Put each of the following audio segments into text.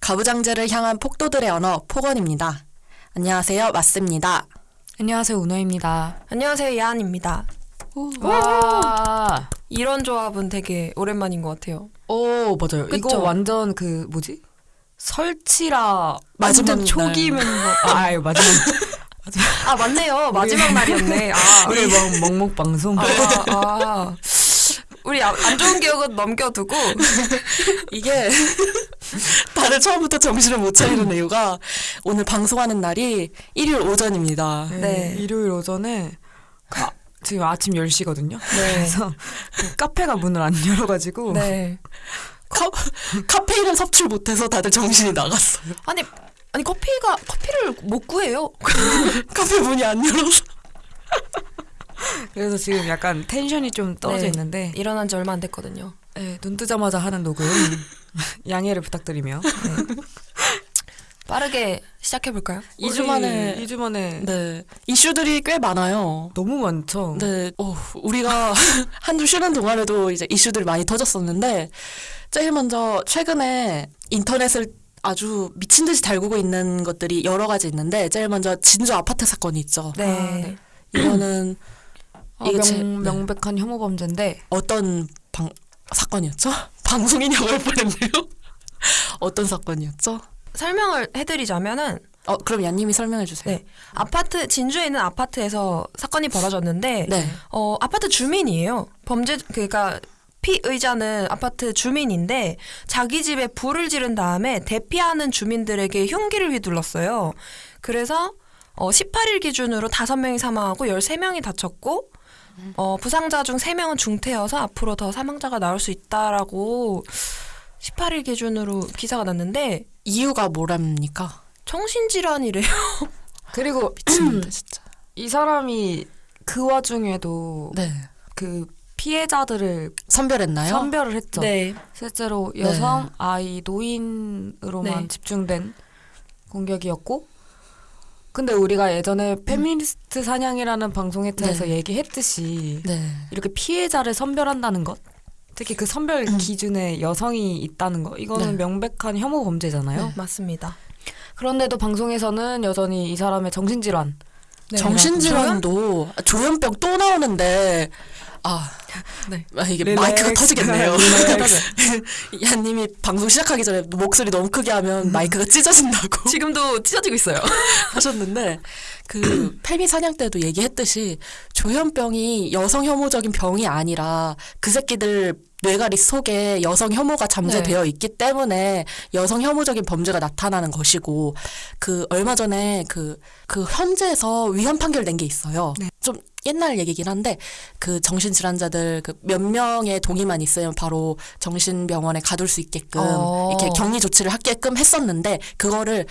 가부장제를 향한 폭도들의 언어 폭언입니다. 안녕하세요, 맞습니다. 안녕하세요 은호입니다. 안녕하세요 야한입니다. 와. 이런 조합은 되게 오랜만인 것 같아요. 오 맞아요. 이거 그쵸? 완전 그 뭐지? 설치라 마지막 완전 초기 날. 멤버. 아 아유, 마지막 아 맞네요 마지막 날이었네. 아, 우리 뭐 먹먹 방송. 아, 아. 우리 아- 안 좋은 기억은 넘겨두고 이게 다들 처음부터 정신을 못 차리는 이유가 오늘 방송하는 날이 일요일 오전입니다. 네. 네. 일요일 오전에 아, 지금 아침 10시거든요. 네. 그래서 그 카페가 문을 안 열어가지고 네 카, 카페인을 섭취를 못해서 다들 정신이 나갔어요. 아니 아니 커피가 커피를 못 구해요. 카페 문이 안 열어서. 그래서 지금 약간 텐션이 좀 떨어져 네. 있는데 일어난 지 얼마 안 됐거든요. 네, 눈 뜨자마자 하는 녹음 양해를 부탁드리며 빠르게 시작해 볼까요? 2주 만에 2주 만에 네 이슈들이 꽤 많아요. 너무 많죠. 네, 어, 우리가 한 주 쉬는 동안에도 이제 이슈들이 많이 터졌었는데, 제일 먼저 최근에 인터넷을 아주 미친 듯이 달구고 있는 것들이 여러 가지 있는데, 제일 먼저 진주 아파트 사건이 있죠. 네. 아, 네. 이거는 아, 이게 명, 제- 네. 명백한 혐오 범죄인데 어떤 방, 사건이었죠? 방송인이 할 뻔했네요. 어떤 사건이었죠? 설명을 해드리자면은 어, 그럼 얀님이 설명해 주세요. 네. 아파트 진주에 있는 아파트에서 사건이 벌어졌는데 네. 어 아파트 주민이에요. 범죄 그러니까 피의자는 아파트 주민인데 자기 집에 불을 지른 다음에 대피하는 주민들에게 흉기를 휘둘렀어요. 그래서 어 18일 기준으로 5명이 사망하고 13명이 다쳤고 어 부상자 중 3명은 중태여서 앞으로 더 사망자가 나올 수 있다라고 18일 기준으로 기사가 났는데 이유가 뭐랍니까? 정신질환이래요. 그리고 미친놈들 진짜. 이 사람이 그 와중에도 네. 그 피해자들을 선별했나요? 선별을 했죠. 네. 실제로 여성, 네. 아이, 노인으로만 네. 집중된 공격이었고 근데 우리가 예전에 페미니스트 사냥이라는 방송에서 네. 얘기했듯이 네. 이렇게 피해자를 선별한다는 것 특히 그 선별 기준에 여성이 있다는 거 이거는 네. 명백한 혐오 범죄잖아요. 네. 맞습니다. 그런데도 방송에서는 여전히 이 사람의 정신질환 네. 정신질환도 조현병 또 나오는데 아, 네. 아, 이게 relax. 마이크가 터지겠네요. relax. 야님이 방송 시작하기 전에 목소리 너무 크게 하면 마이크가 찢어진다고 지금도 찢어지고 있어요. 하셨는데 그 페미 사냥 때도 얘기했듯이 조현병이 여성 혐오적인 병이 아니라 그 새끼들 뇌가리 속에 여성 혐오가 잠재되어 있기 때문에 여성 혐오적인 범죄가 나타나는 것이고 그 얼마 전에 그그 현재에서 위헌 판결 낸 게 있어요. 좀 옛날 얘기긴 한데 그 정신질환자들 그 몇 명의 동의만 있으면 바로 정신병원에 가둘 수 있게끔 어. 이렇게 격리 조치를 하게끔 했었는데 그거를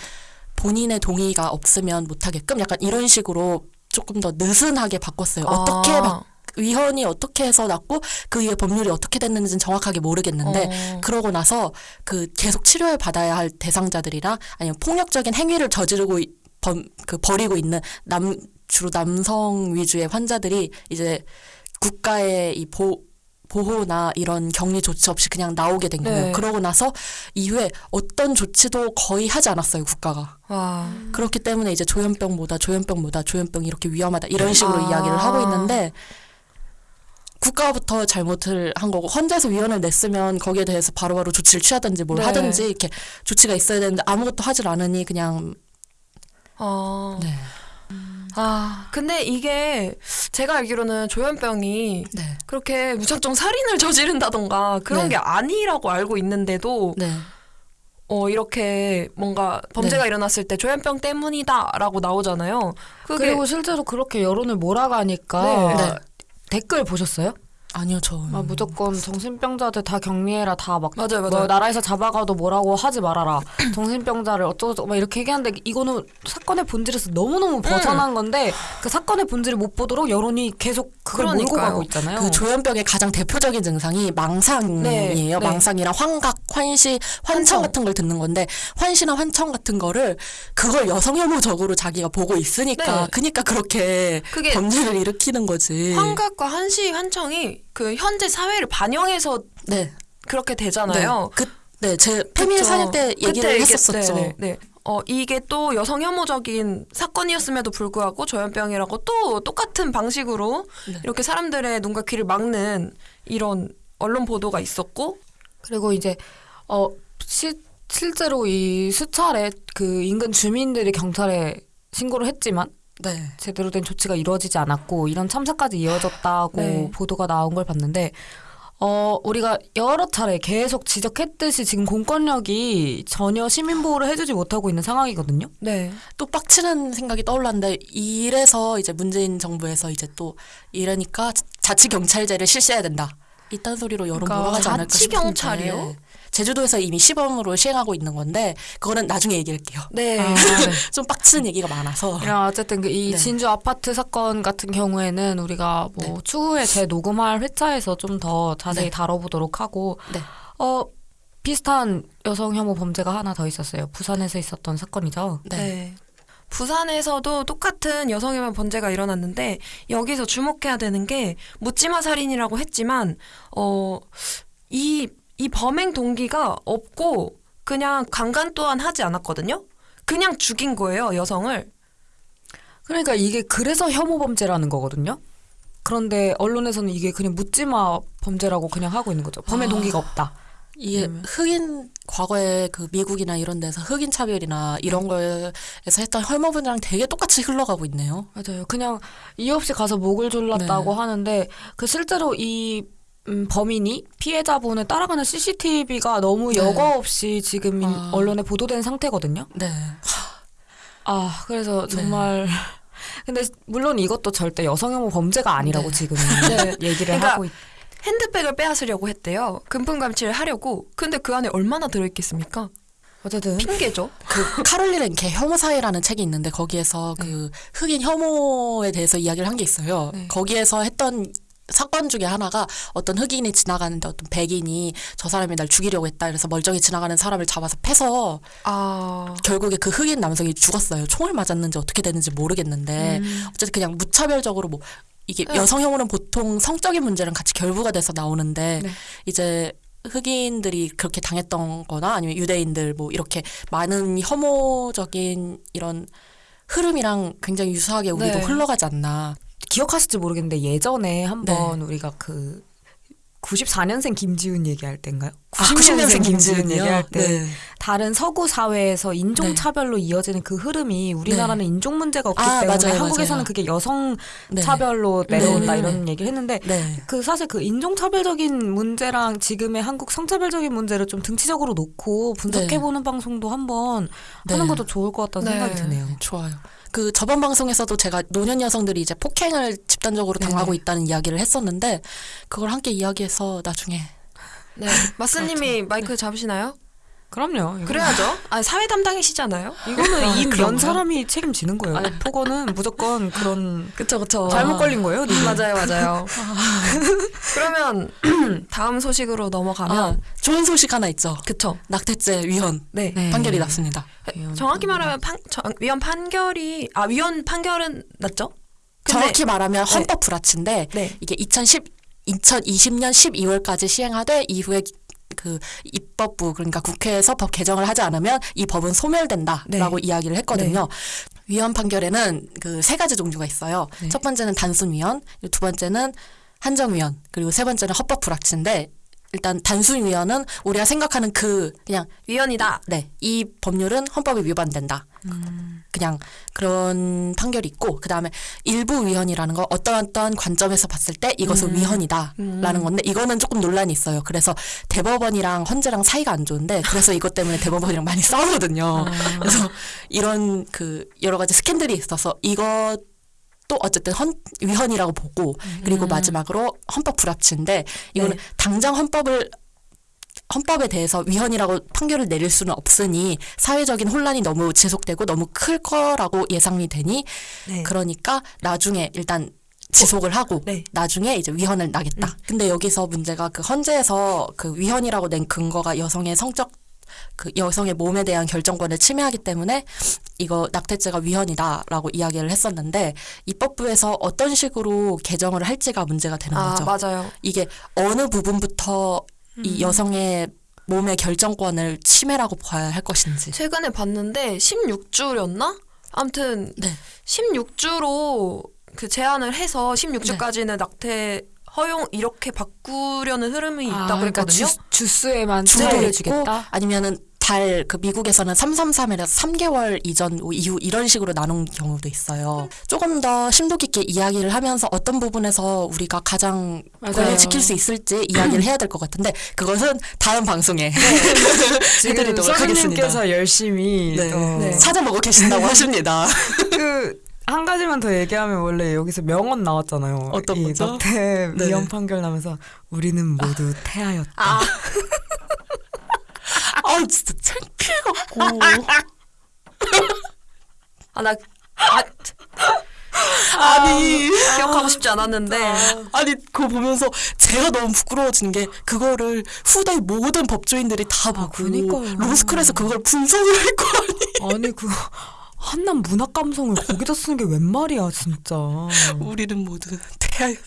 본인의 동의가 없으면 못하게끔 약간 이런 식으로 조금 더 느슨하게 바꿨어요. 어떻게 아. 바, 위헌이 어떻게 해서 났고 그 이후에 법률이 어떻게 됐는지는 정확하게 모르겠는데 어. 그러고 나서 그 계속 치료를 받아야 할 대상자들이나 아니면 폭력적인 행위를 저지르고 이- 범, 그 벌이고 있는 남 주로 남성 위주의 환자들이 이제 국가의 이 보, 보호나 이런 격리 조치 없이 그냥 나오게 된 거예요. 네. 그러고 나서 이후에 어떤 조치도 거의 하지 않았어요, 국가가. 와. 그렇기 때문에 이제 조현병보다 조현병보다 조현병이 이렇게 위험하다 이런 식으로 아. 이야기를 하고 있는데 국가부터 잘못을 한 거고 헌재에서 위헌을 냈으면 거기에 대해서 바로 바로 조치를 취하든지 뭘 네. 하든지 이렇게 조치가 있어야 되는데 아무것도 하질 않으니 그냥 어. 네. 아, 근데 이게 제가 알기로는 조현병이 네. 그렇게 무작정 살인을 저지른다던가 그런 네. 게 아니라고 알고 있는데도 네. 어 이렇게 뭔가 범죄가 일어났을 때 조현병 때문이다라고 나오잖아요. 그리고 실제로 그렇게 여론을 몰아가니까 네. 네. 댓글 보셨어요? 아니요, 저. 막 무조건 정신병자들 다 격리해라 다 막 맞아요, 맞아요. 뭐 나라에서 잡아가도 뭐라고 하지 말아라 정신병자를 어쩌고 막 이렇게 얘기하는데 이거는 사건의 본질에서 너무너무 벗어난 건데 그 사건의 본질을 못 보도록 여론이 계속 그걸 몰고 그러니까요. 가고 있잖아요. 그 조현병의 가장 대표적인 증상이 망상이에요. 네, 네. 망상이랑 환각, 환시, 환청, 환청. 같은 걸 듣는 건데 환시나 환청 같은 거를 그걸 여성 혐오적으로 자기가 보고 있으니까 네. 그니까 그렇게 범죄를 일으키는 거지. 환각과 한시 환청이 그 현재 사회를 반영해서 네. 그렇게 되잖아요. 그, 네, 제 그쵸. 사냥 때 얘기를 그때 했었었죠. 네, 네. 어, 이게 또 여성 혐오적인 사건이었음에도 불구하고 조현병이라고 또 똑같은 방식으로 네. 이렇게 사람들의 눈과 귀를 막는 이런 언론 보도가 있었고 그리고 이제 어 시, 실제로 이 수차례 그 인근 주민들이 경찰에 신고를 했지만 네. 제대로 된 조치가 이루어지지 않았고 이런 참사까지 이어졌다고 네. 보도가 나온 걸 봤는데 어 우리가 여러 차례 계속 지적했듯이 지금 공권력이 전혀 시민 보호를 해주지 못하고 있는 상황이거든요. 네. 또 빡치는 생각이 떠올랐는데 이래서 이제 문재인 정부에서 이제 또 이러니까 자치 경찰제를 실시해야 된다. 이딴 소리로 여론 그러니까 몰아가지 않을까 자치 싶은데 경찰이요? 제주도에서 이미 시범으로 시행하고 있는 건데 그거는 나중에 얘기할게요. 네. 아, 네. 좀 빡치는 얘기가 많아서. 야, 어쨌든 그이 네. 진주 아파트 사건 같은 경우에는 우리가 뭐 추후에 재녹음할 회차에서 좀 더 자세히 네. 다뤄보도록 하고 네. 어 비슷한 여성 혐오 범죄가 하나 더 있었어요. 부산에서 있었던 사건이죠. 네. 네. 부산에서도 똑같은 여성혐오 범죄가 일어났는데 여기서 주목해야 되는 게 묻지마 살인이라고 했지만 어 이 이 범행 동기가 없고 그냥 강간 또한 하지 않았거든요. 그냥 죽인 거예요 여성을. 그러니까 이게 그래서 혐오 범죄라는 거거든요. 그런데 언론에서는 이게 그냥 묻지마 범죄라고 그냥 하고 있는 거죠. 범행 아. 동기가 없다. 이게 음. 흑인 과거에 그 미국이나 이런 데서 흑인 차별이나 이런 거에서 했던 혐오 분야랑 되게 똑같이 흘러가고 있네요. 맞아요. 그냥 이유 없이 가서 목을 졸랐다고 네. 하는데 그 실제로 이 음, 범인이 피해자분을 따라가는 CCTV가 너무 네. 여과 없이 지금 인- 아. 언론에 보도된 상태거든요. 네. 아 그래서 네. 정말 근데 물론 이것도 절대 여성혐오 범죄가 아니라고 네. 지금 네. 얘기를 그러니까 하고 있. 핸드백을 빼앗으려고 했대요. 금품 감취를 하려고. 근데 그 안에 얼마나 들어있겠습니까? 어쨌든 핑계죠. 그 카롤린 랭케 혐오 사회라는 책이 있는데 거기에서 그 흑인 혐오에 대해서 이야기를 한 게 있어요. 네. 거기에서 했던 사건 중에 하나가 어떤 흑인이 지나가는데 어떤 백인이 저 사람이 날 죽이려고 했다. 그래서 멀쩡히 지나가는 사람을 잡아서 패서 아. 결국에 그 흑인 남성이 죽었어요. 총을 맞았는지 어떻게 됐는지 모르겠는데 음. 어쨌든 그냥 무차별적으로 뭐 이게 네. 여성 혐오는 보통 성적인 문제랑 같이 결부가 돼서 나오는데 네. 이제 흑인들이 그렇게 당했던 거나 아니면 유대인들 뭐 이렇게 많은 혐오적인 이런 흐름이랑 굉장히 유사하게 우리도 네. 흘러가지 않나. 기억하실지 모르겠는데 예전에 한번 우리가 그 94년생 김지훈 얘기할 때인가요? 90년생 김지은이요. 얘기할 때 네. 다른 서구 사회에서 인종 차별로 이어지는 그 흐름이 우리나라는 인종 문제가 없기 아, 때문에 맞아요, 한국에서는 맞아요. 그게 여성 네. 차별로 내려온다 네. 이런 얘기를 했는데 네. 그 사실 그 인종 차별적인 문제랑 지금의 한국 성차별적인 문제를 좀 등치적으로 놓고 분석해 보는 방송도 한번 네. 하는 것도 좋을 것 같다는 네. 생각이 드네요. 좋아요. 그 저번 방송에서도 제가 노년 여성들이 이제 폭행을 집단적으로 당하고 있다는 이야기를 했었는데 그걸 함께 이야기해서 나중에 네. 마스님이 마이크 잡으시나요? 그럼요. 이거- 그래야죠. 아, 사회 담당이시잖아요. 이거는 아, 이면? 사람이 책임지는 거예요. 폭언은 무조건 그런 그쵸, 그쵸. 잘못 걸린 거예요. 님. 맞아요, 맞아요. 그러면 다음 소식으로 넘어가면 아, 좋은 소식 하나 있죠. 그쵸. 낙태죄 위헌 네. 네. 판결이 났습니다. 정확히 말하면 판, 정, 위원 판결이 아 위원 판결은 났죠? 근데- 정확히 말하면 헌법 불합치인데 네. 이게 2010 2020년 12월까지 시행하되 이후에 그 입법부 그러니까 국회에서 법 개정을 하지 않으면 이 법은 소멸된다라고 이야기를 했거든요. 위헌 판결에는 그 세 가지 종류가 있어요. 네. 첫 번째는 단순 위헌, 두 번째는 한정 위헌, 그리고 세 번째는 헌법 불합치인데 일단 단순 위헌은 우리가 생각하는 그 그냥 위원이다. 네, 이 법률은 헌법에 위반된다. 그냥 그런 판결이 있고 그 다음에 일부 위헌이라는 거 어떠한 어떠한 관점에서 봤을 때 이것은 음. 위헌이다라는 건데 이거는 조금 논란이 있어요. 그래서 대법원이랑 헌재랑 사이가 안 좋은데 그래서 이것 때문에 대법원이랑 많이 싸우거든요. 그래서 이런 그 여러 가지 스캔들이 있어서 이것 또 어쨌든 헌, 위헌이라고 보고 그리고 마지막으로 헌법 불합치인데 이거는 네. 당장 헌법을 헌법에 대해서 위헌이라고 판결을 내릴 수는 없으니 사회적인 혼란이 너무 지속되고 너무 클 거라고 예상이 되니 네. 그러니까 나중에 일단 지속을 하고 네. 나중에 이제 위헌을 나겠다. 근데 여기서 문제가 그 헌재에서 그 위헌이라고 낸 근거가 여성의 성적 그 여성의 몸에 대한 결정권을 침해하기 때문에 이거 낙태죄가 위헌이다라고 이야기를 했었는데 입법부에서 어떤 식으로 개정을 할지가 문제가 되는 아 거죠. 맞아요. 이게 어느 부분부터 이 여성의 몸의 결정권을 침해라고 봐야 할 것인지. 최근에 봤는데 16주였나? 아무튼 네. 16주로 그 제한을 해서 16주까지는 낙태 허용 이렇게 바꾸려는 흐름이 있다고 아, 그러니까 그랬거든요. 주, 주수에만 주도 주도를 있고 주겠다. 아니면은 달 그 미국에서는 333이라서 3개월 이전 이후 이런 식으로 나눈 경우도 있어요. 조금 더 심도 깊게 이야기를 하면서 어떤 부분에서 우리가 가장. 권리를 지킬 수 있을지 이야기를 해야 될 것 같은데 그것은 다음 방송에 지금 해드리도록 하겠습니다. 선생님께서 열심히 네. 또 네. 찾아보고 계신다고 하십니다. 그, 한 가지만 더 얘기하면 원래 여기서 명언 나왔잖아요. 어떤 이 거죠? 네. 위헌 판결 나면서 우리는 모두 태아였다. 아, 아 진짜 창피해 갖고 아, 나 아, 아니 기억하고 싶지 않았는데 아 니 그거 보면서 제가 너무 부끄러워지는 게 그거를 후대 모든 법조인들이 다 보고 그니까요. 로스쿨에서 그걸 분석을 할 거 아니에요. 아니 그 한남 문학 감성을 거기다 쓰는 게 웬 말이야 진짜. 우리는 모두 태아였.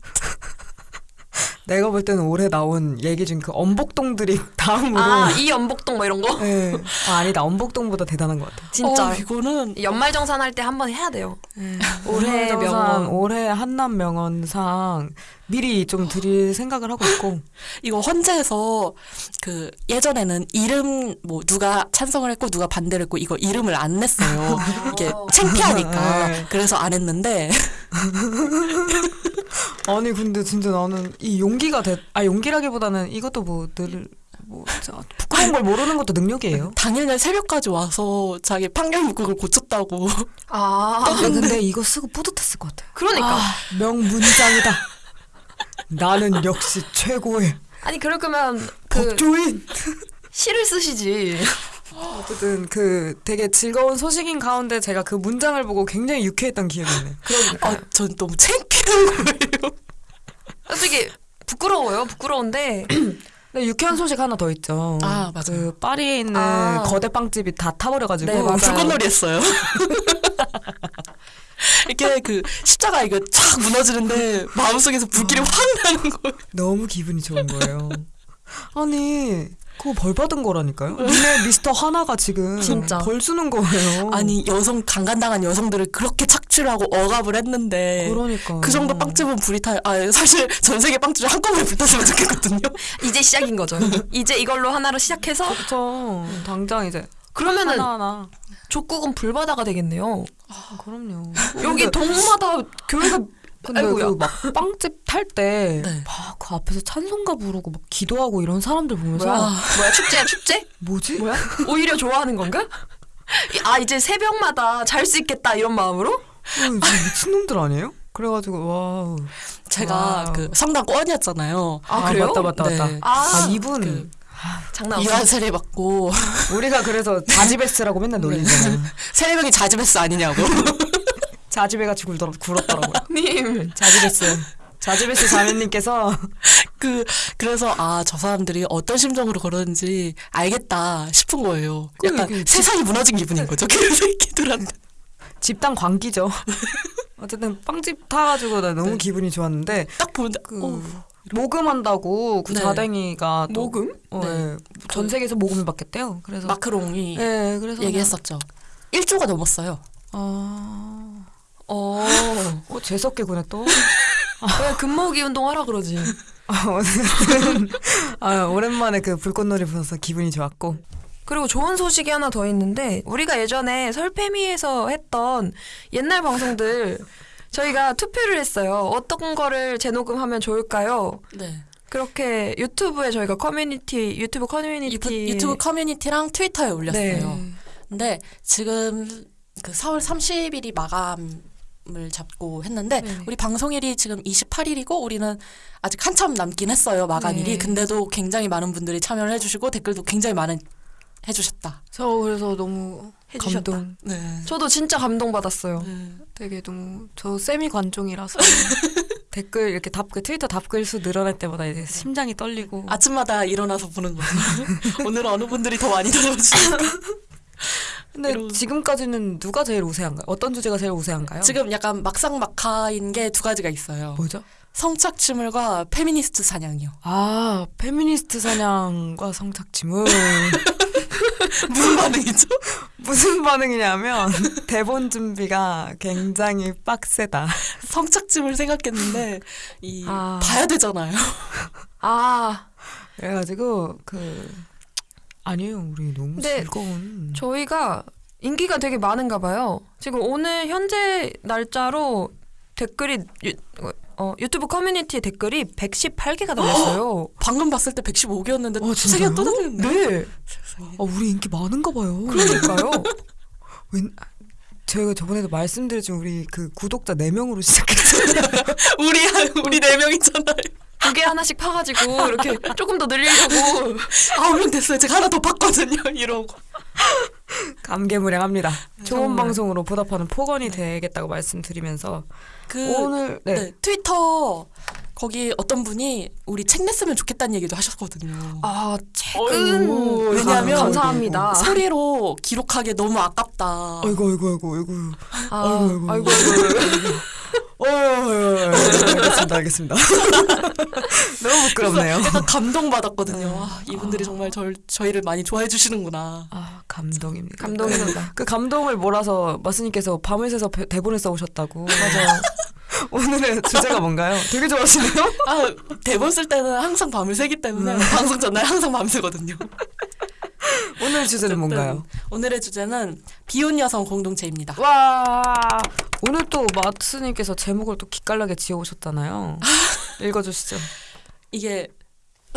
내가 볼 때는 올해 나온 얘기 중 그 엄복동들이 다음으로. 아, 이 연복동 뭐 이런 거? 네. 아 아니다 엄복동보다 대단한 것 같아. 진짜 어, 이거는 연말정산 할 때 한 번 해야 돼요. 올해 올해 명언 명언. 올해 한남 명언상 미리 좀 드릴 생각을 하고 있고. 이거 헌재에서 그 예전에는 이름 뭐 누가 찬성을 했고 누가 반대를 했고 이거 이름을 안 냈어요. 이게 창피하니까 네. 그래서 안 했는데 아니 근데 진짜 나는 이 용기가 돼. 아 용기라기보다는 이것도 뭐늘 뭐 부끄러운 걸 모르는 것도 능력이에요. 당일날 새벽까지 와서 자기 판결 문구를 고쳤다고. 아, 아, 근데 이거 쓰고 뿌듯했을 것 같아. 그러니까. 명문장이다. 나는 역시 최고의 아니 그럴 거면 그 법조인. 시를 쓰시지. 어쨌든 그 되게 즐거운 소식인 가운데 제가 그 문장을 보고 굉장히 유쾌했던 기억이 있네. 그러니까. 아, 전 너무 창피한 거예요. 솔직히 부끄러워요. 부끄러운데 근데 유쾌한 소식 하나 더 있죠. 아, 맞아요. 그 파리에 있는 아. 거대 빵집이 다 타버려가지고 네. 불꽃놀이 했어요. 이렇게 그 십자가 이거 쫙 무너지는데 마음속에서 불길이 확 나는 거예요. 너무 기분이 좋은 거예요. 아니 그거 벌 받은 거라니까요. 니네 미스터 하나가 지금 진짜. 벌 주는 거예요. 아니 여성 강간당한 여성들을 그렇게 착취하고 억압을 했는데 그러니까 그 정도 빵집은 불이 타. 아 사실 전 세계 빵집이 한꺼번에 불탔으면 좋겠거든요. 이제 시작인 거죠. 이제 이걸로 하나로 시작해서 그렇죠. 당장 이제 그러면은 하나 하나. 족국은 불바다가 되겠네요. 그럼요. 여기 동마다 교회가 근데. 그 막 빵집 탈때 네. 막그 앞에서 찬송가 부르고 막 기도하고 이런 사람들 보면서 뭐야? 뭐야 축제야 축제? 뭐지? 뭐야? 오히려 좋아하는 건가? 이- 아 이제 새벽마다 잘 수 있겠다 이런 마음으로? 어, 미친놈들 아니에요? 그래가지고 와우. 제가 와우. 그 성당 권이었잖아요. 아, 그래요? 맞다 맞다 맞다. 네. 아, 아, 이분 그 장난 없어. 이완 세례 받고 우리가 그래서 자지베스라고 맨날 놀리잖아. 세례명이 자지베스 아니냐고. 자지베같이 굴더라, 굴었더라고요. 님 자지베스. 자지베스 자매님께서 그 그래서 아 저 사람들이 어떤 심정으로 그러는지 알겠다 싶은 거예요. 약간 그- 그- 세상이 무너진 기분인 거죠. 그 새끼들한테. 집단 광기죠. 어쨌든 빵집 타가지고 나 너무 네. 기분이 좋았는데 딱 보는데 그 어, 모금한다고 그 네. 자댕이가 또- 모금? 어, 네. 예. 전 세계에서 모금을 받겠대요. 그래서 마크롱이 예, 그래서 얘기했었죠. 1조가 넘었어요. 아, 어. 어 재수없게 구네 또. 왜 근모기 운동하라 그러지? 아, 어쨌든 아, 오랜만에 그 불꽃놀이 불어서 기분이 좋았고. 그리고 좋은 소식이 하나 더 있는데 우리가 예전에 설페미에서 했던 옛날 방송들 저희가 투표를 했어요. 어떤 거를 재녹음하면 좋을까요? 네. 그렇게 유튜브에 저희가 커뮤니티 유튜브 유튜브, 커뮤니티 유 튜브 커뮤니티랑 트위터에 올렸어요. 네. 근데 지금 그 4월 30일이 마감 을 잡고 했는데 네. 우리 방송일이 지금 28일이고 우리는 아직 한참 남긴 했어요 마감일이. 네. 근데도 굉장히 많은 분들이 참여를 해주시고 댓글도 굉장히 많은 해주셨다. 저 그래서 너무 해주셨다. 감동. 네. 저도 진짜 감동 받았어요. 네. 되게 너무 저 세미 관종이라서 댓글 이렇게 답글 트위터 답글 수 늘어날 때마다 이제 심장이 떨리고 아침마다 일어나서 보는 거죠. 오늘 어느 분들이 더 많이 달아주실까. 근데 이런- 지금까지는 누가 제일 우세한가요? 어떤 주제가 제일 우세한가요? 지금 약간 막상막하인 게 두 가지가 있어요. 뭐죠? 성착취물과 페미니스트 사냥이요. 아 페미니스트 사냥과 성착취물 무슨 반응이죠? 무슨 반응이냐면 대본 준비가 굉장히 빡세다. 성착취물 생각했는데 이 아. 봐야 되잖아요. 아 그래가지고 그 아니에요 우리 너무 즐거운 저희가 인기가 되게 많은가 봐요. 지금 오늘 현재 날짜로 댓글이 유, 어, 유튜브 커뮤니티 댓글이 118개가 달렸어요. 방금 봤을 때 115개였는데 어, 세 개가 진짜요? 또 달렸네. 네. 세상에. 아 우리 인기 많은가 봐요. 그러니까요. 웬, 제가 저번에도 말씀드렸지만 우리 그 구독자 4명으로 시작했어요. 우리 한- 우리 네 명이잖아요. 두 개 하나씩 파가지고 이렇게 조금 더 늘리려고. 아홉 명 됐어요. 제가 하나 더 봤거든요. 이러고. 감개무량합니다. 좋은 정말. 방송으로 보답하는 폭언이 되겠다고 말씀드리면서 그 오늘 네. 네, 트위터 거기 어떤 분이 우리 책 냈으면 좋겠다는 얘기도 하셨거든요. 아 책은 어이구, 왜냐하면 감사합니다. 소리로 기록하기 너무 아깝다. 아이고 아이고 아이고 아이고 아, 아이고, 아이고 어, 알겠습니다 알겠습니다. 너무 부끄럽네요. 약간 감동받았거든요. 아, 이분들이 정말 절, 저희를 많이 좋아해 주시는구나. 아 감동입니다. 감동입니다. 그 감동을 몰아서 마스님께서 밤을 새서 배- 대본을 써오셨다고. 맞아요. 오늘의 주제가 뭔가요? 되게 좋아하시네요. 아, 대본 쓸 때는 항상 밤을 새기 때문에 방송 전날 항상 밤 새거든요. 오늘 주제는 뭔가요? 오늘의 주제는 비혼 여성 공동체입니다. 와 오늘 또 마스님께서 제목을 또 기깔나게 지어오셨잖아요. 읽어주시죠. 이게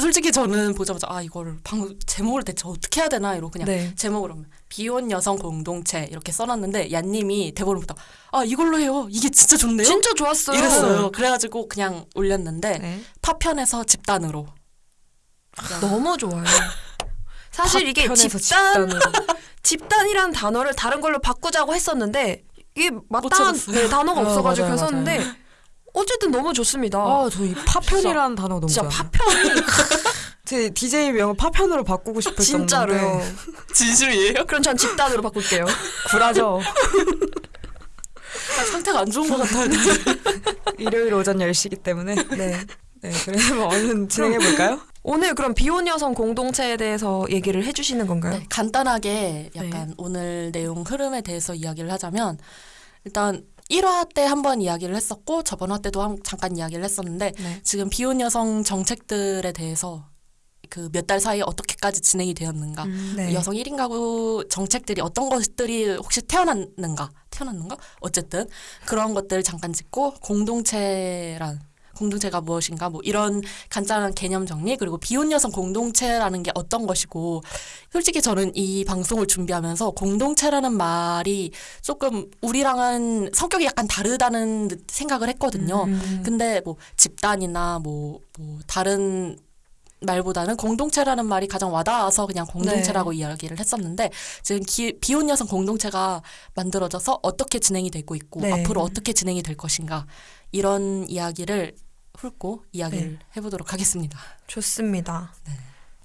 솔직히 저는 보자마자 아 이거를 방 제목을 대체 어떻게 해야 되나 이러고 그냥 네. 제목으로 하면 비혼 여성 공동체 이렇게 써놨는데 얀님이 대본을 보다 아 이걸로 해요. 이게 진짜 좋네요. 진짜 좋았어요. 이랬어요. 그래가지고 그냥 올렸는데 네. 파편에서 집단으로 너무 좋아요. 사실 이게 집단. 집단이란 단어를 다른 걸로 바꾸자고 했었는데 이게 마땅한. 네, 단어가 어, 없어가지고 맞아요, 했었는데 어쨌든 너무 좋습니다. 아, 저 이 파편이라는 단어 너무 진짜 좋아요. 파편이 제 DJ 명을 파편으로 바꾸고 싶을 진짜로요. 정도인데 진심이에요? 그럼 전 집단으로 바꿀게요. 굴하죠. 아, 상태가 안 좋은 것 같아요. 일요일 오전 10시기 때문에. 네. 네, 그래서 얼른 진행해 볼까요? 오늘 그럼 비혼 여성 공동체에 대해서 얘기를 해주시는 건가요? 네, 간단하게 약간 오늘 내용 흐름에 대해서 이야기를 하자면 일단 1화 때 한 번 이야기를 했었고 저번 화 때도 한- 잠깐 이야기를 했었는데 네. 지금 비혼 여성 정책들에 대해서 그 몇 달 사이에 어떻게까지 진행이 되었는가 음, 네. 여성 1인 가구 정책들이 어떤 것들이 혹시 태어났는가 태어났는가 어쨌든 그런 것들 잠깐 짚고 공동체란 공동체가 무엇인가 뭐 이런 간단한 개념 정리 그리고 비혼 여성 공동체라는 게 어떤 것이고 솔직히 저는 이 방송을 준비하면서 공동체라는 말이 조금 우리랑은 성격이 약간 다르다는 생각을 했거든요. 음. 근데 뭐 집단이나 뭐, 뭐 다른 말보다는 공동체라는 말이 가장 와닿아서 그냥 공동체라고 이야기를 했었는데 지금 기, 비혼 여성 공동체가 만들어져서 어떻게 진행이 되고 있고 네. 앞으로 어떻게 진행이 될 것인가 이런 이야기를 훑고 이야기를 해보도록 하겠습니다. 좋습니다.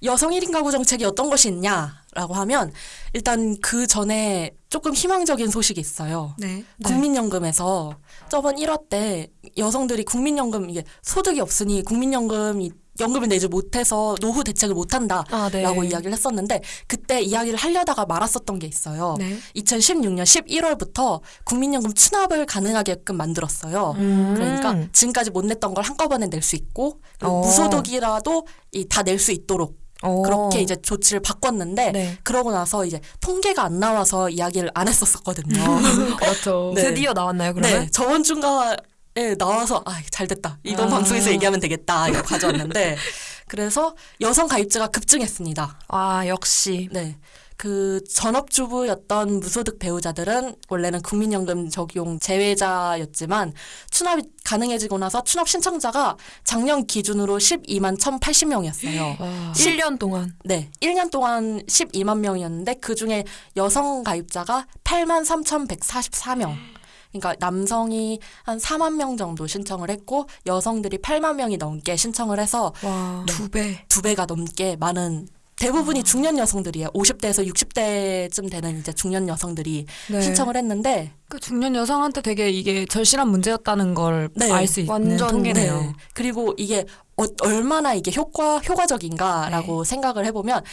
여성 1인 가구 정책이 어떤 것이 있냐라고 하면 일단 그 전에 조금 희망적인 소식이 있어요. 네. 국민연금에서 저번 1화 때 여성들이 국민연금 이게 소득이 없으니 국민연금이 연금을 내지 못해서 노후 대책을 못한다라고 아, 네. 이야기를 했었는데 그때 이야기를 하려다가 말았었던 게 있어요. 네. 2016년 11월부터 국민연금 추납을 가능하게끔 만들었어요. 음. 그러니까 지금까지 못 냈던 걸 한꺼번에 낼 수 있고 어. 무소득이라도 다 낼 수 있도록 어. 그렇게 이제 조치를 바꿨는데 네. 그러고 나서 이제 통계가 안 나와서 이야기를 안 했었었거든요. 그렇죠. 네. 드디어 나왔나요, 그러면? 네, 저번 주가 에 나와서 아, 잘 됐다. 이번 아. 방송에서 얘기하면 되겠다. 이거 가져왔는데 그래서 여성 가입자가 급증했습니다. 아, 역시. 네. 그 전업주부였던 무소득 배우자들은 원래는 국민연금 적용 제외자였지만 추납이 가능해지고 나서 추납 신청자가 작년 기준으로 12만 1,080명이었어요. 와. 7년 동안. 네, 1년 동안 12만 명이었는데 그 중에 여성 가입자가 8만 3,144명. 그러니까 남성이 한 4만 명 정도 신청을 했고 여성들이 8만 명이 넘게 신청을 해서 와. 두 배. 두 배가 넘게 많은 대부분이 중년 여성들이에요. 50대에서 60대쯤 되는 이제 중년 여성들이 네. 신청을 했는데 그 중년 여성한테 되게 이게 절실한 문제였다는 걸 네, 알수 있는 완전, 통계네요. 네. 그리고 이게 어, 얼마나 이게 효과 효과적인가라고 생각을 해보면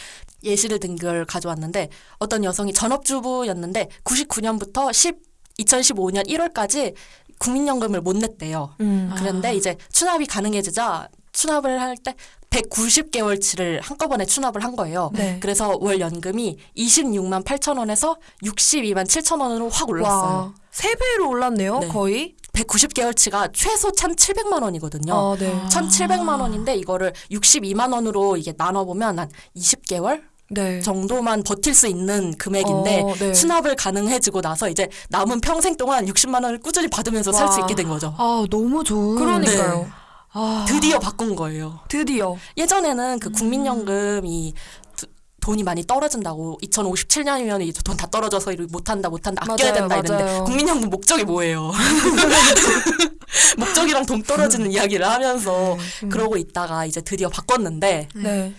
예시를 든 걸 가져왔는데 어떤 여성이 전업주부였는데 99년부터 10 2015년 1월까지 국민연금을 못 냈대요. 음. 그런데 아. 이제 추납이 가능해지자 추납을 할 때 190개월치를 한꺼번에 추납을 한 거예요. 네. 그래서 월 연금이 26만 8천 원에서 62만 7천 원으로 확 올랐어요. 와, 세 배로 올랐네요, 네. 거의. 190개월치가 최소 1,700만 원이거든요. 어, 네. 아. 1,700만 원인데 이거를 62만 원으로 이게 나눠 보면 한 20개월 네. 정도만 버틸 수 있는 금액인데 어, 네. 수납을 가능해지고 나서 이제 남은 평생 동안 60만 원을 꾸준히 받으면서 살수 와. 있게 된 거죠. 아 너무 좋은. 그러니까요. 네. 아, 드디어 바꾼 거예요. 드디어. 예전에는 그 국민연금이 두- 돈이 많이 떨어진다고 2057년이면 이제 돈 다 떨어져서 못한다 못한다 아껴야 맞아요, 된다 이랬는데 맞아요. 국민연금 목적이 뭐예요? 목적이랑 돈 떨어지는 이야기를 하면서 음. 그러고 있다가 이제 드디어 바꿨는데 네.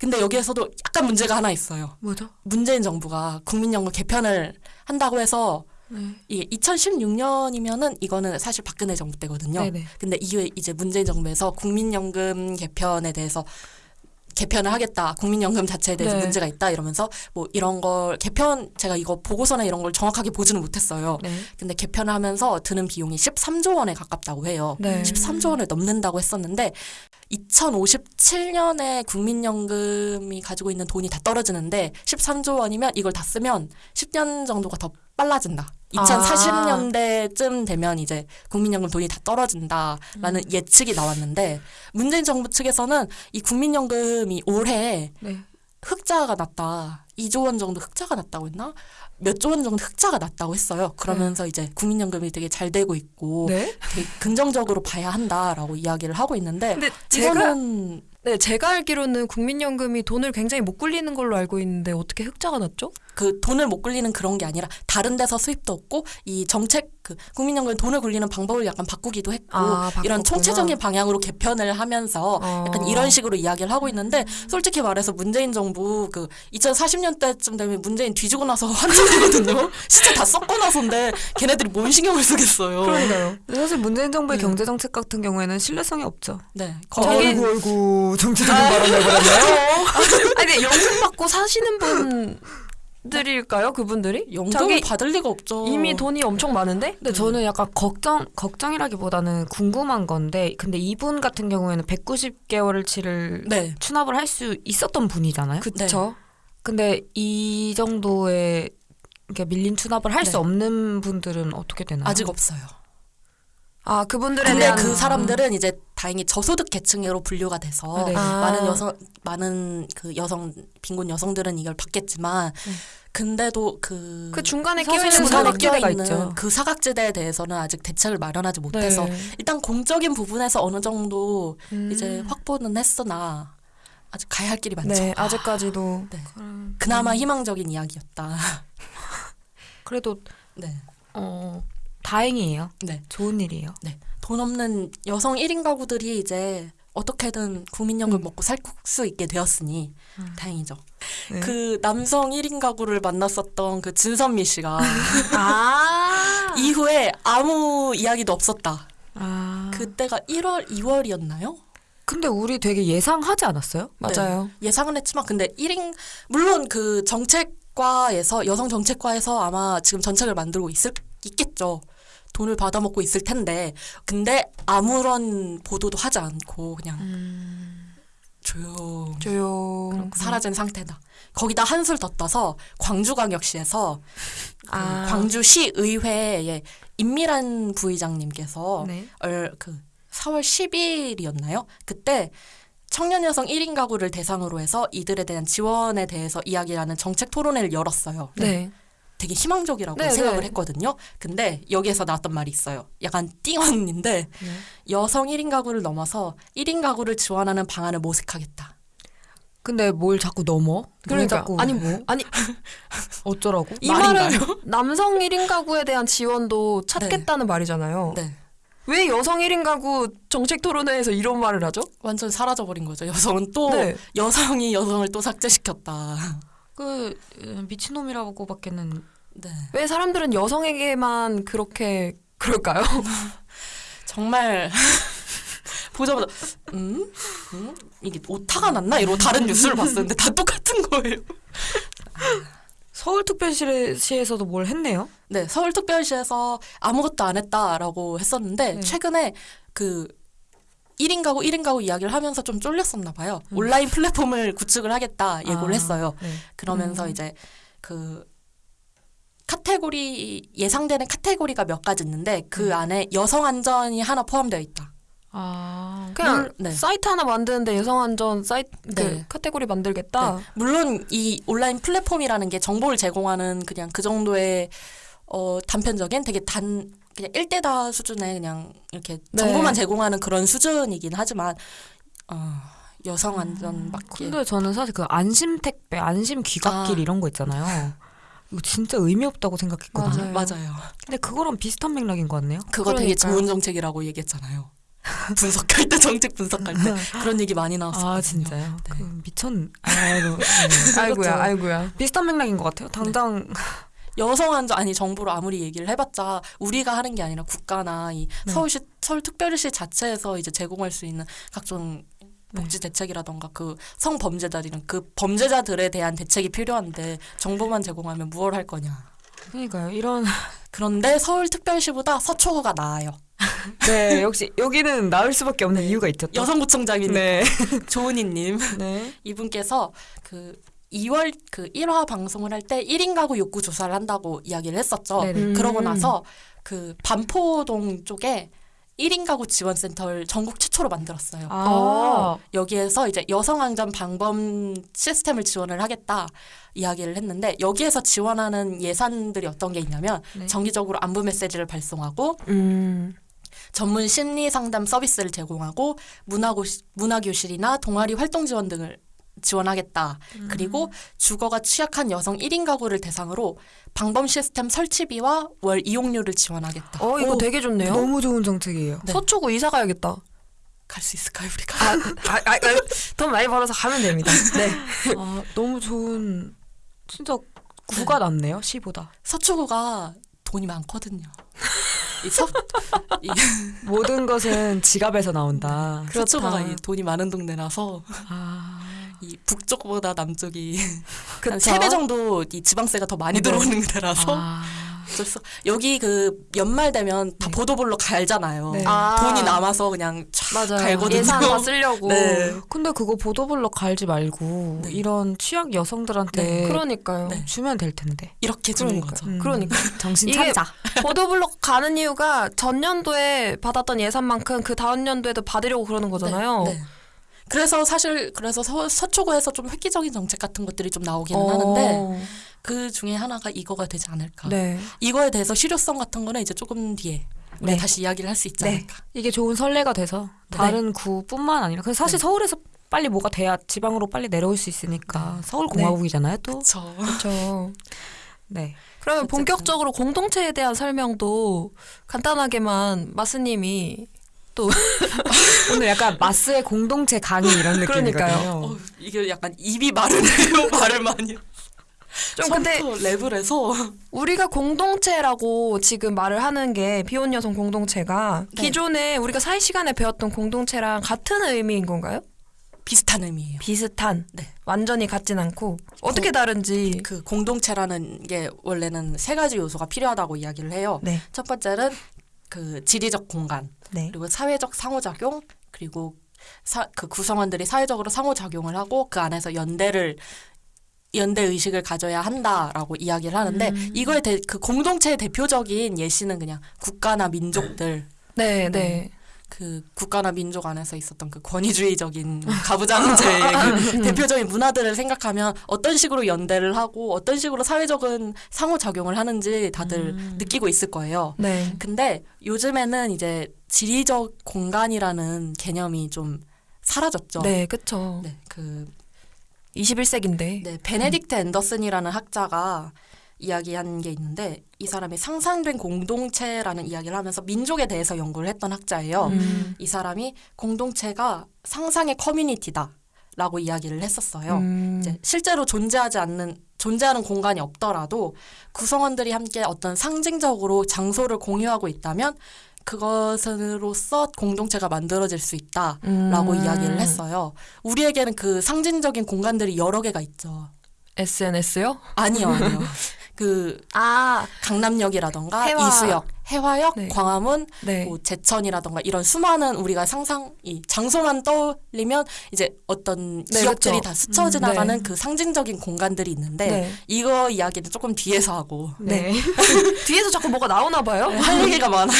근데 여기에서도 약간 문제가 하나 있어요. 뭐죠? 문재인 정부가 국민연금 개편을 한다고 해서 네. 이게 2016년이면은 이거는 사실 박근혜 정부 때거든요. 네네. 근데 이후에 이제 문재인 정부에서 국민연금 개편에 대해서 개편을 하겠다. 국민연금 자체에 대해서 네. 문제가 있다 이러면서 뭐 이런 걸 개편 제가 이거 보고서나 이런 걸 정확하게 보지는 못했어요. 네. 근데 개편을 하면서 드는 비용이 13조 원에 가깝다고 해요. 네. 13조 원을 넘는다고 했었는데 2057년에 국민연금이 가지고 있는 돈이 다 떨어지는데 13조 원이면 이걸 다 쓰면 10년 정도가 더 빨라진다. 아. 2040년대쯤 되면 이제 국민연금 돈이 다 떨어진다라는 예측이 나왔는데 문재인 정부 측에서는 이 국민연금이 올해 네. 흑자가 났다. 2조 원 정도 흑자가 났다고 했나? 몇 조 원 정도 흑자가 났다고 했어요. 그러면서 이제 국민연금이 되게 잘 되고 있고 네. 되게 긍정적으로 봐야 한다라고 이야기를 하고 있는데 근데 제가 이거는 네, 제가 알기로는 국민연금이 돈을 굉장히 못 굴리는 걸로 알고 있는데 어떻게 흑자가 났죠? 그 돈을 못 굴리는 그런 게 아니라 다른 데서 수입도 없고 이 정책 그 국민연금 돈을 굴리는 방법을 약간 바꾸기도 했고 아, 이런. 총체적인 방향으로 개편을 하면서 어. 약간 이런 식으로 이야기를 하고 있는데 솔직히 말해서 문재인 정부 그 2040년대쯤 되면 문재인 뒤지고 나서 한참이거든요. 시체 다 썩고 나서인데 걔네들이 뭔 신경을 쓰겠어요. 그러니까요. 사실 문재인 정부의 네. 경제 정책 같은 경우에는 신뢰성이 없죠. 네. 거기 어이구 정치적인 발언 해버렸네요. 아니, 근데 연금 받고 사시는 분 들일까요? 그분들이? 자기 받을 리가 없죠. 이미 돈이 엄청 많은데? 근데 저는 약간 걱정 걱정이라기보다는 궁금한 건데 근데 이분 같은 경우에는 190개월치를 네. 추납을 할 수 있었던 분이잖아요. 그쵸. 근데 이 정도의 이렇게 밀린 추납을 할수 네. 없는 분들은 어떻게 되나요? 아직 없어요. 아, 그분들에 근데 그 사람들은 이제 다행히 저소득 계층으로 분류가 돼서 네. 아. 많은 여성 많은 그 여성 빈곤 여성들은 이걸 받겠지만 네. 근데도 그 그 중간에 끼어 있는 끼어 사각지대가 있죠. 그 사각지대에 대해서는 아직 대책을 마련하지 못해서 네. 일단 공적인 부분에서 어느 정도 음. 이제 확보는 했으나 아직 가야 할 길이 많죠. 네, 아직까지도 네. 음, 그나마 희망적인 이야기였다. 그래도 네. 어 다행이에요. 네. 좋은 일이에요. 네. 돈 없는 여성 1인 가구들이 이제 어떻게든 국민연금 음. 먹고 살 수 있게 되었으니 음. 다행이죠. 네. 그 남성 1인 가구를 만났었던 그 진선미 씨가 아. 이후에 아무 이야기도 없었다. 아 그때가 1월, 2월이었나요? 근데 우리 되게 예상하지 않았어요? 맞아요. 예상은 했지만 근데 1인 물론 그 정책과에서 여성 정책과에서 아마 지금 정책을 만들고 있을 있겠죠. 돈을 받아먹고 있을 텐데 근데 아무런 보도도 하지 않고 그냥 음. 조용 조용. 사라진 상태다. 거기다 한술 더 떠서 광주광역시에서 그 아. 광주시 의회의 임미란 부의장님께서 네. 얼, 그 4월 10일이었나요? 그때 청년 여성 1인 가구를 대상으로 해서 이들에 대한 지원에 대해서 이야기하는 정책 토론회를 열었어요. 네. 되게 희망적이라고 네, 생각을 네. 했거든요. 근데 여기에서 나왔던 말이 있어요. 약간 띵언인데 네. 여성 1인 가구를 넘어서 1인 가구를 지원하는 방안을 모색하겠다. 근데 뭘 자꾸 넘어? 왜 그러니까 자꾸 아니 뭐 아니 어쩌라고? 이? 말은 남성 1인 가구에 대한 지원도 찾겠다는 말이잖아요. 네. 왜 여성 1인 가구 정책 토론회에서 이런 말을 하죠? 완전 사라져버린 거죠. 여성은 또 네. 여성이 여성을 또 삭제시켰다. 그 어, 미친놈이라고밖에는 네. 왜 사람들은 여성에게만 그렇게 그럴까요? 정말 보자마자 음? 음? 이게 오타가 났나 이러고 다른 뉴스를 봤었는데 다 똑같은 거예요. 서울특별시에서도 뭘 했네요. 네, 서울특별시에서 아무것도 안 했다라고 했었는데 네. 최근에 그 1인 가구 1인 가구 이야기를 하면서 좀 쫄렸었나 봐요. 온라인 플랫폼을 구축을 하겠다 예고를 아, 했어요. 네. 그러면서 음. 이제 그 카테고리 예상되는 카테고리가 몇 가지 있는데 그 음. 안에 여성 안전이 하나 포함되어 있다. 아, 그냥 물- 네. 사이트 하나 만드는데 여성 안전 사이트 그 네. 카테고리 만들겠다. 네. 물론 이 온라인 플랫폼이라는 게 정보를 제공하는 그냥 그 정도의 어 단편적인 되게 단 그냥 일대다 수준의 그냥 이렇게 네. 정보만 제공하는 그런 수준이긴 하지만 어 여성 안전밖에 근데 저는 사실 그 안심 택배, 안심 귀갓길 아. 이런 거 있잖아요. 이거 진짜 의미 없다고 생각했거든요. 맞아요. 맞아요. 근데 그거랑 비슷한 맥락인 것 같네요. 그거 되게 그러니까요. 좋은 정책이라고 얘기했잖아요. 분석할 때 정책 분석할 때 그런 얘기 많이 나왔어요. 아 진짜요? 네. 그 미천. 아이고. 네. 아이고야, 그렇죠. 아이고야. 비슷한 맥락인 것 같아요. 당장 여성 안전 아니 정부로 아무리 얘기를 해봤자 우리가 하는 게 아니라 국가나 이 네. 서울시 서울특별시 자체에서 이제 제공할 수 있는 각종 네. 복지 대책이라던가 그 성범죄자들이랑 그 범죄자들에 대한 대책이 필요한데 정보만 제공하면 무얼 할 거냐. 그러니까요. 이런 그런데 서울특별시보다 서초구가 나아요. 네 역시 여기는 나을 수밖에 없는 이유가 있죠. 또. 여성구청장인 네. 조은희님 네. 이분께서 그 2월 그 1화 방송을 할 때 1인 가구 욕구 조사를 한다고 이야기를 했었죠. 네네. 음. 그러고 나서 그 반포동 쪽에 1인 가구 지원센터를 전국 최초로 만들었어요. 아. 여기에서 이제 여성 안전 방범 시스템을 지원을 하겠다 이야기를 했는데 여기에서 지원하는 예산들이 어떤 게 있냐면 네. 정기적으로 안부 메시지를 발송하고 음. 전문 심리 상담 서비스를 제공하고 문화고 문화 교실이나 동아리 활동 지원 등을 지원하겠다. 음. 그리고 주거가 취약한 여성 1인 가구를 대상으로 방범 시스템 설치비와 월 이용료를 지원하겠다. 어, 이거 오, 되게 좋네요. 너무 좋은 정책이에요. 네. 서초구 이사 가야겠다. 갈 수 있을까요, 우리가? 아, 아, 아, 아, 돈 많이 벌어서 가면 됩니다. 네. 아, 너무 좋은 진짜 구가 낫네요. 시보다. 서초구가 돈이 많거든요. 이 서, 이 모든 것은 지갑에서 나온다. 서초구가 돈이 많은 동네라서 아. 이 북쪽보다 남쪽이 그쵸? 한세배 정도 이 지방세가 더 많이 네. 들어오는 데라서 아. 수- 여기 그 연말 되면 다 네. 보도블록 갈잖아요. 네. 아. 돈이 남아서 그냥 촥. 갈거든요. 예산 다 쓰려고. 네. 근데 그거 보도블록 갈지 말고 네. 이런 취약 여성들한테 네, 그러니까요. 네. 주면 될 텐데. 이렇게 주는 그러니까요. 거죠. 음. 그러니까. 정신 차리자. 보도블록 가는 이유가 전년도에 받았던 예산만큼 그 다음 년도에도 받으려고 그러는 거잖아요. 네. 그래서 사실 그래서 서, 서초구에서 좀 획기적인 정책 같은 것들이 좀 나오기는 어. 하는데 그 중에 하나가 이거가 되지 않을까. 네. 이거에 대해서 실효성 같은 거는 이제 조금 뒤에 우리 네. 가 다시 이야기를 할 수 있지 네. 않을까. 이게 좋은 선례가 돼서 네. 다른 구뿐만 아니라 그래서 사실 네. 서울에서 빨리 뭐가 돼야 지방으로 빨리 내려올 수 있으니까 서울 공화국이잖아요 또. 그렇죠. 그렇죠. 네. 그러면 어쨌든. 본격적으로 공동체에 대한 설명도 간단하게만 마스님이 오늘 약간 마스의 공동체 강의 이런. 느낌이거든요. 어, 이게 약간 입이 마르네요. 말을 많이. 좀 근데 랩을 해서 우리가 공동체라고 지금 말을 하는 게 비혼 여성 공동체가 네. 기존에 우리가 사회 시간에 배웠던 공동체랑 같은 의미인 건가요? 비슷한 의미예요. 비슷한. 네. 완전히 같진 않고 어떻게 다른지. 그 공동체라는 게 원래는 세 가지 요소가 필요하다고 이야기를 해요. 네. 첫 번째는 그 지리적 공간, 네. 그리고 사회적 상호작용, 그리고 사, 그 구성원들이 사회적으로 상호작용을 하고 그 안에서 연대를 연대 의식을 가져야 한다라고 이야기를 하는데 음. 이거에 대, 그 공동체의 대표적인 예시는 그냥 국가나 민족들 네, 네. 그 국가나 민족 안에서 있었던 그 권위주의적인 가부장제의 그 대표적인 문화들을 생각하면 어떤 식으로 연대를 하고 어떤 식으로 사회적인 상호작용을 하는지 다들 음. 느끼고 있을 거예요. 네. 근데 요즘에는 이제 지리적 공간이라는 개념이 좀 사라졌죠. 네, 그쵸. 네, 그 21세기인데. 네, 베네딕트 앤더슨이라는 학자가 이야기한 게 있는데 이 사람이 상상된 공동체라는 이야기를 하면서 민족에 대해서 연구를 했던 학자예요. 음. 이 사람이 공동체가 상상의 커뮤니티다 라고 이야기를 했었어요. 음. 이제 실제로 존재하지 않는 존재하는 공간이 없더라도 구성원들이 함께 어떤 상징적으로 장소를 공유하고 있다면 그것으로서 공동체가 만들어질 수 있다라고 음. 이야기를 했어요. 우리에게는 그 상징적인 공간들이 여러 개가 있죠. SNS요? 아니요, 아니요. 그 아, 강남역이라던가 해화. 이수역, 해화역, 네. 광화문, 네. 뭐 제천이라던가 이런 수많은 우리가 상상 이 장소만 떠올리면 이제 어떤 네, 기업들이 그쵸. 다 스쳐 음, 지나가는 네. 그 상징적인 공간들이 있는데 네. 이거 이야기는 조금 뒤에서 하고 네. 뒤에서 자꾸 뭐가 나오나 봐요. 네, 할 얘기가 많아요.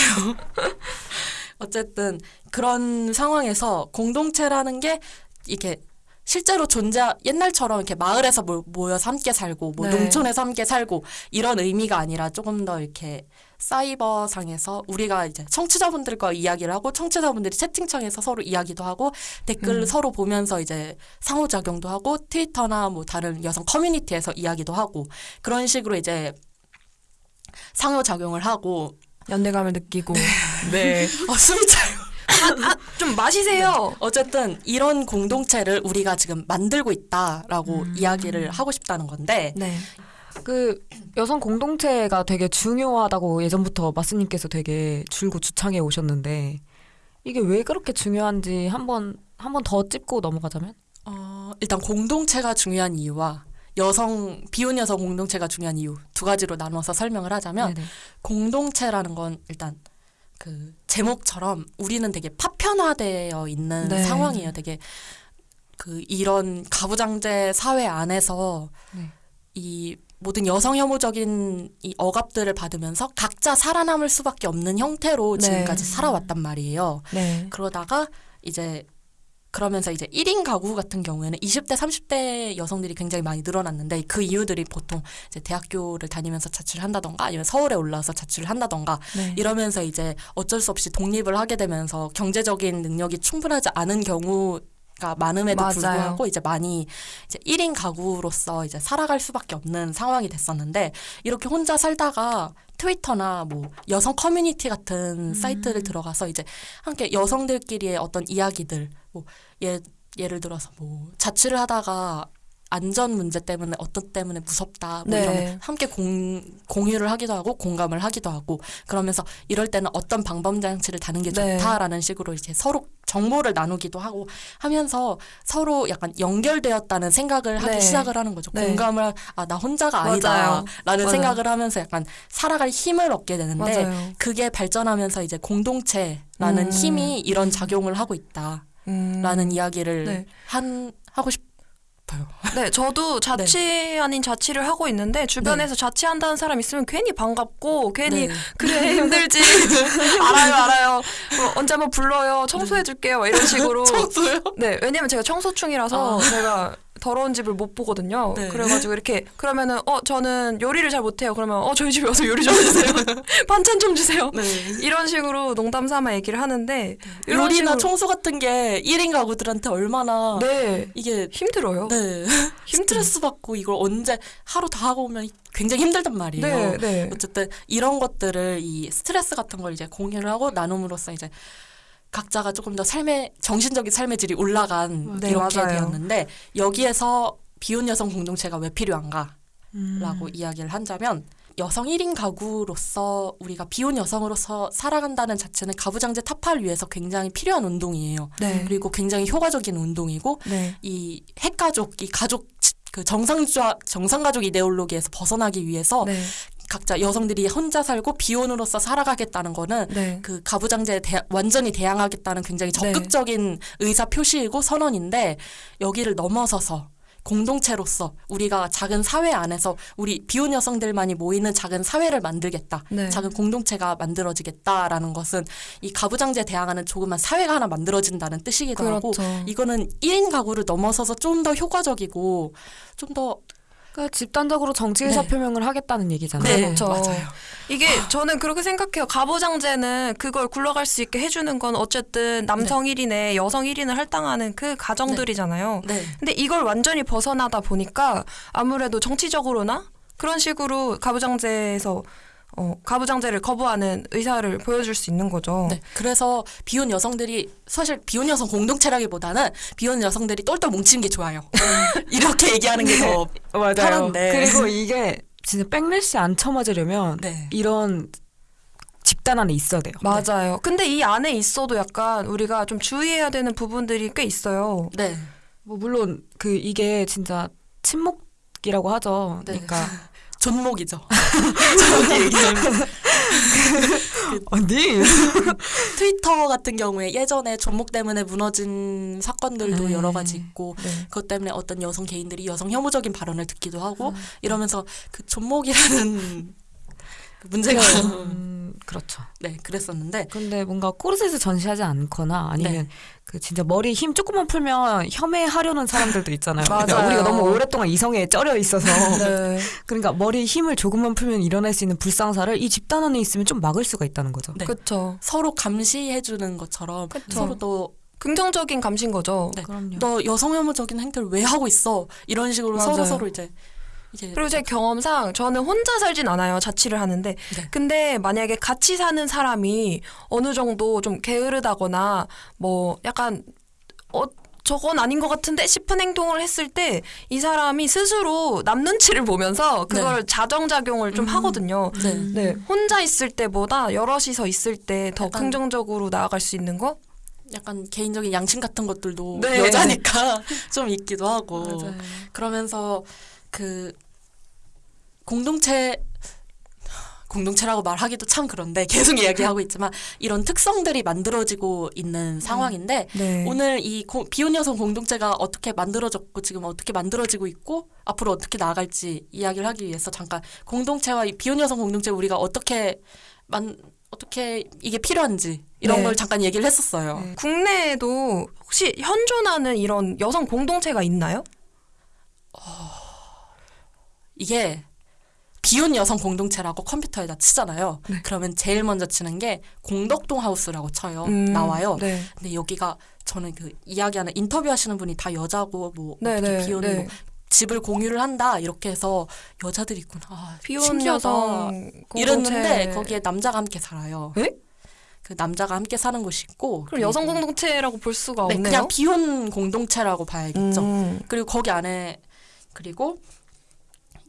어쨌든 그런 상황에서 공동체라는 게 이렇게 실제로 존재 옛날처럼 이렇게 마을에서 모- 모여서 함께 살고 뭐 네. 농촌에서 함께 살고 이런 의미가 아니라 조금 더 이렇게 사이버 상에서 우리가 이제 청취자분들과 이야기를 하고 청취자분들이 채팅창에서 서로 이야기도 하고 댓글 음. 서로 보면서 이제 상호작용도 하고 트위터나 뭐 다른 여성 커뮤니티에서 이야기도 하고 그런 식으로 이제 상호작용을 하고 연대감을 느끼고. 네. 어, 숨이 차요. 좀 마시세요. 어쨌든 이런 공동체를 우리가 지금 만들고 있다라고 음. 이야기를 하고 싶다는 건데 네. 그 여성 공동체가 되게 중요하다고 예전부터 마스님께서 되게 줄고 주창해 오셨는데 이게 왜 그렇게 중요한지 한번 한 번 더 짚고 넘어가자면 어, 일단 공동체가 중요한 이유와 여성 비혼 여성 공동체가 중요한 이유 두 가지로 나눠서 설명을 하자면 네네. 공동체라는 건 일단 그 제목처럼 우리는 되게 파편화되어 있는 네. 상황이에요. 되게 그 이런 가부장제 사회 안에서 네. 이 모든 여성 혐오적인 이 억압들을 받으면서 각자 살아남을 수밖에 없는 형태로 네. 지금까지 살아왔단 말이에요. 네. 그러다가 이제 그러면서 이제 1인 가구 같은 경우에는 20대, 30대 여성들이 굉장히 많이 늘어났는데 그 이유들이 보통 이제 대학교를 다니면서 자취를 한다던가 아니면 서울에 올라와서 자취를 한다던가 네. 이러면서 이제 어쩔 수 없이 독립을 하게 되면서 경제적인 능력이 충분하지 않은 경우 가 많음에도 맞아요. 불구하고 이제 많이 이제 1인 가구로서 이제 살아갈 수밖에 없는 상황이 됐었는데 이렇게 혼자 살다가 트위터나 뭐 여성 커뮤니티 같은 사이트를 들어가서 이제 함께 여성들끼리의 어떤 이야기들 뭐 예, 예를 들어서 뭐 자취를 하다가 안전 문제 때문에 어떤 때문에 무섭다 뭐 네. 이런 함께 공, 공유를 하기도 하고 공감을 하기도 하고 그러면서 이럴 때는 어떤 방법 장치를 다는 게 네. 좋다라는 식으로 이제 서로 정보를 나누기도 하고 하면서 서로 약간 연결되었다는 생각을 하기 네. 시작을 하는 거죠. 네. 공감을 아 나 혼자가. 아니다라는 맞아요. 생각을 하면서 약간 살아갈 힘을 얻게 되는데 맞아요. 그게 발전하면서 이제 공동체라는 음. 힘이 이런 작용을 하고 있다라는 음. 이야기를 네. 한 하고 싶 어요. 네, 저도 자취 아닌 자취를 하고 있는데 주변에서 자취한다는 사람 있으면 괜히 반갑고 괜히 네. 그래 힘들지. 알아요 알아요. 뭐 언제 한번 불러요. 청소해줄게요. 이런 식으로. 청소요? 네 왜냐면 제가 청소충이라서 제가 더러운 집을 못 보거든요 네. 그래가지고 이렇게 그러면은 어 저는 요리를 잘 못해요 그러면 어 저희 집에 와서 요리 좀 해주세요 반찬 좀 주세요 네. 이런 식으로 농담 삼아 얘기를 하는데 이런 요리나 식으로- 청소 같은 게 1인 가구들한테 얼마나 네 이게 힘들어요 네. 스트레스 받고 이걸 언제 하루 다 하고 오면 굉장히 힘들단 말이에요. 네, 네. 어쨌든 이런 것들을 이 스트레스 같은 걸 이제 공유를 하고 나눔으로써 이제 각자가 조금 더 삶의 정신적인 삶의 질이 올라간 네, 이렇게 맞아요. 되었는데 여기에서 비혼 여성 공동체가 왜 필요한가라고 음. 이야기를 한다면 여성 1인 가구로서 우리가 비혼 여성으로서 살아간다는 자체는 가부장제 타파를 위해서 굉장히 필요한 운동이에요. 네. 그리고 굉장히 효과적인 운동이고 네. 이 핵가족, 이 가족 치- 그 정상주의 정상가족 이데올로기에서 벗어나기 위해서 네. 각자 여성들이 혼자 살고 비혼으로서 살아가겠다는 거는 네. 그 가부장제에 대, 완전히 대항하겠다는 굉장히 네. 적극적인 의사 표시이고 선언인데 여기를 넘어서서 공동체로서 우리가 작은 사회 안에서 우리 비혼 여성들만이 모이는 작은 사회를 만들겠다. 네. 작은 공동체가 만들어지겠다라는 것은 이 가부장제에 대항하는 조그만 사회가 하나 만들어진다는 뜻이기도 하고 그렇죠. 이거는 1인 가구를 넘어서서 좀 더 효과적이고 좀더 그러니까 집단적으로 정치 의사 네. 표명을 하겠다는 얘기잖아요. 네, 그렇죠. 맞아요. 이게 저는 그렇게 생각해요. 가부장제는 그걸 굴러갈 수 있게 해주는 건 어쨌든 남성 1인에 여성 1인을 할당하는 그 가정들이잖아요. 네. 근데 이걸 완전히 벗어나다 보니까 아무래도 정치적으로나 그런 식으로 가부장제에서 어, 가부장제를 거부하는 의사를 보여줄 수 있는 거죠. 네. 그래서 비혼 여성들이 사실 비혼 여성 공동체라기보다는 비혼 여성들이 똘똘 뭉치는 게 좋아요. 이렇게 얘기하는 게더 맞아요. 편한데. 그리고 이게 진짜 백래시 안 쳐맞으려면 네. 이런 집단 안에 있어야 돼요. 맞아요. 근데 이 안에 있어도 약간 우리가 좀 주의해야 되는 부분들이 꽤 있어요. 네. 뭐 물론 그 이게 진짜 친목이라고 하죠. 네. 그러니까 좆목이죠. 저렇게 얘기하면 언니 트위터 같은 경우에 예전에 좆목 때문에 무너진 사건들도 네. 여러 가지 있고 네. 그것 때문에 어떤 여성 개인들이 여성 혐오적인 발언을 듣기도 하고 음. 이러면서 그 좆목이라는 문제가 음, 그렇죠. 네 그랬었는데 근데 뭔가 코르셋을 전시하지 않거나 아니면 네. 그 진짜 머리 힘 조금만 풀면 혐해하려는 사람들도 있잖아요. 맞아요. 그러니까 우리가 너무 오랫동안 이성에 쩔여 있어서 네. 그러니까 머리 힘을 조금만 풀면 일어날 수 있는 불상사를 이 집단 안에 있으면 좀 막을 수가 있다는 거죠. 네. 그렇죠. 서로 감시해 주는 것처럼 그쵸. 서로 너, 긍정적인 감시인 거죠. 네. 그럼요. 너 여성 혐오적인 행태를 왜 하고 있어 이런 식으로 맞아요. 서로 서로 이제 그리고 제 경험상 저는 혼자 살진 않아요. 자취를 하는데. 네. 근데 만약에 같이 사는 사람이 어느 정도 좀 게으르다거나 뭐 약간 어 저건 아닌 것 같은데 싶은 행동을 했을 때 이 사람이 스스로 남 눈치를 보면서 그걸 자정작용을 좀 음. 하거든요. 네. 네, 혼자 있을 때보다 여럿이서 있을 때 더 긍정적으로 나아갈 수 있는 거? 약간 개인적인 양심 같은 것들도 네. 여자니까 좀 있기도 하고 맞아요. 그러면서 그 공동체 공동체라고 말하기도 참 그런데 계속 이야기하고 있지만 이런 특성들이 만들어지고 있는 상황인데 네. 오늘 이 고- 비혼 여성 공동체가 어떻게 만들어졌고 지금 어떻게 만들어지고 있고 앞으로 어떻게 나아갈지 이야기를 하기 위해서 잠깐 공동체와 이 비혼 여성 공동체 우리가 어떻게 만 어떻게 이게 필요한지 이런 네. 걸 잠깐 얘기를 했었어요. 네. 국내에도 혹시 현존하는 이런 여성 공동체가 있나요? 이게 비혼 여성 공동체라고 컴퓨터에다 치잖아요. 그러면 제일 먼저 치는 게 공덕동 하우스라고 쳐요. 음, 나와요. 네. 근데 여기가 저는 그 이야기하는 인터뷰하시는 분이 다 여자고 뭐 네, 어떻게 네, 비혼 네. 뭐 집을 공유를 한다 이렇게 해서 여자들이 있구나. 아, 비혼. 여성 공동체. 이랬는데 거기에 남자가 함께 살아요. 에? 그 남자가 함께 사는 곳이 있고 그럼 여성 공동체라고 볼 수가 네, 없네요. 그냥 비혼 공동체라고 봐야겠죠. 음. 그리고 거기 안에 그리고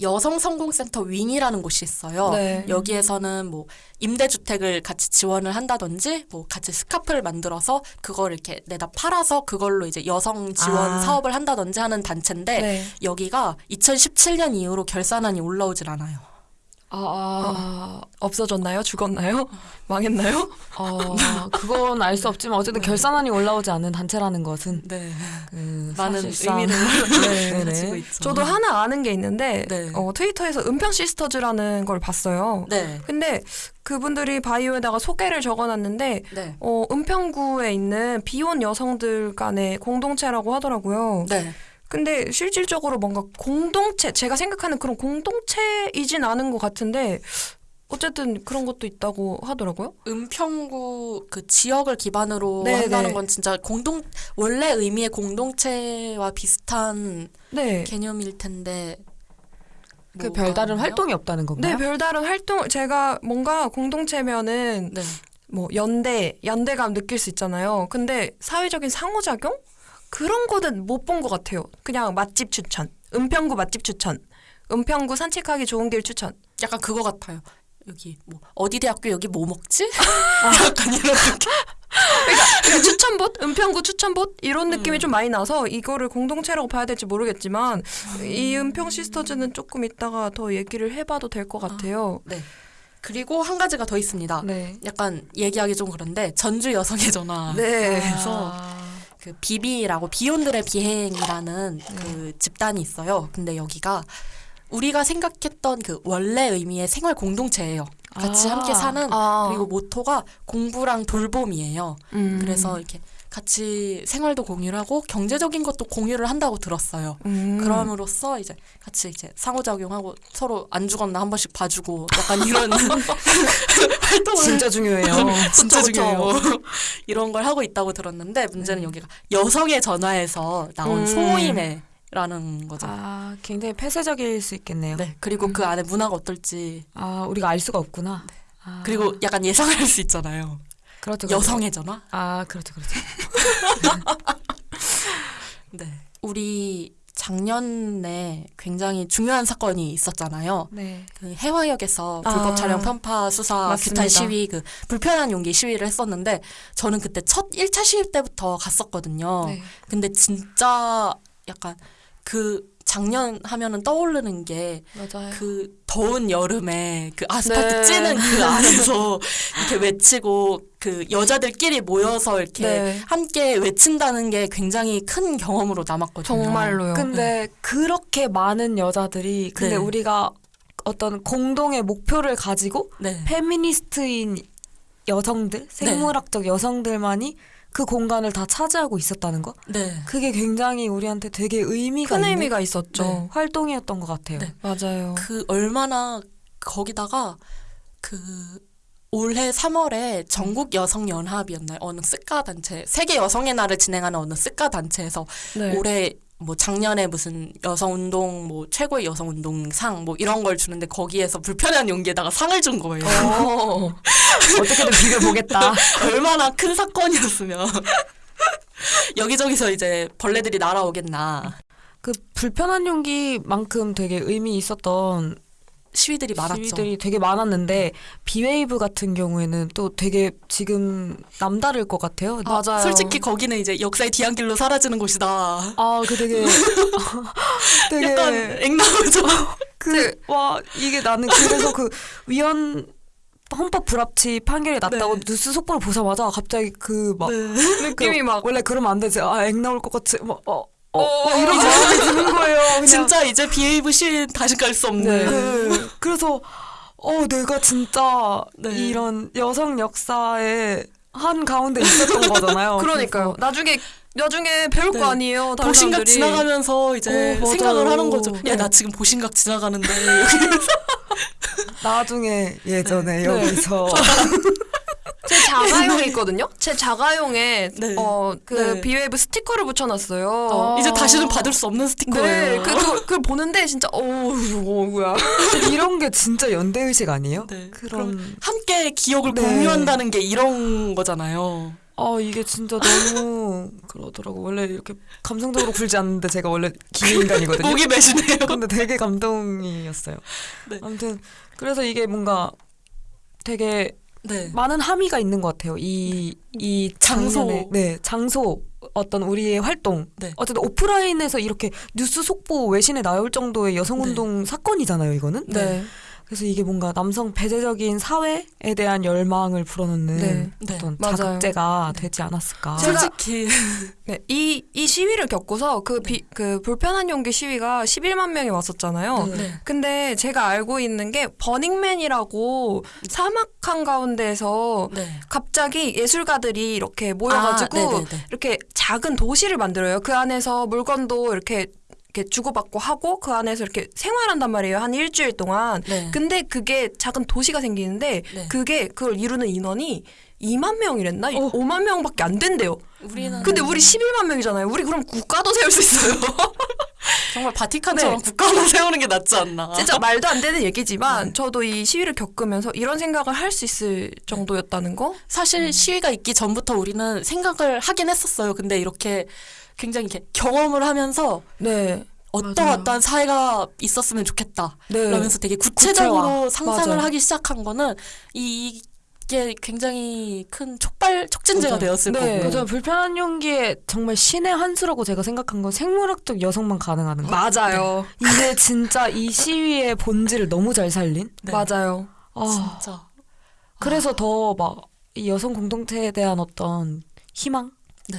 여성 성공센터 윙이라는 곳이 있어요. 네. 여기에서는 뭐 임대주택을 같이 지원을 한다든지 뭐 같이 스카프를 만들어서 그걸 이렇게 내다 팔아서 그걸로 이제 여성 지원 아. 사업을 한다든지 하는 단체인데 네. 여기가 2017년 이후로 결산안이 올라오질 않아요. 아, 아, 없어졌나요? 죽었나요? 망했나요? 어, 그건 알 수 없지만 어쨌든 결산안이 올라오지 않는 단체라는 것은 네. 그 많은 사실상- 의미를 네, 가지고 네. 있죠. 저도 하나 아는 게 있는데 네. 어, 트위터에서 은평 시스터즈라는 걸 봤어요. 네. 근데 그분들이 바이오에다가 소개를 적어놨는데 네. 어, 은평구에 있는 비혼 여성들 간의 공동체라고 하더라고요. 네. 근데 실질적으로 뭔가 공동체, 제가 생각하는 그런 공동체이진 않은 것 같은데 어쨌든 그런 것도 있다고 하더라고요. 은평구 그 지역을 기반으로 네, 한다는 네. 건 진짜 공동 원래 의미의 공동체와 비슷한 네. 개념일 텐데 그 별다른? 활동이 없다는 건가요? 네, 별다른 활동, 제가 뭔가 공동체면은 네. 뭐 연대, 연대감 느낄 수 있잖아요. 근데 사회적인 상호작용? 그런 거는 못 본 것 같아요. 그냥 맛집 추천, 은평구 맛집 추천, 은평구 산책하기 좋은 길 추천. 약간 그거 같아요. 여기 뭐 어디 대학교 여기 뭐 먹지? 약간 이런 느낌. 그러니까 추천봇, 은평구 추천봇 이런 느낌이 좀 많이 나서 이거를 공동체라고 봐야 될지 모르겠지만 이 은평 시스터즈는 조금 이따가 더 얘기를 해봐도 될 것 같아요. 네. 그리고 한 가지가 더 있습니다. 네. 약간 얘기하기 좀 그런데 전주 여성의 전화. 네. 그래서 그 비비라고 비혼들의 비행이라는 네. 그 집단이 있어요. 근데 여기가 우리가 생각했던 그 원래 의미의 생활 공동체예요. 같이 아. 함께 사는 아. 그리고 모토가 공부랑 돌봄이에요. 음. 그래서 이렇게 같이 생활도 공유를 하고 경제적인 것도 공유를 한다고 들었어요. 음. 그럼으로써 이제 같이 이제 상호작용하고 서로 안 죽었나 한 번씩 봐주고 약간 이런 활동을 진짜 중요해요. 진짜. 중요해요. 이런 걸 하고 있다고 들었는데 문제는 여기가 여성의 전화에서 나온 음. 소모임에 라는 거죠. 아, 굉장히 폐쇄적일 수 있겠네요. 네. 그리고 음. 그 안에 문화가 어떨지 아, 우리가 알 수가 없구나. 아, 그리고 약간 예상할 수 있잖아요. 그렇죠, 그렇죠. 여성애잖아. 아, 그렇죠, 그렇죠. 네. 우리 작년에 굉장히 중요한 사건이 있었잖아요. 네. 그 해화역에서 아, 불법 촬영 편파 수사 맞습니다. 규탄 시위 그 불편한 용기 시위를 했었는데 저는 그때 첫 1차 시위 때부터 갔었거든요. 네. 근데 진짜 약간 그 작년 하면은 떠오르는 게. 그 더운 여름에 그 아스팔트 네. 찌는 그 안에서 이렇게 외치고 그 여자들끼리 모여서 이렇게 네. 함께 외친다는 게 굉장히 큰 경험으로 남았거든요. 정말로요. 근데 그렇게 많은 여자들이 근데 네. 우리가 어떤 공동의 목표를 가지고 네. 페미니스트인 여성들, 생물학적 여성들만이 그 공간을 다 차지하고 있었다는 거. 네. 그게 굉장히 우리한테 되게 의미가 큰 있는 의미가 있었죠. 네. 활동이었던 것 같아요. 네. 맞아요. 그 얼마나 거기다가 그 올해 3월에 전국 여성 연합이었나요? 어느 스카 단체 세계 여성의 날을 진행하는 어느 스카 단체에서 네. 올해 뭐 작년에 무슨 여성 운동 뭐 최고의 여성 운동상 뭐 이런 걸 주는데 거기에서 불편한 용기에다가 상을 준 거예요. 어. 어떻게든 비벼 보겠다. 얼마나 큰 사건이었으면 여기저기서 이제 벌레들이 날아오겠나 그 불편한 용기만큼 되게 의미 있었던 시위들이 많았죠. 시위들이 되게 많았는데 비웨이브 같은 경우에는 또 되게 지금 남다를 것 같아요. 맞아요. 솔직히 거기는 이제 역사의 뒤안길로 사라지는 곳이다. 아, 그 되게 되게 약간 앵나오죠. 그와 이게 나는 그래서 그 위헌 헌법 불합치 판결이 났다고 네. 뉴스 속보를 보자마자 갑자기 그막 느낌이 막 원래 그러면 안 되지 아액 나올 것 같이 뭐어 어, 어, 어, 이런 마음이 드는 거예요. 그냥. 진짜 이제 비에이브 시위 다시 갈 수 없는. 네. 그래서 어 내가 진짜 네. 이런 여성 역사의 한 가운데 있었던 거잖아요. 그러니까요. 나중에 나중에 배울 네. 거 아니에요. 보신각 사람들이. 지나가면서 이제 어, 맞아요. 생각을 하는 거죠. 네. 야, 나 지금 보신각 지나가는데. 나중에 예전에 네. 여기서 제 자가용이 있거든요. 제 자가용에 네. 어그 네. 비웨이브 스티커를 붙여놨어요. 어. 이제 다시는 받을 수 없는 스티커예요. 네, 그, 그, 그걸 보는데 진짜 어우 뭐야. 이런 게 진짜 연대 의식 아니에요? 네. 그런 함께 기억을 네. 공유한다는 게 이런 거잖아요. 아 이게 진짜 너무 그러더라고 원래 이렇게 감성적으로 굴지 않는데 제가 원래 기인간이거든요. 목이 매시네요. 근데 되게 감동이었어요. 네. 아무튼 그래서 이게 뭔가 되게 네. 많은 함의가 있는 것 같아요. 이, 이 장소. 네, 장소, 어떤 우리의 활동. 네. 어쨌든 오프라인에서 이렇게 뉴스 속보 외신에 나올 정도의 여성운동 사건이잖아요, 이거는. 네. 그래서 이게 뭔가 남성 배제적인 사회에 대한 열망을 불어넣는 네. 네. 어떤 맞아요. 자극제가 되지 않았을까. 솔직히 네. 이, 이 시위를 겪고서 그, 비, 그 불편한 용기 시위가 11만 명이 왔었잖아요. 네. 근데 제가 알고 있는 게 버닝맨이라고 사막 한가운데에서 네. 갑자기 예술가들이 이렇게 모여가지고 아. 이렇게 작은 도시를 만들어요. 그 안에서 물건도 이렇게 이렇게 주고받고 하고 그 안에서 이렇게 생활한단 말이에요. 한 일주일 동안. 네. 근데 그게 작은 도시가 생기는데 네. 그게 그걸 이루는 인원이 2만 명이랬나? 어. 5만 명밖에 안 된대요. 우리는 근데 우리 11만 명이잖아요. 우리 그럼 국가도 세울 수 있어요. 정말 바티칸처럼 네. 국가만 세우는 게 낫지 않나. 진짜 말도 안 되는 얘기지만 네. 저도 이 시위를 겪으면서 이런 생각을 할 수 있을 정도였다는 거. 사실 음. 시위가 있기 전부터 우리는 생각을 하긴 했었어요. 근데 이렇게 굉장히 이렇게 경험을 하면서 네. 어떤 맞아요. 어떤 사회가 있었으면 좋겠다. 네. 그러면서 되게 구체적으로 구체화. 상상을 맞아요. 하기 시작한 거는 이- 이게 굉장히 큰 촉발 촉진제가 맞아요. 되었을 네. 거고. 그래서 불편한 용기에 정말 신의 한 수라고 제가 생각한 건 생물학적 여성만 가능하는 거. 맞아요. 이게 진짜 이 시위의 본질을 너무 잘 살린. 네. 맞아요. 아, 진짜. 그래서 더막이 여성 공동체에 대한 어떤 희망 네.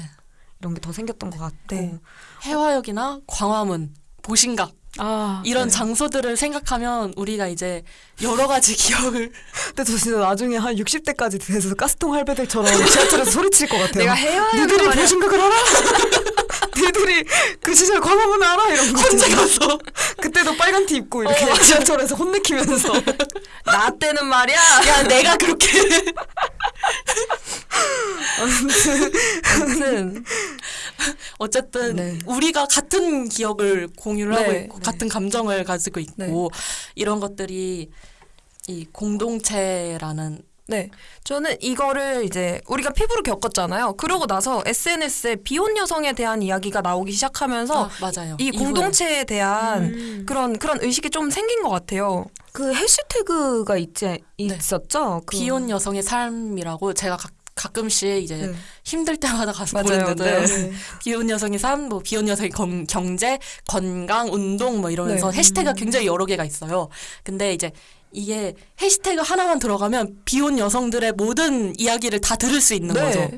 이런 게 더 생겼던 것 같고. 네. 해화역이나 광화문, 보신각 아 이런 네. 장소들을 생각하면 우리가 이제 여러 가지 기억을 근데 저 진짜 나중에 한 60대까지 돼서 가스통 할배들처럼 지하철에서 소리칠 것 같아요. 내가 해와야 니들이 보신 각을 알아? 니들이 그 시절 광화문 알아? 이런 거. 언제 가서 그때도 빨간 티 입고 이렇게 지하철에서 혼내키면서 나 때는 말이야. 야 내가 그렇게 아무튼 어쨌든 네. 우리가 같은 기억을 공유를 하고 네, 있고 네. 같은 감정을 가지고 있고 네. 이런 것들이 이 공동체라는 네. 저는 이거를 이제 우리가 피부로 겪었잖아요. 그러고 나서 SNS에 비혼 여성에 대한 이야기가 나오기 시작하면서 아, 맞아요. 이. 공동체에 대한 음. 그런 그런 의식이 좀 생긴 것 같아요. 그 해시태그가 있지 있었죠. 그- 비혼 여성의 삶이라고 제가 가, 가끔씩 이제 네. 힘들 때마다 가서 맞아요. 보는데 네. 비혼 여성의 삶, 뭐 비혼 여성의 건- 경제, 건강, 운동 뭐 이러면서 네. 해시태그가 굉장히 여러 개가 있어요. 근데 이제 이게 해시태그 하나만 들어가면 비혼 여성들의 모든 이야기를 다 들을 수 있는 거죠.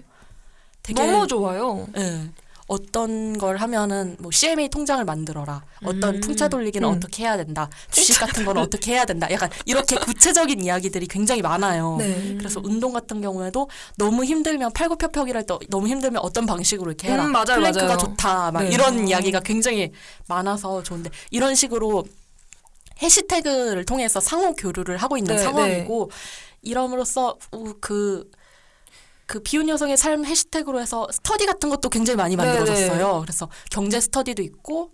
되게 네. 너무 좋아요. 예. 어떤 걸 하면은 뭐 CMA 통장을 만들어라. 어떤 음. 풍차 돌리기는 음. 어떻게 해야 된다. 주식 같은 거는 어떻게 해야 된다. 약간 이렇게 구체적인 이야기들이 굉장히 많아요. 네. 그래서 운동 같은 경우에도 너무 힘들면 팔굽혀펴기를 또 너무 힘들면 어떤 방식으로 이렇게 해라. 음, 맞아요, 플랭크가 맞아요. 좋다. 막 네. 이런 이야기가 굉장히 많아서 좋은데 이런 식으로 해시태그를 통해서 상호 교류를 하고 있는 네, 상황이고 이럼으로써 우- 그, 그 비혼 여성의 삶 해시태그로 해서 스터디 같은 것도 굉장히 많이 네, 만들어졌어요. 그래서 경제 스터디도 있고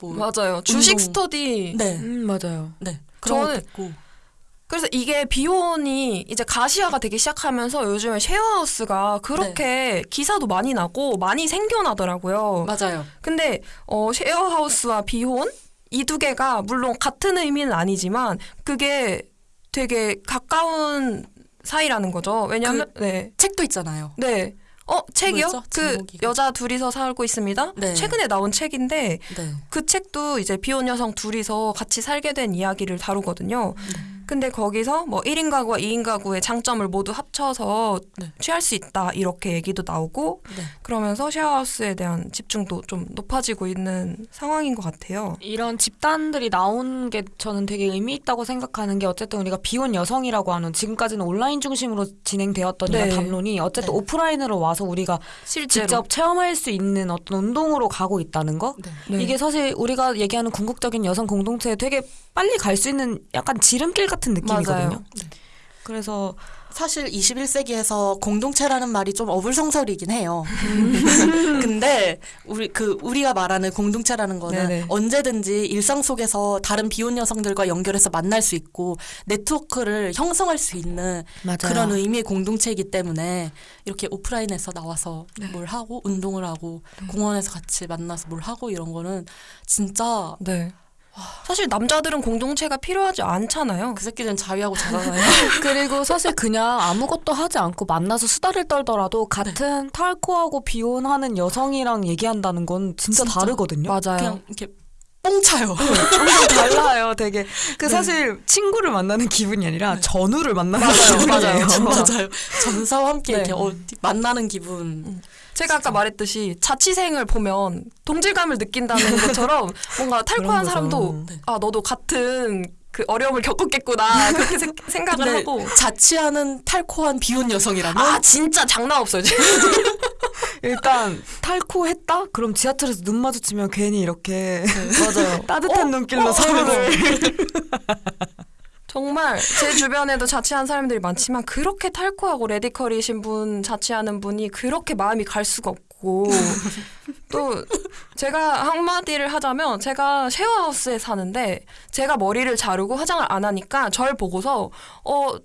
뭐 맞아요. 주식 운동. 스터디. 네, 음 맞아요. 네 그런 저는 것도 있고 그래서 이게 비혼이 이제 가시화가 되기 시작하면서 요즘에 쉐어하우스가 그렇게 네. 기사도 많이 나고 많이 생겨나더라고요. 맞아요. 근데 어 쉐어하우스와 비혼 이 두 개가 물론 같은 의미는 아니지만 그게 되게 가까운 사이라는 거죠. 왜냐면 네. 책도 있잖아요. 네. 어, 책이요? 그 제목이. 여자 둘이서 살고 있습니다. 네. 최근에 나온 책인데 네. 그 책도 이제 비혼 여성 둘이서 같이 살게 된 이야기를 다루거든요. 근데 거기서 뭐 1인 가구와 2인 가구의 장점을 모두 합쳐서 네. 취할 수 있다 이렇게 얘기도 나오고 네. 그러면서 쉐어하우스에 대한 집중도 좀 높아지고 있는 상황인 것 같아요. 이런 집단들이 나온 게 저는 되게 의미 있다고 생각하는 게 어쨌든 우리가 비혼 여성이라고 하는 지금까지는 온라인 중심으로 진행되었던 네. 이런 담론이 어쨌든 네. 오프라인으로 와서 우리가 실제로 직접 체험할 수 있는 어떤 운동으로 가고 있다는 거 네. 네. 이게 사실 우리가 얘기하는 궁극적인 여성 공동체에 되게 빨리 갈 수 있는 약간 지름길 같은 느낌이거든요. 맞아요. 그래서 사실 21세기에서 공동체라는 말이 좀 어불성설이긴 해요. 근데 우리 그 우리가 말하는 공동체라는 거는 네네. 언제든지 일상 속에서 다른 비혼 여성들과 연결해서 만날 수 있고 네트워크를 형성할 수 있는 맞아요. 그런 의미의 공동체이기 때문에 이렇게 오프라인에서 나와서 네. 뭘 하고 운동을 하고 공원에서 같이 만나서 뭘 하고 이런 거는 진짜 네. 사실 남자들은 공동체가 필요하지 않잖아요. 그 새끼들은 자위하고 자잖아요. 그리고 사실 그냥 아무것도 하지 않고 만나서 수다를 떨더라도 같은 탈코하고 비혼하는 여성이랑 얘기한다는 건 진짜, 진짜. 다르거든요. 맞아요. 그냥 이렇게 뻥 차요. 엄청 달라요, 되게. 그 사실 친구를 만나는 기분이 아니라 전우를 만나는 기분이에요. 맞아요. 맞아요. 전사와 함께 네. 이렇게 어디 만나는 기분. 제가 아까 말했듯이 자취생을 보면 동질감을 느낀다는 것처럼 뭔가 탈코한. 사람도 네. 아 너도 같은 그 어려움을 겪었겠구나 그렇게 생- 생각을 하고 자취하는 탈코한 비혼 여성이라면 아 진짜 장난 없어요. 일단 탈코 했다? 그럼 지하철에서 눈 마주치면 괜히 이렇게 맞아요. 따뜻한 눈길로 서로를 정말 제 주변에도 자취한 사람들이 많지만 그렇게 탈코하고 레디컬이신 분 자취하는 분이 그렇게 마음이 갈 수가 없고 또 제가 한마디를 하자면 제가 쉐어하우스에 사는데 제가 머리를 자르고 화장을 안 하니까 절 보고서 어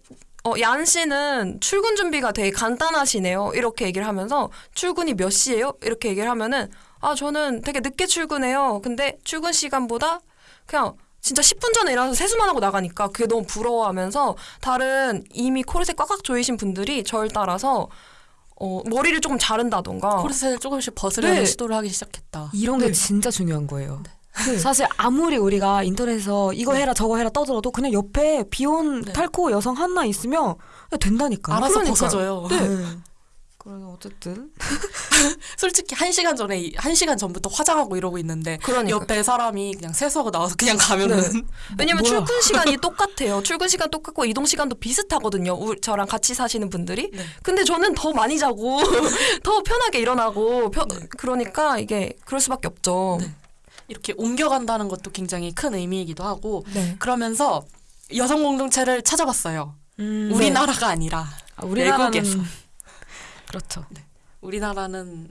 어, 얀 씨는 출근 준비가 되게 간단하시네요. 이렇게 얘기를 하면서 출근이 몇 시예요? 이렇게 얘기를 하면은 아, 저는 되게 늦게 출근해요. 근데 출근 시간보다 그냥 진짜 10분 전에 일어나서 세수만 하고 나가니까 그게 너무 부러워하면서 다른 이미 코르셋 꽉꽉 조이신 분들이 절 따라서 어, 머리를 조금 자른다던가 코르셋을 조금씩 벗으려는 네. 시도를 하기 시작했다. 이런 게 네. 진짜 중요한 거예요. 네. 사실 아무리 우리가 인터넷에서 이거 해라 저거 해라 떠들어도 그냥 옆에 비혼 네. 탈코 여성 하나 있으면 된다니까. 알아서 그러니까요. 벗어져요. 네. 그래서 어쨌든 솔직히 한 시간 전에 이- 한 시간 전부터 화장하고 이러고 있는데 그러니까 옆에 사람이 그냥 세수하고 나와서 그냥 가면은 왜냐면 뭐야? 출근 시간이 똑같아요. 출근 시간 똑같고 이동 시간도 비슷하거든요. 우- 저랑 같이 사시는 분들이. 네. 근데 저는 더 많이 자고 더 편하게 일어나고 펴- 네. 그러니까 이게 그럴 수밖에 없죠. 네. 이렇게 옮겨간다는 것도 굉장히 큰 의미이기도 하고 네. 그러면서 여성 공동체를 찾아봤어요. 음, 우리나라가 아니라 아, 우리나라는 외국에서. 그렇죠. 우리나라는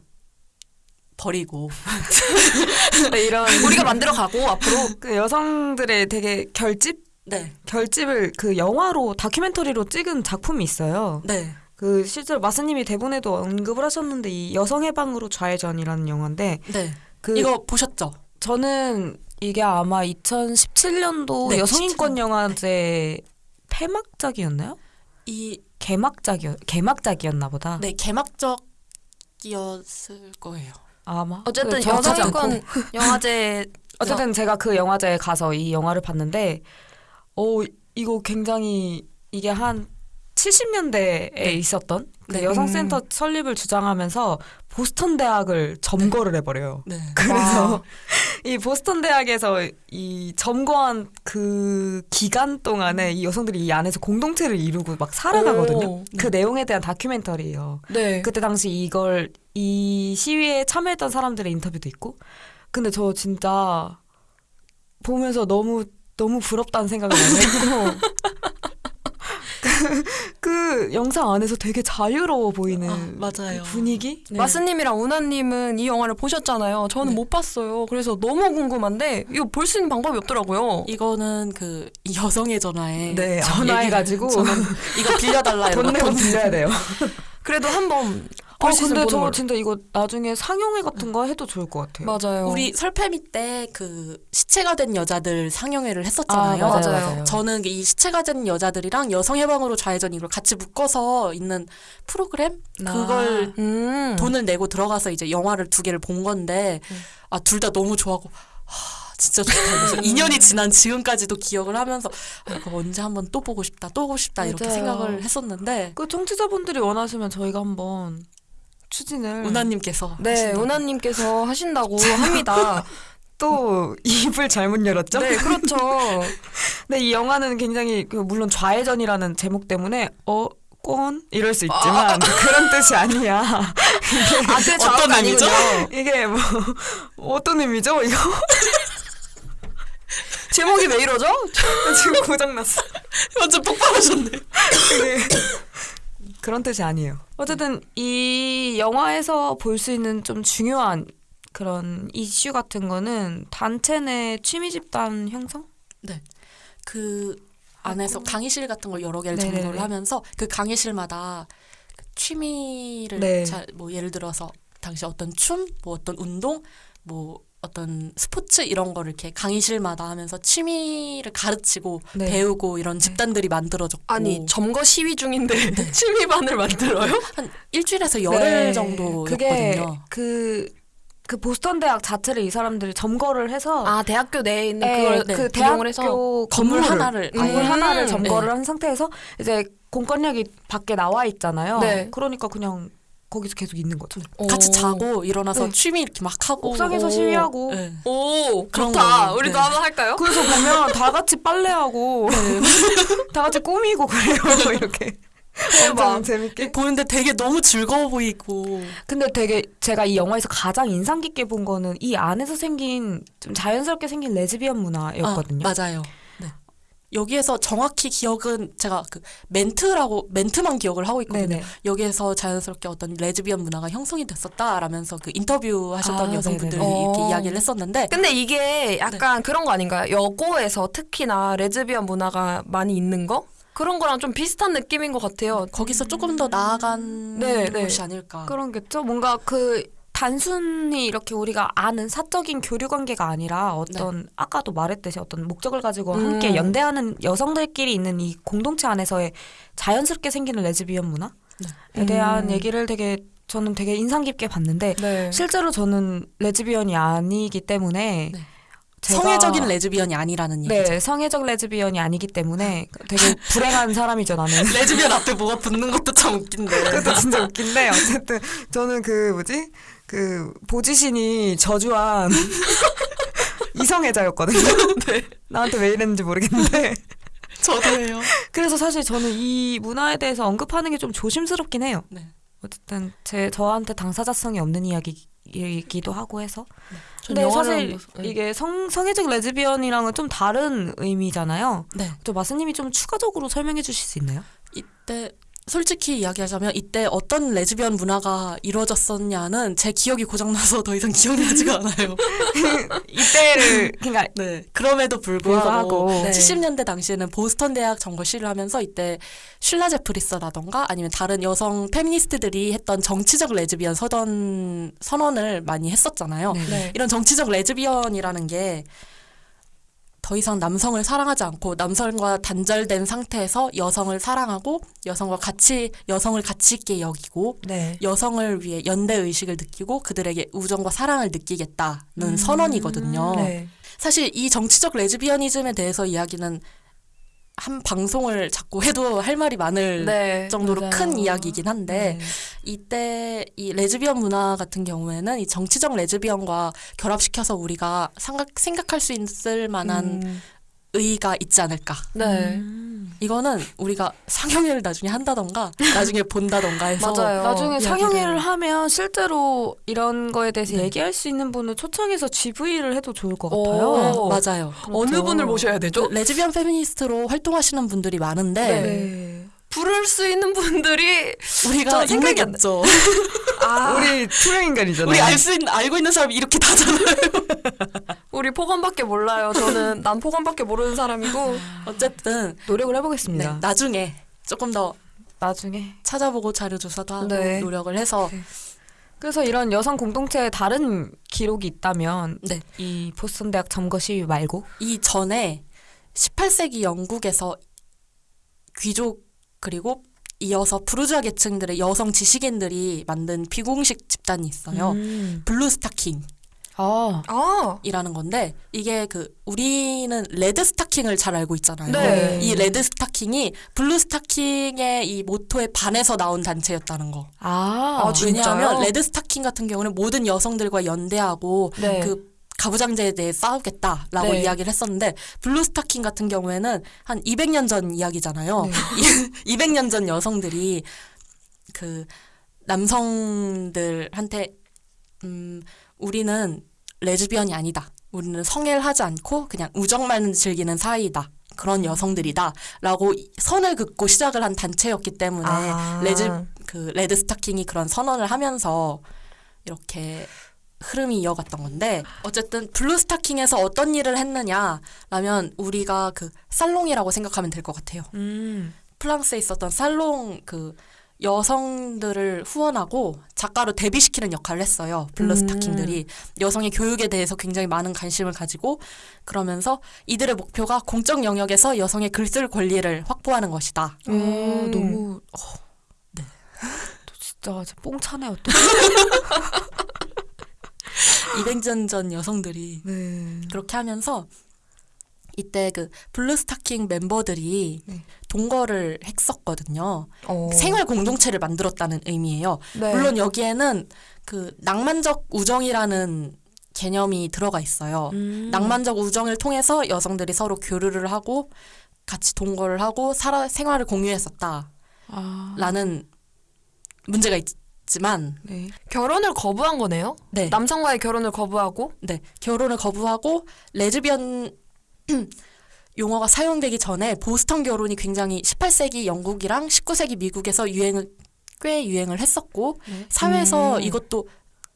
버리고 네, 이런 우리가 만들어 가고 앞으로 그 여성들의 되게 결집 네, 결집을 그 영화로 다큐멘터리로 찍은 작품이 있어요. 네, 그 실제로 마스님이 대본에도 언급을 하셨는데 이 여성 해방으로 좌회전이라는 영화인데 네. 그 이거 보셨죠? 저는 이게 아마 2017년도 네, 여성인권 영화제 폐막작이었나요? 이 개막작이었 개막작이었나 보다. 네, 개막적이었을 거예요. 아마 어쨌든 않고. 여성인권 영화제 어쨌든 제가 그 영화제에 가서 이 영화를 봤는데 오 이거 굉장히 이게 한 70년대에 있었던 그 네. 여성센터 음. 설립을 주장하면서 보스턴 대학을 점거를 해버려요. 네. 그래서 이 보스턴 대학에서 이 점거한 그 기간 동안에 이 여성들이 이 안에서 공동체를 이루고 막 살아가거든요. 오, 그 내용에 대한 다큐멘터리예요. 네. 그때 당시 이걸 이 시위에 참여했던 사람들의 인터뷰도 있고 근데 저 진짜 보면서 너무 너무 부럽다는 생각을 많이 했고 그, 그 영상 안에서 되게 자유로워 보이는 아, 맞아요. 분위기 네. 마스님이랑 우나님은 이 영화를 보셨잖아요. 저는 네. 못 봤어요. 그래서 너무 궁금한데 이거 볼 수 있는 방법이 없더라고요. 이거는 그 여성의 전화에 네, 저 전화해가지고 이거 빌려달라 돈 내고 돈 빌려야 돼요. 그래도 한번 아볼수 있으면 근데 저 걸로. 진짜 이거 나중에 상영회 같은 거 해도 좋을 것 같아요. 맞아요. 우리 설패미 때 그 시체가 된 여자들 상영회를 했었잖아요. 아, 맞아요, 맞아요. 맞아요. 저는 이 시체가 된 여자들이랑 여성 해방으로 좌회전 이걸 같이 묶어서 있는 프로그램 아. 그걸 음. 돈을 내고 들어가서 이제 영화를 두 개를 본 건데 아둘 다 너무 좋아하고 하, 진짜 좋다. 그래서 2년이 지난 지금까지도 기억을 하면서 아, 이거 언제 한번 또 보고 싶다, 또 보고 싶다 이렇게 맞아요. 생각을 했었는데 그 청취자분들이 원하시면 저희가 한번 추진을 은하님께서 네, 하신다고. 우나님께서 하신다고 합니다. 또 입을 잘못 열었죠? 네, 그렇죠. 근데 이 영화는 굉장히 그 물론 좌회전이라는 제목 때문에 어? 꼰? 이럴 수 있지만 그런 뜻이 아니야. 아, 그 어떤 의미죠? 이게 뭐 어떤 의미죠? 이거 제목이 왜 이러죠? 지금 고장났어. 완전 폭발하셨네. 그런 뜻이 아니에요. 어쨌든 이 영화에서 볼 수 있는 좀 중요한 그런 이슈 같은 거는 단체 내 취미 집단 형성? 그 안에서 강의실 같은 걸 여러 개를 네네네. 점거를 하면서 그 강의실마다 그 취미를 네. 자, 뭐 예를 들어서 당시 어떤 춤, 뭐 어떤 운동, 뭐 어떤 스포츠 이런 거를 이렇게 강의실마다 하면서 취미를 가르치고 네. 배우고 이런 집단들이 만들어졌고 아니, 점거 시위 중인데 취미반을 만들어요? 한 일주일에서 열흘 정도였거든요. 네. 그게 그, 그 보스턴 대학 자체를 이 사람들이 점거를 해서 아, 대학교 내에 있는 네, 그걸 네, 그 대학교 해서 건물 건물을, 하나를 건물 음. 하나를 점거를 네. 한 상태에서 이제 공권력이 밖에 나와 있잖아요. 네. 그러니까 그냥 거기서 계속 있는 거죠. 같이 오. 자고 일어나서 네. 취미 이렇게 막 하고 옥상에서 오. 시위하고 네. 오, 좋다. 우리도 네. 한번 할까요? 그래서 보면 다 같이 빨래하고 다 같이 꾸미고 그래요 이렇게 엄청 재밌게. 보는데 되게 너무 즐거워 보이고 근데 되게 제가 이 영화에서 가장 인상 깊게 본 거는 이 안에서 생긴 좀 자연스럽게 생긴 레즈비언 문화였거든요. 아, 맞아요. 네. 여기에서 정확히 기억은 제가 그 멘트라고 멘트만 기억을 하고 있거든요. 네네. 여기에서 자연스럽게 어떤 레즈비언 문화가 형성이 됐었다라면서 그 인터뷰 하셨던 아, 여성분들이 네네네. 이렇게 어. 이야기를 했었는데 근데 이게 약간 그런 거 아닌가요? 여고에서 특히나 레즈비언 문화가 많이 있는 거? 그런 거랑 좀 비슷한 느낌인 것 같아요. 거기서 조금 더 나아간 네, 네. 것이 아닐까. 그런겠죠. 뭔가 그 단순히 이렇게 우리가 아는 사적인 교류 관계가 아니라 어떤 아까도 말했듯이 어떤 목적을 가지고 음. 함께 연대하는 여성들끼리 있는 이 공동체 안에서의 자연스럽게 생기는 레즈비언 문화에 네. 대한 음. 얘기를 되게 저는 되게 인상 깊게 봤는데 네. 실제로 저는 레즈비언이 아니기 때문에 네. 성애적인 레즈비언이 아니라는 얘기죠. 네 성애적 레즈비언이 아니기 때문에 되게 불행한 사람이죠 나는. 레즈비언 앞에 뭐가 붙는 것도 참 웃긴데. 그것도 진짜 웃긴데 어쨌든 저는 그 뭐지 그 보지신이 저주한 이성애자였거든요. 네. 나한테 왜 이랬는지 모르겠는데 저도예요. 그래서 사실 저는 이 문화에 대해서 언급하는 게 좀 조심스럽긴 해요. 네. 어쨌든 제 저한테 당사자성이 없는 이야기 이기도 하고 해서 전 근데 사실 네. 이게 성 성애적 레즈비언이랑은 좀 다른 의미잖아요. 네. 저 마스님이 좀 추가적으로 설명해 주실 수 있나요? 이때 솔직히 이야기하자면 이때 어떤 레즈비언 문화가 이루어졌었냐는 제 기억이 고장나서 더 이상 기억나지가 않아요. 이때를 그러니까 네. 그럼에도 불구하고 네. 70년대 당시에는 보스턴 대학 점거 시위를 하면서 이때 쉴라 제프리스라던가 아니면 다른 여성 페미니스트들이 했던 정치적 레즈비언 서던 선언을 많이 했었잖아요. 네. 네. 이런 정치적 레즈비언이라는 게 더 이상 남성을 사랑하지 않고 남성과 단절된 상태에서 여성을 사랑하고 여성과 같이 여성을 가치 있게 여기고 네. 여성을 위해 연대 의식을 느끼고 그들에게 우정과 사랑을 느끼겠다는 선언이거든요. 네. 사실 이 정치적 레즈비언이즘에 대해서 이야기는 한 방송을 자꾸 해도 할 말이 많을 네. 정도로 맞아요. 큰 이야기이긴 한데 네. 이때 이 레즈비언 문화 같은 경우에는 이 정치적 레즈비언과 결합시켜서 우리가 생각, 생각할 수 있을 만한 음, 의의가 있지 않을까. 네. 음. 이거는 우리가 상영회를 나중에 한다던가 나중에 본다던가 해서 맞아요. 나중에 상영회를 하면 실제로 이런 거에 대해서 네. 얘기할 수 있는 분을 초청해서 GV를 해도 좋을 것 오. 같아요. 맞아요. 어느 그렇죠. 분을 모셔야 되죠? 그 레즈비언 페미니스트로 활동하시는 분들이 많은데 네. 네. 부를 수 있는 분들이 우리가 생각이 안 나- 없죠. 아, 우리 투명 인간이잖아요. 우리 알 수 있는 알고 있는 사람이 이렇게 다잖아요. 우리 포건밖에 몰라요. 저는 난 포건밖에 모르는 사람이고 어쨌든 노력을 네, 해보겠습니다. 나중에 조금 더 나중에. 찾아보고 자료 조사도 하고 네. 노력을 해서 그래서 이런 여성 공동체의 다른 기록이 있다면 네. 이 보스턴 대학 점거 시위 말고 이 전에 18세기 영국에서 귀족 그리고 이어서 부르주아 계층들의 여성 지식인들이 만든 비공식 집단이 있어요. 음. 블루 스타킹이라는 아. 아, 건데 이게 그 우리는 레드 스타킹을 잘 알고 있잖아요. 네. 이 레드 스타킹이 블루 스타킹의 이 모토에 반해서 나온 단체였다는 거. 아. 아? 왜냐하면 레드 스타킹 같은 경우는 모든 여성들과 연대하고 네. 그 가부장제에 대해 싸우겠다라고 네. 이야기를 했었는데 블루 스타킹 같은 경우에는 한 200년 전 이야기잖아요. 네. 200년 전 여성들이 그 남성들한테 음 우리는 레즈비언이 아니다. 우리는 성애를 하지 않고 그냥 우정만 즐기는 사이다. 그런 여성들이다라고 선을 긋고 시작을 한 단체였기 때문에 아. 레즈 그 레드 스타킹이 그런 선언을 하면서 이렇게 흐름이 이어갔던 건데 어쨌든 블루 스타킹에서 어떤 일을 했느냐라면 우리가 그 살롱이라고 생각하면 될 것 같아요. 음. 프랑스에 있었던 살롱 그 여성들을 후원하고 작가로 데뷔시키는 역할을 했어요. 블루 음. 스타킹들이 여성의 교육에 대해서 굉장히 많은 관심을 가지고 그러면서 이들의 목표가 공적 영역에서 여성의 글쓸 권리를 확보하는 것이다. 아, 음. 너무 어. 네. 진짜 진짜 뽕차네요 또. 200년 전 여성들이 네. 그렇게 하면서 이때 그 블루 스타킹 멤버들이 네. 동거를 했었거든요. 어. 생활 공동체를 만들었다는 의미예요. 네. 물론 여기에는 그 낭만적 우정이라는 개념이 들어가 있어요. 음. 낭만적 우정을 통해서 여성들이 서로 교류를 하고 같이 동거를 하고 살아 생활을 공유했었다라는 아. 문제가 있 지만 네. 결혼을 거부한 거네요. 네. 남성과의 결혼을 거부하고 네, 결혼을 거부하고 레즈비언 용어가 사용되기 전에 보스턴 결혼이 굉장히 18세기 영국이랑 19세기 미국에서 유행을 꽤 유행을 했었고 네. 사회에서 음. 이것도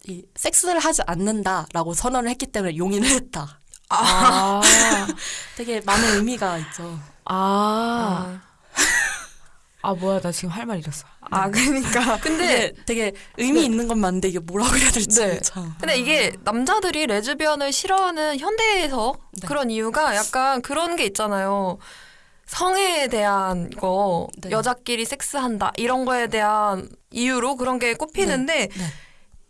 이 섹스를 하지 않는다라고 선언을 했기 때문에 용인을 했다. 아. 되게 많은 의미가 있죠. 아. 아 뭐야 나 지금 할 말 잃었어. 아 그러니까 근데 되게 의미 있는 건 맞는데 이게 뭐라고 해야 될지 네. 참. 근데 이게 남자들이 레즈비언을 싫어하는 현대에서 네. 그런 이유가 약간 그런 게 있잖아요. 성에 대한 거 네. 여자끼리 섹스한다 이런 거에 대한 이유로 그런 게 꼽히는데 네.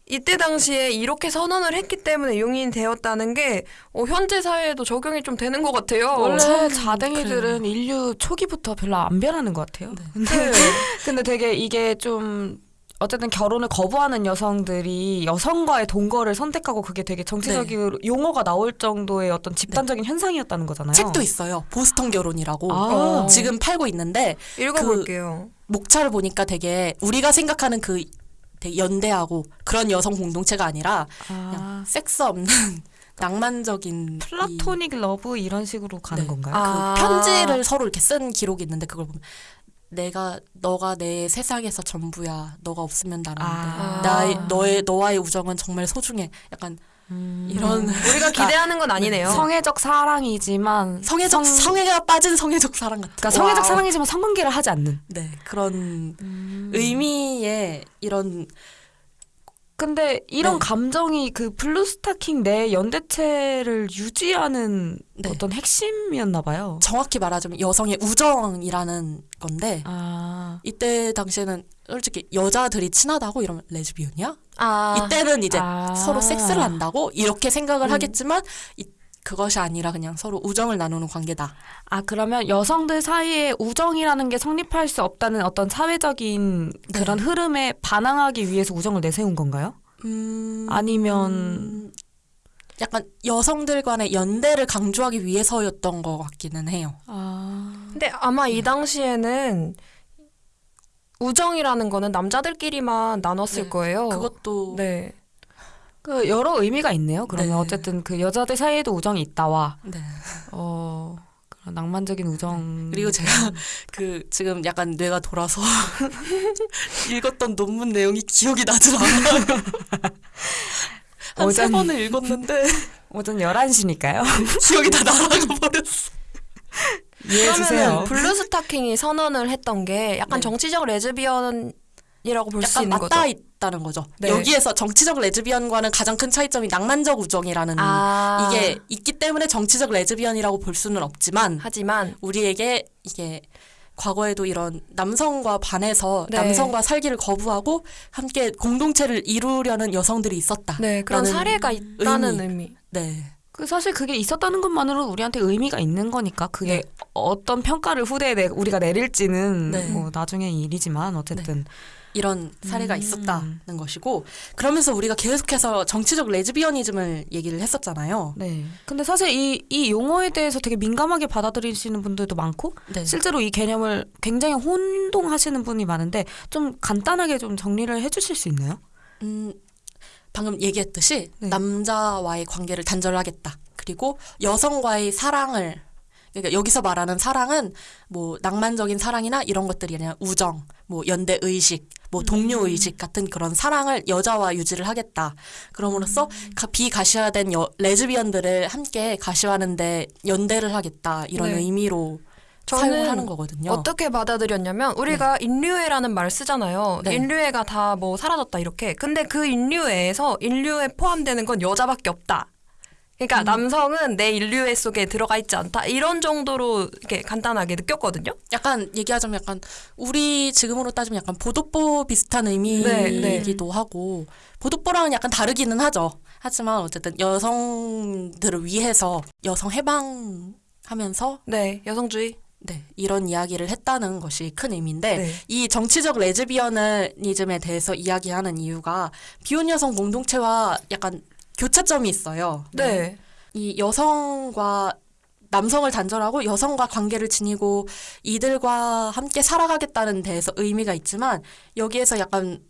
이때 당시에 이렇게 선언을 했기 때문에 용인이 되었다는 게 어, 현재 사회에도 적용이 좀 되는 것 같아요. 원래 참 자댕이들은 인류 초기부터 별로 안 변하는 것 같아요. 네. 근데 근데 되게 이게 좀 어쨌든 결혼을 거부하는 여성들이 여성과의 동거를 선택하고 그게 되게 정치적인 용어가 나올 정도의 어떤 집단적인 현상이었다는 거잖아요. 책도 있어요. 보스턴 결혼이라고. 아. 어. 지금 팔고 있는데 읽어볼게요. 목차를 보니까 되게 우리가 생각하는 그 되게 연대하고 그런 여성 공동체가 아니라 그냥 아, 섹스 없는 낭만적인 이 플라토닉 러브 이런 식으로 가는 네. 건가요? 그 아. 편지를 서로 이렇게 쓴 기록이 있는데 그걸 보면 내가 너가 내 세상에서 전부야. 너가 없으면 안 돼. 아. 나의 너의 너와의 우정은 정말 소중해. 약간 이런 우리가 기대하는 건 아니네요. 성애적 사랑이지만 성애적 성- 성애가 빠진 성애적 사랑 같은. 그러니까 성애적 와우. 사랑이지만 성관계를 하지 않는. 네 그런 음. 의미의 이런 근데 이런 네. 감정이 그 블루스타킹 내 연대체를 유지하는 네. 어떤 핵심이었나 봐요. 정확히 말하자면 여성의 우정이라는 건데 아. 이때 당시에는 솔직히 여자들이 친하다고 이러면 레즈비언이야? 아, 이때는 이제 아. 서로 섹스를 한다고 이렇게 생각을 음. 하겠지만 이, 그것이 아니라 그냥 서로 우정을 나누는 관계다. 아 그러면 여성들 사이에 우정이라는 게 성립할 수 없다는 어떤 사회적인 네. 그런 흐름에 반항하기 위해서 우정을 내세운 건가요? 음, 아니면 약간 여성들 간의 연대를 강조하기 위해서였던 것 같기는 해요. 아 근데 아마 이 당시에는 우정이라는 거는 남자들끼리만 나눴을 네. 거예요. 그것도 네. 그 여러 의미가 있네요. 그러면 네. 어쨌든 그 여자들 사이에도 우정이 있다와 네. 어 그런 낭만적인 우정 그리고 제가 그 지금 약간 뇌가 돌아서 읽었던 논문 내용이 기억이 나질 않아요. 한세 어전- 번을 읽었는데 오전 11시니까요. 기억이 다 날아가 버렸어. 이해해 주세요. 그러면 블루 스타킹이 선언을 했던 게 약간 네. 정치적 레즈비언 이라고 볼 수 있는 거죠. 있다는 거죠. 네. 여기에서 정치적 레즈비언과는 가장 큰 차이점이 낭만적 우정이라는 아, 이게 있기 때문에 정치적 레즈비언이라고 볼 수는 없지만 하지만 우리에게 이게 과거에도 이런 남성과 반해서 네. 남성과 살기를 거부하고 함께 공동체를 이루려는 여성들이 있었다. 네 그런 사례가 있다는 의미. 의미. 네. 그 사실 그게 있었다는 것만으로 우리한테 의미가 있는 거니까 그게 어떤 평가를 후대에 내, 우리가 내릴지는 네. 뭐 나중에 일이지만 어쨌든 이런 사례가 음. 있었다는 것이고 그러면서 우리가 계속해서 정치적 레즈비언이즘을 얘기를 했었잖아요. 네. 근데 사실 이, 이 용어에 대해서 되게 민감하게 받아들이시는 분들도 많고 네. 실제로 이 개념을 굉장히 혼동하시는 분이 많은데 좀 간단하게 좀 정리를 해주실 수 있나요? 음, 방금 얘기했듯이 네. 남자와의 관계를 단절하겠다. 그리고 여성과의 사랑을 그러니까 여기서 말하는 사랑은 뭐 낭만적인 사랑이나 이런 것들이 아니라 우정, 뭐 연대 의식, 뭐 동료 의식 같은 그런 사랑을 여자와 유지를 하겠다. 그럼으로써 가- 비가시화된 여, 레즈비언들을 함께 가시화하는데 연대를 하겠다. 이런 네. 의미로 저는 하는 거거든요. 어떻게 받아들였냐면 우리가 인류애라는 말을 쓰잖아요. 네. 인류애가 다 뭐 사라졌다 이렇게. 근데 그 인류애에서 인류에 포함되는 건 여자밖에 없다. 그러니까 남성은 내 인류애 속에 들어가 있지 않다. 이런 정도로 이렇게 간단하게 느꼈거든요. 약간 얘기하자면 약간 우리 지금으로 따지면 약간 보도보 비슷한 네, 의미이기도 하고 보도보랑은 약간 다르기는 하죠. 하지만 어쨌든 여성들을 위해서 여성 해방 하면서 네, 여성주의. 네, 이런 이야기를 했다는 것이 큰 의미인데 네. 이 정치적 레즈비어니즘에 대해서 이야기하는 이유가 비혼 여성 공동체와 약간 교차점이 있어요. 네. 이 여성과 남성을 단절하고 여성과 관계를 지니고 이들과 함께 살아가겠다는 데에서 의미가 있지만 여기에서 약간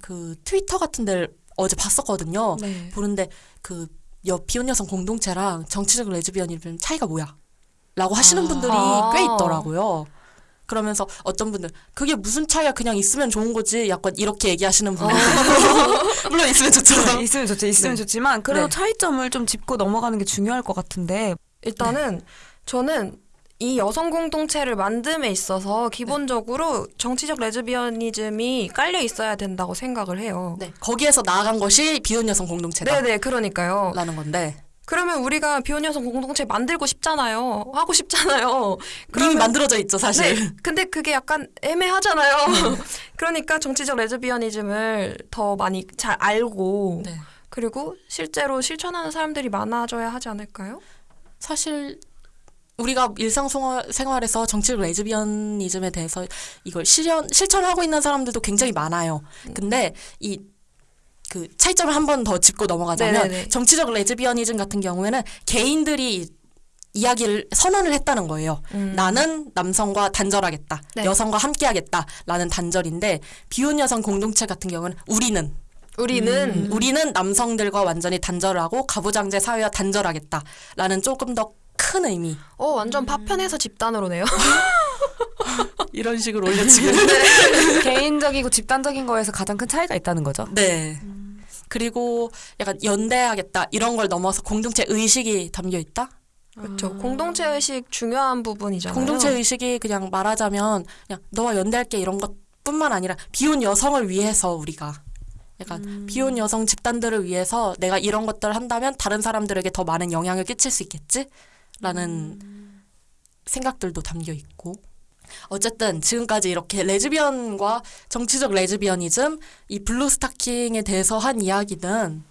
그 트위터 같은 데를 어제 봤었거든요. 네. 보는데 그 여, 비혼 여성 공동체랑 정치적 레즈비언이즘 차이가 뭐야? 라고 하시는 아. 분들이 꽤 있더라고요. 그러면서 어떤 분들 그게 무슨 차이야 그냥 있으면 좋은 거지 약간 이렇게 얘기하시는 분들 물론 있으면 좋죠. 있으면 좋지, 있으면 네. 좋지만 그래도 네. 차이점을 좀 짚고 넘어가는 게 중요할 것 같은데 일단은 저는 이 여성 공동체를 만듦에 있어서 기본적으로 정치적 레즈비언이즘이 깔려 있어야 된다고 생각을 해요. 네, 거기에서 나아간 것이 비혼 여성 공동체다. 네네, 그러니까요. 라는 건데 그러면 우리가 비혼 여성 공동체 만들고 싶잖아요. 하고 싶잖아요. 이미 만들어져 있죠 사실. 네, 근데 그게 약간 애매하잖아요. 그러니까 정치적 레즈비언이즘을 더 많이 잘 알고 네. 그리고 실제로 실천하는 사람들이 많아져야 하지 않을까요? 사실 우리가 일상생활에서 정치적 레즈비언이즘에 대해서 이걸 실현 실천하고 있는 사람들도 굉장히 많아요. 근데 이 그 차이점을 한 번 더 짚고 넘어가자면 네네네. 정치적 레즈비언이즘 같은 경우에는 개인들이 이야기를 선언을 했다는 거예요. 음. 나는 남성과 단절하겠다. 네. 여성과 함께하겠다라는 단절인데 비혼 여성 공동체 같은 경우는 우리는 우리는 우리는 남성들과 완전히 단절하고 가부장제 사회와 단절하겠다라는 조금 더 큰 의미. 어 완전 파편에서 집단으로네요. 이런 식으로 올려치기. 개인적이고 집단적인 거에서 가장 큰 차이가 있다는 거죠. 네. 그리고 약간 연대하겠다 이런 걸 넘어서 공동체 의식이 담겨 있다. 그렇죠. 공동체 의식 중요한 부분이잖아요. 공동체 의식이 그냥 말하자면 그냥 너와 연대할게 이런 것뿐만 아니라 비혼 여성을 위해서 우리가 약간 비혼 여성 집단들을 위해서 내가 이런 것들을 한다면 다른 사람들에게 더 많은 영향을 끼칠 수 있겠지라는 생각들도 담겨 있고. 어쨌든 지금까지 이렇게 레즈비언과 정치적 lesbianism 이 블루 스타킹에 대해서 한 이야기는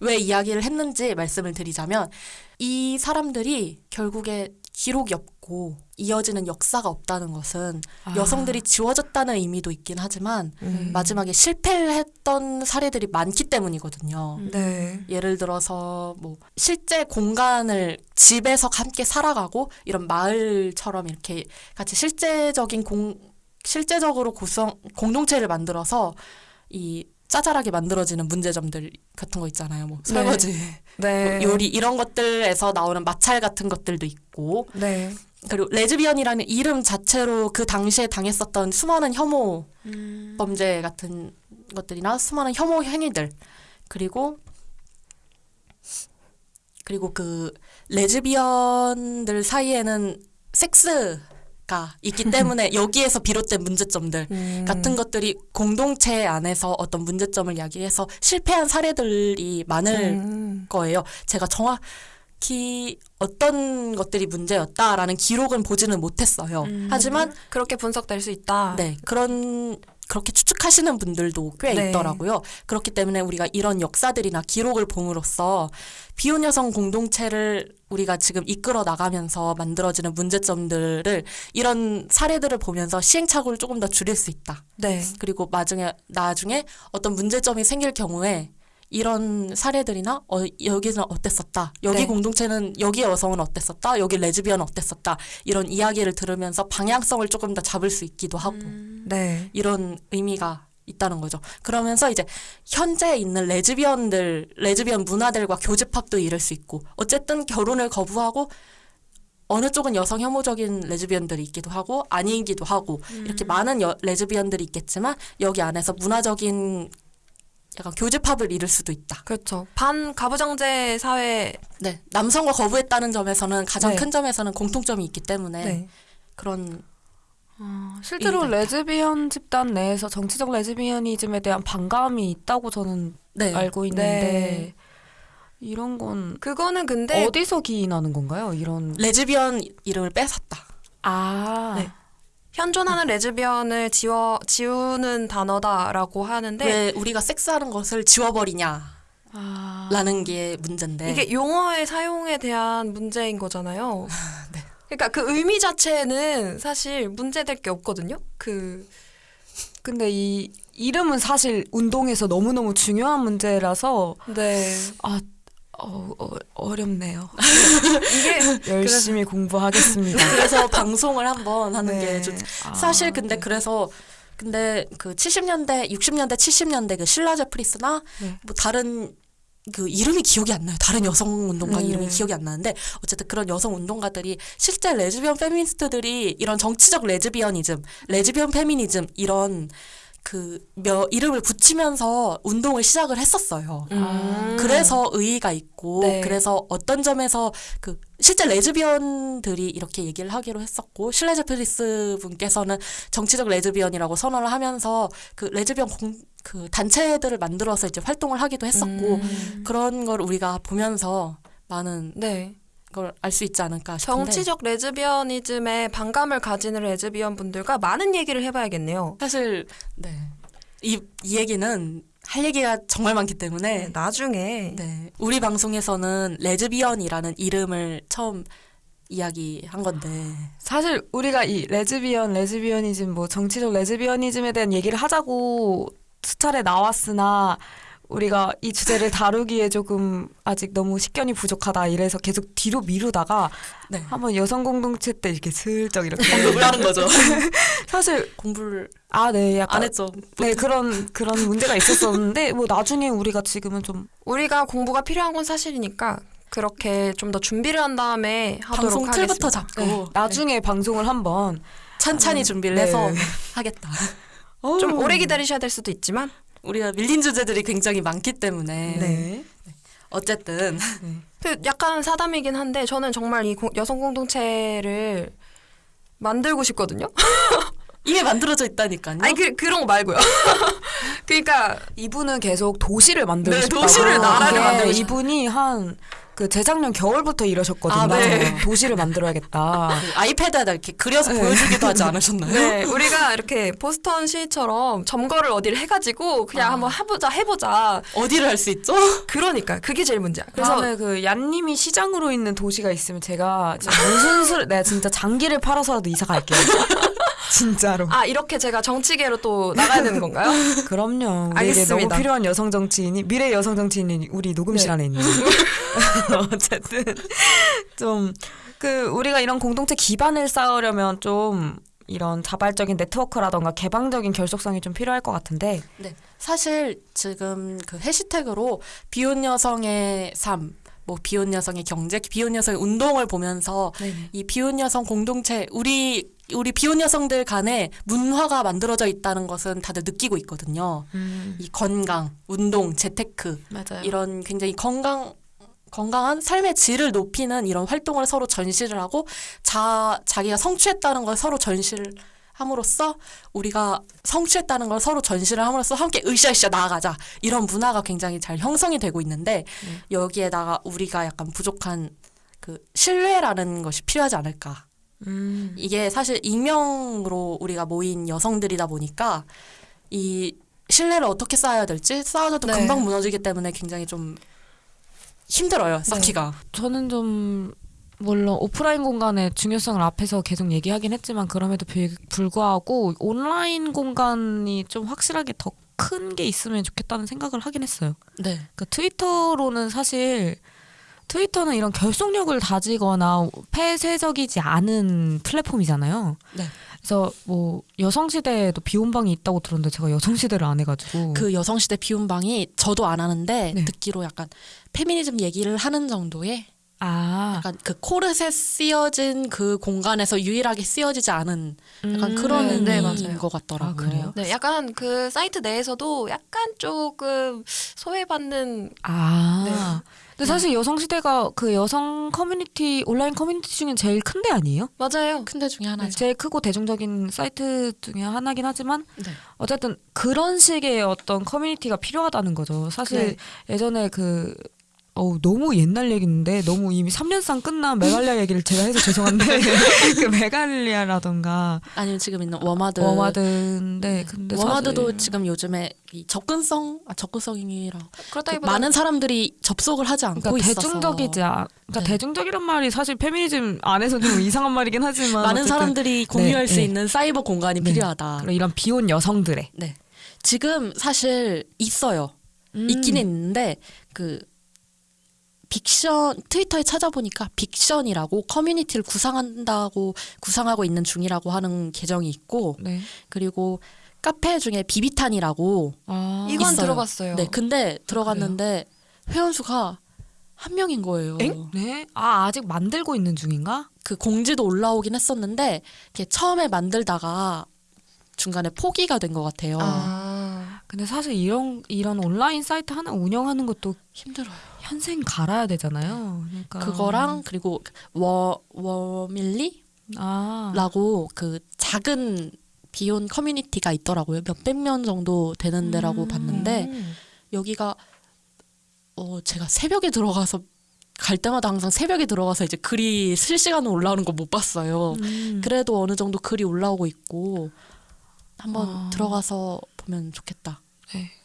왜 이야기를 했는지 말씀을 드리자면 이 사람들이 결국에 기록이 없고 이어지는 역사가 없다는 것은 아. 여성들이 지워졌다는 의미도 있긴 하지만 음. 마지막에 실패를 했던 사례들이 많기 때문이거든요. 네. 예를 들어서 뭐 실제 공간을 집에서 함께 살아가고 이런 마을처럼 이렇게 같이 실제적인 공 실제적으로 구성 공동체를 만들어서 이 짜잘하게 만들어지는 문제점들 같은 거 있잖아요. 뭐 네. 설거지, 네. 뭐 요리 이런 것들에서 나오는 마찰 같은 것들도 있고 네. 그리고 레즈비언이라는 이름 자체로 그 당시에 당했었던 수많은 혐오 음. 범죄 같은 것들이나 수많은 혐오 행위들 그리고 그리고 그 레즈비언들 사이에는 섹스가 있기 때문에 여기에서 비롯된 문제점들 음. 같은 것들이 공동체 안에서 어떤 문제점을 야기해서 실패한 사례들이 많을 음. 거예요. 제가 정확 히 어떤 것들이 문제였다라는 기록은 보지는 못했어요. 음. 하지만 그렇게 분석될 수 있다. 네 그런 그렇게 추측하시는 분들도 꽤 네. 있더라고요. 그렇기 때문에 우리가 이런 역사들이나 기록을 봄으로써 비혼 여성 공동체를 우리가 지금 이끌어 나가면서 만들어지는 문제점들을 이런 사례들을 보면서 시행착오를 조금 더 줄일 수 있다. 네. 그리고 나중에 나중에 어떤 문제점이 생길 경우에 이런 사례들이나 어, 여기는 어땠었다. 여기 네. 공동체는 여기 여성은 어땠었다. 여기 레즈비언은 어땠었다. 이런 이야기를 들으면서 방향성을 조금 더 잡을 수 있기도 하고 네. 이런 의미가 있다는 거죠. 그러면서 이제 현재 있는 레즈비언들, 레즈비언 문화들과 교집합도 이룰 수 있고 어쨌든 결혼을 거부하고 어느 쪽은 여성 혐오적인 레즈비언들이 있기도 하고 아니기도 하고 이렇게 많은 여, 레즈비언들이 있겠지만 여기 안에서 문화적인 약간 교집합을 이룰 수도 있다. 그렇죠. 반 가부장제 사회. 네, 남성과 거부했다는 점에서는 가장 네. 큰 점에서는 공통점이 있기 때문에 네. 그런 실제로 의미가 있다. 레즈비언 집단 내에서 정치적 lesbianism에 대한 반감이 있다고 저는 네, 알고 있는데 네. 이런 건 그거는 근데 어디서 기인하는 건가요? 이런 레즈비언 이름을 뺏었다. 아 네. 현존하는 레즈비언을 지워 지우는 단어다라고 하는데 왜 우리가 섹스하는 것을 지워버리냐라는 아. 게 문제인데 이게 용어의 사용에 대한 문제인 거잖아요. 네. 그러니까 그 의미 자체는 사실 문제될 게 없거든요. 그 근데 이 이름은 사실 운동에서 너무너무 중요한 문제라서 네. 아 어, 어, 어렵네요. 이게 열심히 공부하겠습니다. 그래서 방송을 한번 하는 네. 게좀 아, 사실 근데 네. 그래서 근데 그 70년대, 60년대, 70년대 그 신라 제프리스나 네. 뭐 다른 그 이름이 기억이 안 나요. 다른 여성 운동가 네. 이름이 기억이 안 나는데 어쨌든 그런 여성 운동가들이 실제 레즈비언 페미니스트들이 이런 정치적 lesbianism, 레즈비언 페미니즘 이런 그 몇 이름을 붙이면서 운동을 시작을 했었어요. 음. 그래서 의의가 있고 네. 그래서 어떤 점에서 그 실제 레즈비언들이 이렇게 얘기를 하기로 했었고 쉴라 제프리스 분께서는 정치적 레즈비언이라고 선언을 하면서 그 레즈비언 공, 그 단체들을 만들어서 이제 활동을 하기도 했었고 음. 그런 걸 우리가 보면서 많은 네. 걸 알 수 있지 않을까 싶은데 정치적 lesbianism에 반감을 가지는 레즈비언 분들과 많은 얘기를 해봐야겠네요. 사실 네 이 이 얘기는 할 얘기가 정말 많기 때문에 네, 나중에 네. 우리 방송에서는 레즈비언이라는 이름을 처음 이야기한 건데. 사실 우리가 이 레즈비언, lesbianism, 뭐 정치적 lesbianism에 대한 얘기를 하자고 수차례 나왔으나 우리가 이 주제를 다루기에 조금 아직 너무 식견이 부족하다 이래서 계속 뒤로 미루다가 네. 한번 여성 공동체 때 이렇게 슬쩍 이렇게 공부를 하는 거죠. 사실 공부를 아네 약간 안 했죠. 네 그런 그런 문제가 있었었는데 뭐 나중에 우리가 지금은 좀 우리가 공부가 필요한 건 사실이니까 그렇게 좀 더 준비를 한 다음에 하도록 방송 하겠습니다. 틀부터 잡고 네. 나중에 방송을 한번 천천히 준비를 네. 해서 하겠다. 좀 오래 기다리셔야 될 수도 있지만 우리가 밀린 주제들이 굉장히 많기 때문에 네. 어쨌든 그 약간 사담이긴 한데 저는 정말 이 공- 여성 공동체를 만들고 싶거든요. 이게 만들어져 있다니까요. 아니 그 그런 거 말고요. 그러니까 이분은 계속 도시를 만들고 네, 싶다고. 도시를, 나라를 그게 만들고 싶- 이분이 한 그 재작년 겨울부터 이러셨거든요. 아, 네. 도시를 만들어야겠다. 그 아이패드에다 이렇게 그려서 네. 보여주기도 하지 않으셨나요? 네, 우리가 이렇게 보스턴 시처럼 점거를 어디를 해가지고 그냥 아. 한번 해보자 해보자. 어디를 할 수 있죠? 그러니까 그게 제일 문제야. 그래서 그 얀님이 시장으로 있는 도시가 있으면 제가 무슨 술, 내가 진짜 장기를 팔아서라도 이사 갈게요. 진짜로. 아 이렇게 제가 정치계로 또 나가야 되는 건가요? 그럼요. 알겠습니다. 너무 필요한 여성 정치인이 미래 여성 정치인이 우리 녹음실 네. 안에 있는. 어쨌든 좀 그 우리가 이런 공동체 기반을 쌓으려면 좀 이런 자발적인 네트워크라던가 개방적인 결속성이 좀 필요할 것 같은데. 네. 사실 지금 그 해시태그로 비혼 여성의 삶, 뭐 비혼 여성의 경제, 비혼 여성의 운동을 보면서 이 비혼 여성 공동체 우리 우리 비혼 여성들 간에 문화가 만들어져 있다는 것은 다들 느끼고 있거든요. 이 건강, 운동, 재테크 맞아요. 이런 굉장히 건강 건강한 삶의 질을 높이는 이런 활동을 서로 전시를 하고 자 자기가 성취했다는 걸 서로 전시를 함으로써 우리가 성취했다는 걸 서로 전시를 함으로써 함께 으쌰으쌰 나아가자 이런 문화가 굉장히 잘 형성이 되고 있는데 여기에다가 우리가 약간 부족한 그 신뢰라는 것이 필요하지 않을까 음. 이게 사실 익명으로 우리가 모인 여성들이다 보니까 이 신뢰를 어떻게 쌓아야 될지 쌓아줘도 네. 금방 무너지기 때문에 굉장히 좀 힘들어요 쌓기가. 저는 좀 물론 오프라인 공간의 중요성을 앞에서 계속 얘기하긴 했지만 그럼에도 불- 불구하고 온라인 공간이 좀 확실하게 더 큰 게 있으면 좋겠다는 생각을 하긴 했어요. 네. 그러니까 트위터로는 사실 트위터는 이런 결속력을 다지거나 폐쇄적이지 않은 플랫폼이잖아요. 네. 그래서 뭐 여성시대에도 비혼방이 있다고 들었는데 제가 여성시대를 안 해가지고 그 여성시대 비혼방이 저도 안 하는데 네. 듣기로 약간 페미니즘 얘기를 하는 정도의 아 약간 그 코르셋 쓰여진 그 공간에서 유일하게 쓰여지지 않은 약간 음, 그런 네, 네, 의미인 맞아요. 것 같더라고요. 아, 그래요? 네, 약간 그 사이트 내에서도 약간 조금 소외받는 아. 네. 근데 사실 여성 시대가 그 여성 커뮤니티 온라인 커뮤니티 중에 제일 큰데 아니에요? 맞아요. 큰 데 중에 하나죠. 제일 크고 대중적인 사이트 중에 하나긴 하지만 네. 어쨌든 그런 식의 어떤 커뮤니티가 필요하다는 거죠. 사실 네. 예전에 그 어우 너무 옛날 얘기인데 너무 이미 3년상 끝난 메갈리아 얘기를 제가 해서 죄송한데 그 메갈리아라던가 아니면 지금 있는 워마드. 워마드인데 근데 워마드도 사실 지금 요즘에 이 접근성, 아, 접근성이라 그렇다기보다 많은 사람들이 접속을 하지 않고 그러니까 있어서 대중적이지 않, 그러니까 네. 대중적이란 말이 사실 페미니즘 안에서 좀 이상한 말이긴 하지만 많은 어쨌든 사람들이 공유할 네, 수 네. 있는 사이버 공간이 네. 필요하다. 이런 비혼 여성들의 네. 지금 사실 있어요. 음. 있기는 있는데 그 빅션 트위터에 찾아보니까 빅션이라고 커뮤니티를 구상한다고 구상하고 있는 중이라고 하는 계정이 있고 네. 그리고 카페 중에 비비탄이라고 아, 이건 있어요. 들어봤어요. 네 근데 들어갔는데 회원 수가 한 명인 거예요. 네? 아 아직 만들고 있는 중인가? 그 공지도 올라오긴 했었는데 이게 처음에 만들다가 중간에 포기가 된 것 같아요. 아, 근데 사실 이런 이런 온라인 사이트 하나 운영하는 것도 힘들어요. 현생 갈아야 되잖아요. 그러니까 그거랑 그리고 워 워밀리 아 라고 그 작은 비혼 커뮤니티가 있더라고요. 몇백 명 정도 되는 데라고 음. 봤는데 음. 여기가 어 제가 새벽에 들어가서 갈 때마다 항상 새벽에 들어가서 이제 글이 실시간으로 올라오는 거 못 봤어요. 음. 그래도 어느 정도 글이 올라오고 있고 한번 아. 들어가서 보면 좋겠다.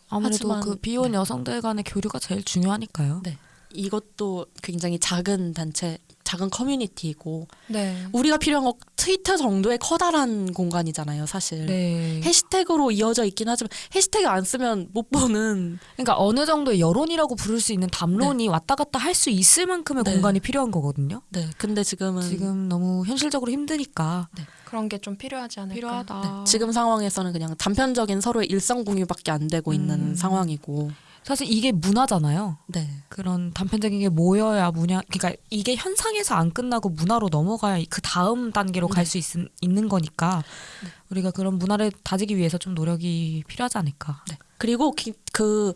네. 아무래도 그 비혼 여성들 간의 교류가 제일 중요하니까요. 네. 이것도 굉장히 작은 단체, 작은 커뮤니티이고 네. 우리가 필요한 거 트위터 정도의 커다란 공간이잖아요, 사실. 네. 해시태그로 이어져 있긴 하지만 해시태그 안 쓰면 못 보는 그러니까 어느 정도의 여론이라고 부를 수 있는 담론이 왔다 갔다 할 수 있을 만큼의 네. 공간이 필요한 거거든요. 네 근데 지금은 지금 너무 현실적으로 힘드니까 그런 게 좀 필요하지 않을까. 필요하다. 네, 지금 상황에서는 그냥 단편적인 서로의 일상 공유밖에 안 되고 있는 음. 상황이고 사실 이게 문화잖아요. 네. 그런 단편적인 게 모여야 문화 그러니까 이게 현상에서 안 끝나고 문화로 넘어가야 그 다음 단계로 갈수 있는 거니까 우리가 그런 문화를 다지기 위해서 좀 노력이 필요하지 않을까. 네. 그리고 기- 그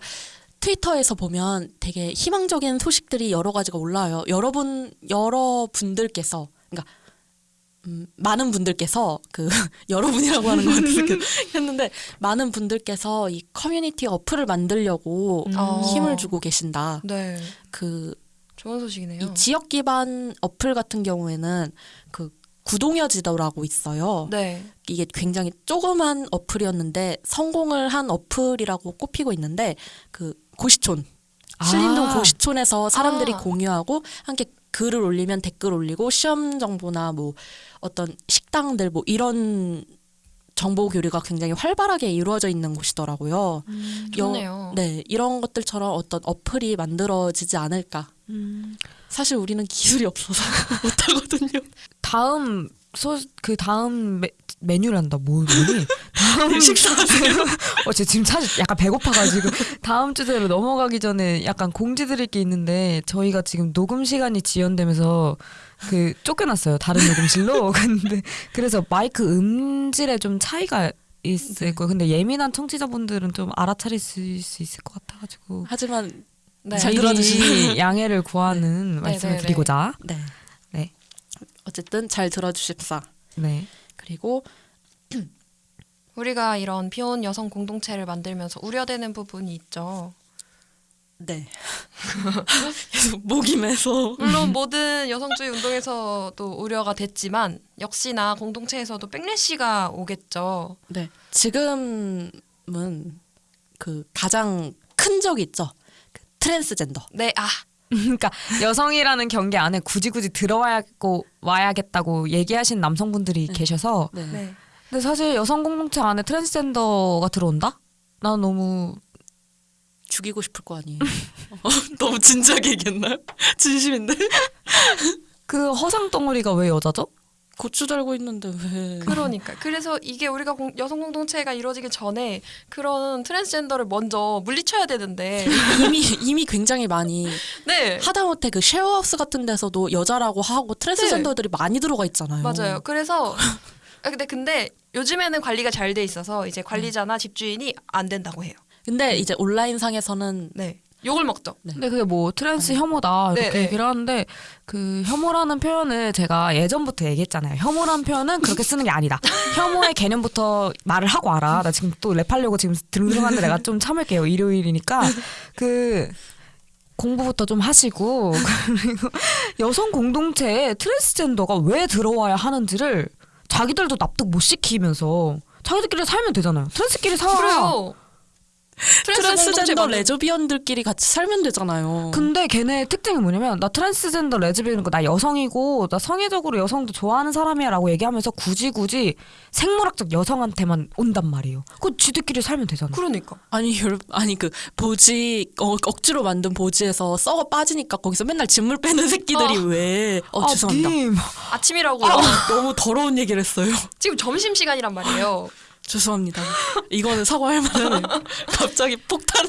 트위터에서 보면 되게 희망적인 소식들이 여러 가지가 올라와요. 여러분 여러 분들께서 그러니까 음, 많은 분들께서 그 여러분이라고 하는 것 같아서 그- 했는데 많은 분들께서 이 커뮤니티 어플을 만들려고 음. 어. 힘을 주고 계신다. 네. 그 좋은 소식이네요. 이 지역 기반 어플 같은 경우에는 그 구동여 지도라고 있어요. 네. 이게 굉장히 조그만 어플이었는데 성공을 한 어플이라고 꼽히고 있는데 그 고시촌 신림동 아. 고시촌에서 사람들이 아. 공유하고 함께 글을 올리면 댓글 올리고 시험 정보나 뭐 어떤 식당들 뭐 이런 정보 교류가 굉장히 활발하게 이루어져 있는 곳이더라고요. 여- 좋네요. 네, 이런 것들처럼 어떤 어플이 만들어지지 않을까. 음. 사실 우리는 기술이 없어서 못하거든요. 다음 소 그 다음 메, 메뉴란다 뭐 뭐니? 다음 식사하세요. 어, 제 지금 사실 약간 배고파가지고 다음 주제로 넘어가기 전에 약간 공지 드릴 게 있는데 저희가 지금 녹음 시간이 지연되면서 그 쫓겨났어요 다른 녹음실로 근데 그래서 마이크 음질에 좀 차이가 있을 거예요. 근데 예민한 청취자분들은 좀 알아차릴 수 있을 것 같아가지고 하지만 네. 잘 들어주시는 양해를 구하는 네, 말씀을 네, 네. 드리고자 네. 네. 어쨌든 잘 들어주십사. 네. 그리고 우리가 이런 비혼 여성 공동체를 만들면서 우려되는 부분이 있죠. 네. 계속 목이 매서. 물론 모든 여성주의 운동에서도 우려가 됐지만 역시나 공동체에서도 백래시가 오겠죠. 네. 지금은 그 가장 큰 적이 있죠. 그 트랜스젠더. 네, 아, 그러니까 여성이라는 경계 안에 굳이 굳이 들어와야고 와야겠다고 얘기하신 남성분들이 네. 계셔서 네. 네. 근데 사실 여성 공동체 안에 트랜스젠더가 들어온다? 난 너무 죽이고 싶을 거 아니에요. 어, 너무 진지하게 얘기했나요? 진심인데? 그 허상 덩어리가 왜 여자죠? 고추 달고 있는데 왜? 그러니까 그래서 이게 우리가 공- 여성 공동체가 이루어지기 전에 그런 트랜스젠더를 먼저 물리쳐야 되는데 이미 이미 굉장히 많이 네 하다못해 그 쉐어하우스 같은 데서도 여자라고 하고 트랜스젠더들이 많이 들어가 있잖아요. 맞아요. 그래서 아, 근데 근데 요즘에는 관리가 잘 돼 있어서 이제 관리자나 집주인이 안 된다고 해요. 근데 이제 온라인 상에서는 네 욕을 먹죠. 근데 그게 뭐 트랜스 혐오다 이렇게 네, 네. 얘기를 하는데 그 혐오라는 표현을 제가 예전부터 얘기했잖아요. 혐오라는 표현은 그렇게 쓰는 게 아니다. 혐오의 개념부터 말을 하고 알아. 나 지금 또 랩하려고 지금 드릉드릉한데 내가 좀 참을게요. 일요일이니까 그 공부부터 좀 하시고 그리고 여성 공동체에 트랜스젠더가 왜 들어와야 하는지를 자기들도 납득 못 시키면서 자기들끼리 살면 되잖아요. 트랜스끼리 살아. 그래요. 트랜스 트랜스젠더 레즈비언들끼리 같이 살면 되잖아요. 근데 걔네 특징이 뭐냐면 나 트랜스젠더 레즈비언이고 나 여성이고 나 성애적으로 여성도 좋아하는 사람이야라고 얘기하면서 굳이 굳이 생물학적 여성한테만 온단 말이에요. 그 지들끼리 살면 되잖아. 그러니까 아니 여러분 아니 그 보지 어, 억지로 만든 보지에서 썩어 빠지니까 거기서 맨날 진물 빼는 새끼들이 어. 왜? 어 죄송합니다. 님. 아침이라고요. 아, 너무 더러운 얘기를 했어요. 지금 점심 시간이란 말이에요. 죄송합니다. 이거는 사과할 만하네요. 갑자기 폭탄.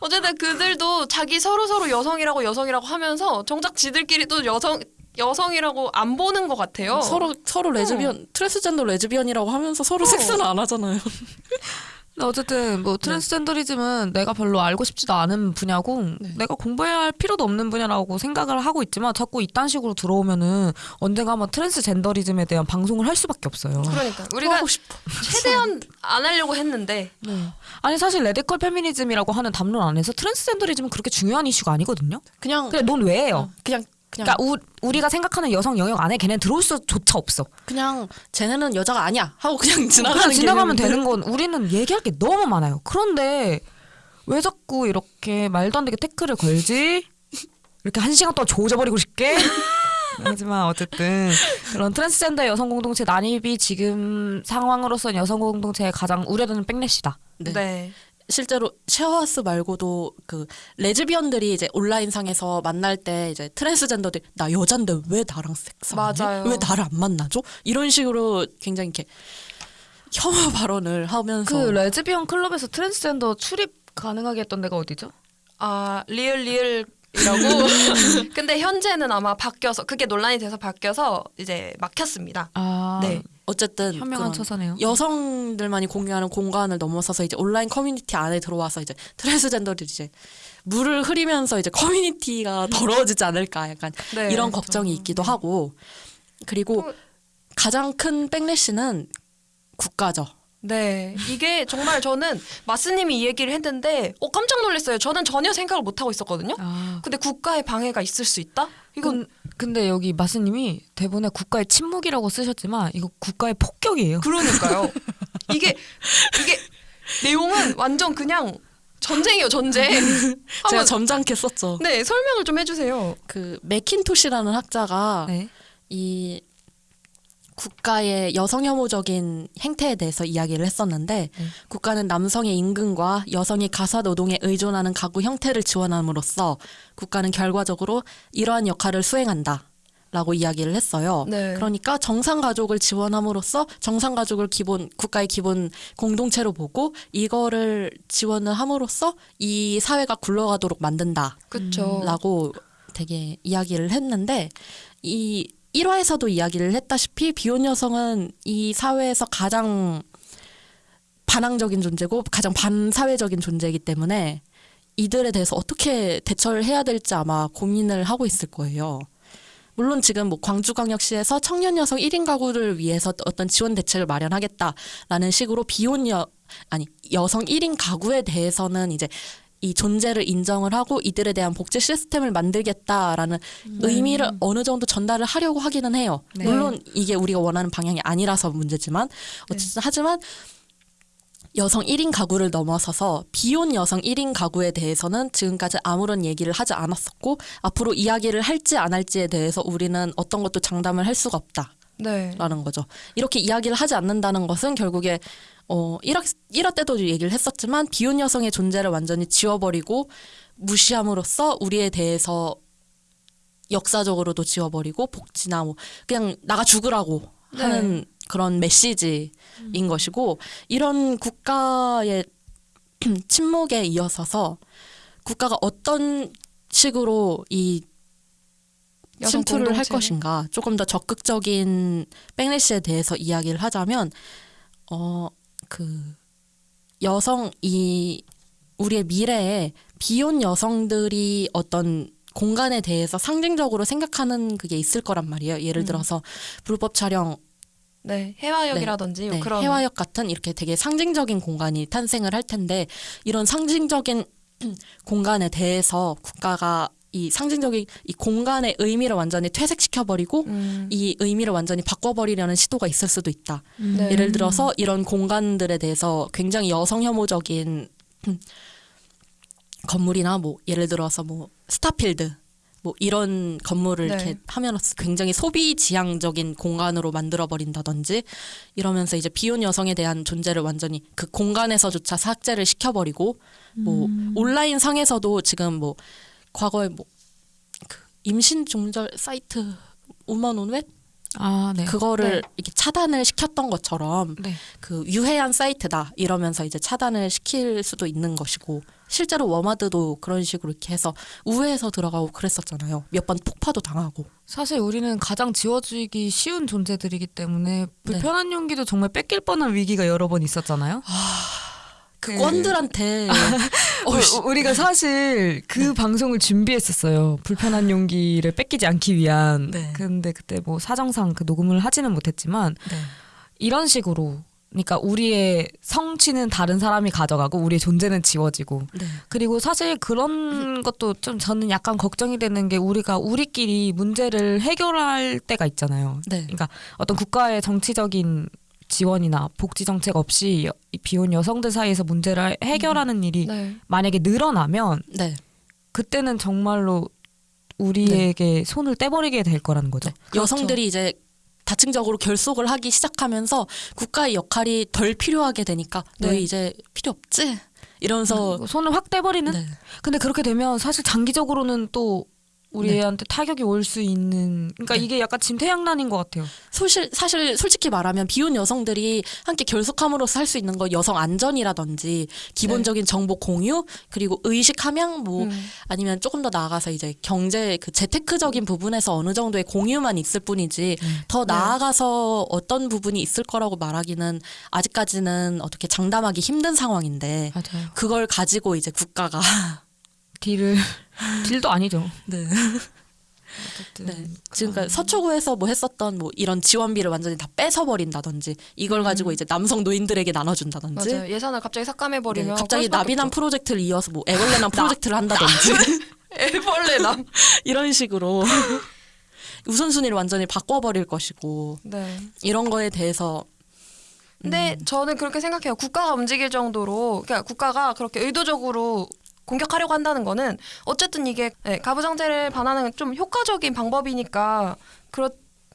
어쨌든 그들도 자기 서로 서로 여성이라고 여성이라고 하면서 정작 지들끼리도 여성 여성이라고 안 보는 것 같아요. 서로 서로 레즈비언 트랜스젠더 레즈비언이라고 하면서 서로 어. 섹스는 안 하잖아요. 어쨌든 뭐 transgenderism은 내가 별로 알고 싶지도 않은 분야고 네. 내가 공부해야 할 필요도 없는 분야라고 생각을 하고 있지만 자꾸 이딴 식으로 들어오면은 언젠가 한번 transgenderism에 대한 방송을 할 수밖에 없어요. 그러니까 우리가 하고 싶어. 최대한 안 하려고 했는데 아니 사실 radical 페미니즘이라고 하는 담론 안에서 transgenderism은 그렇게 중요한 이슈가 아니거든요. 그냥 그래 넌왜 해요? 그냥 그냥 그러니까 우, 우리가 생각하는 여성 영역 안에 걔는 들어올 수조차 없어. 그냥 쟤네는 여자가 아니야 하고 그냥 지나가는 그냥 지나가면. 되는 건 우리는 얘기할 게 너무 많아요. 그런데 왜 자꾸 이렇게 말도 안 되게 태클을 걸지? 이렇게 한 시간 동안 조져버리고 싶게? 하지만 어쨌든 그런 트랜스젠더 여성 공동체 난입이 지금 상황으로서는 여성 공동체의 가장 우려되는 backlash다. 네. 네. 실제로 쉐어하우스 말고도 그 레즈비언들이 이제 온라인 상에서 만날 때 이제 트랜스젠더들 나 여잔데 왜 나랑 섹스 안 해? 맞아요. 왜 나를 안 만나죠? 이런 식으로 굉장히 이렇게 혐오 발언을 하면서 그 레즈비언 클럽에서 트랜스젠더 출입 가능하게 했던 데가 어디죠? 아 리을 리을 이라고. 근데 현재는 아마 바뀌어서 그게 논란이 돼서 바뀌어서 이제 막혔습니다. 아, 네. 어쨌든 현명한 처사네요. 여성들만이 공유하는 공간을 넘어서서 이제 온라인 커뮤니티 안에 들어와서 이제 트랜스젠더들이 이제 물을 흐리면서 이제 커뮤니티가 더러워지지 않을까 약간 네. 이런 걱정이 있기도 하고 그리고 그- 가장 큰 백래시는 국가죠. 네, 이게 정말 저는 마스님이 이 얘기를 했는데 어 깜짝 놀랐어요. 저는 전혀 생각을 못 하고 있었거든요. 아, 근데 국가의 방해가 있을 수 있다? 이건 근, 근데 여기 마스님이 대본에 국가의 침묵이라고 쓰셨지만 이거 국가의 폭격이에요. 그러니까요. 이게 이게 내용은 완전 그냥 전쟁이에요, 전쟁. 제가 점잖게 썼죠. 네, 설명을 좀 해주세요. 그 맥킨토시라는 학자가 네. 이 국가의 여성 혐오적인 행태에 대해서 이야기를 했었는데 네. 국가는 남성의 임금과 여성이 가사 노동에 의존하는 가구 형태를 지원함으로써 국가는 결과적으로 이러한 역할을 수행한다. 라고 이야기를 했어요. 네. 그러니까 정상 가족을 지원함으로써 정상 가족을 기본 국가의 기본 공동체로 보고 이거를 지원을 함으로써 이 사회가 굴러가도록 만든다. 그렇죠. 라고 되게 이야기를 했는데 이 1화에서도 이야기를 했다시피 비혼 여성은 이 사회에서 가장 반항적인 존재고 가장 반사회적인 존재이기 때문에 이들에 대해서 어떻게 대처를 해야 될지 아마 고민을 하고 있을 거예요. 물론 지금 뭐 광주광역시에서 청년 여성 1인 가구를 위해서 어떤 지원 대책을 마련하겠다라는 식으로 비혼 여 아니 여성 1인 가구에 대해서는 이제 이 존재를 인정을 하고 이들에 대한 복지 시스템을 만들겠다라는 의미를 어느 정도 전달을 하려고 하기는 해요. 네. 물론 이게 우리가 원하는 방향이 아니라서 문제지만 어쨌든 하지만 여성 1인 가구를 넘어서서 비혼 여성 1인 가구에 대해서는 지금까지 아무런 얘기를 하지 않았었고 앞으로 이야기를 할지 안 할지에 대해서 우리는 어떤 것도 장담을 할 수가 없다. 네. 라는 거죠. 이렇게 이야기를 하지 않는다는 것은 결국에 어 1화, 1화 때도 얘기를 했었지만 비혼 여성의 존재를 완전히 지워버리고 무시함으로써 우리에 대해서 역사적으로도 지워버리고 복지나 뭐 그냥 나가 죽으라고 하는 그런 메시지인 것이고 이런 국가의 침묵에 이어서서 국가가 어떤 식으로 이 침투를 할? 것인가 조금 더 적극적인 백래시에 대해서 이야기를 하자면 어 그 여성 이 우리의 미래에 비혼 여성들이 어떤 공간에 대해서 상징적으로 생각하는 그게 있을 거란 말이에요. 예를 음. 들어서 불법 촬영 네, 해화역이라든지 네, 그런 해화역 같은 이렇게 되게 상징적인 공간이 탄생을 할 텐데 이런 상징적인 공간에 대해서 국가가 이 상징적인 이 공간의 의미를 완전히 퇴색시켜 버리고 음, 이 의미를 완전히 바꿔버리려는 시도가 있을 수도 있다. 네. 예를 들어서 이런 공간들에 대해서 굉장히 여성 혐오적인 건물이나 뭐 예를 들어서 뭐 스타필드 뭐 이런 건물을 네. 이렇게 하면서 굉장히 소비 지향적인 공간으로 만들어 버린다든지 이러면서 이제 비혼 여성에 대한 존재를 완전히 그 공간에서조차 삭제를 시켜버리고 뭐 온라인 상에서도 지금 뭐 과거에 뭐 그 임신 중절 사이트 우먼 온웹 아, 네. 그거를 이렇게 차단을 시켰던 것처럼 네. 그 유해한 사이트다 이러면서 이제 차단을 시킬 수도 있는 것이고 실제로 워마드도 그런 식으로 이렇게 해서 우회해서 들어가고 그랬었잖아요. 몇 번 폭파도 당하고. 사실 우리는 가장 지워지기 쉬운 존재들이기 때문에 불편한 네. 용기도 정말 뺏길 뻔한 위기가 여러 번 있었잖아요. 그 꼰들한테 우- 어이씨, 우리가 사실 그 방송을 준비했었어요. 불편한 용기를 뺏기지 않기 위한. 네. 근데 그때 뭐 사정상 그 녹음을 하지는 못했지만 네. 이런 식으로 그러니까 우리의 성취는 다른 사람이 가져가고 우리의 존재는 지워지고 네. 그리고 사실 그런 것도 좀 저는 약간 걱정이 되는 게 우리가 우리끼리 문제를 해결할 때가 있잖아요. 네. 그러니까 어떤 국가의 정치적인 지원이나 복지 정책 없이 비혼 여성들 사이에서 문제를 해결하는 일이 네. 만약에 늘어나면 네. 그때는 정말로 우리에게 손을 떼버리게 될 거라는 거죠. 네. 여성들이 이제 다층적으로 결속을 하기 시작하면서 국가의 역할이 덜 필요하게 되니까 네. 너희 이제 필요 없지? 이러면서 손을 확 떼버리는. 네. 근데 그렇게 되면 사실 장기적으로는 또 우리한테 타격이 올 수 있는 그러니까 네. 이게 약간 짐태양난인 것 같아요. 사실 사실 솔직히 말하면 비혼 여성들이 함께 결속함으로써 할 수 있는 거 여성 안전이라든지 기본적인 정보 공유 그리고 의식 함양 뭐 음. 아니면 조금 더 나아가서 이제 경제 그 재테크적인 부분에서 어느 정도의 공유만 있을 뿐이지 더 나아가서 어떤 부분이 있을 거라고 말하기는 아직까지는 어떻게 장담하기 힘든 상황인데 맞아요. 그걸 가지고 이제 국가가 딜을 딜도 아니죠. 네. 어쨌든 네. 지금까지 서초구에서 뭐 했었던 뭐 이런 지원비를 완전히 다 뺏어 버린다든지 이걸 가지고 이제 남성 노인들에게 나눠준다든지 맞아요. 예산을 갑자기 삭감해 네, 버리면 갑자기 나비남 프로젝트를 이어서 뭐 애벌레남 프로젝트를 한다든지 애벌레남. 이런 식으로 우선순위를 완전히 바꿔버릴 것이고 네. 이런 거에 대해서 근데 저는 그렇게 생각해요. 국가가 움직일 정도로 그러니까 국가가 그렇게 의도적으로 공격하려고 한다는 거는 어쨌든 이게 네, 가부장제를 반하는 좀 효과적인 방법이니까 그렇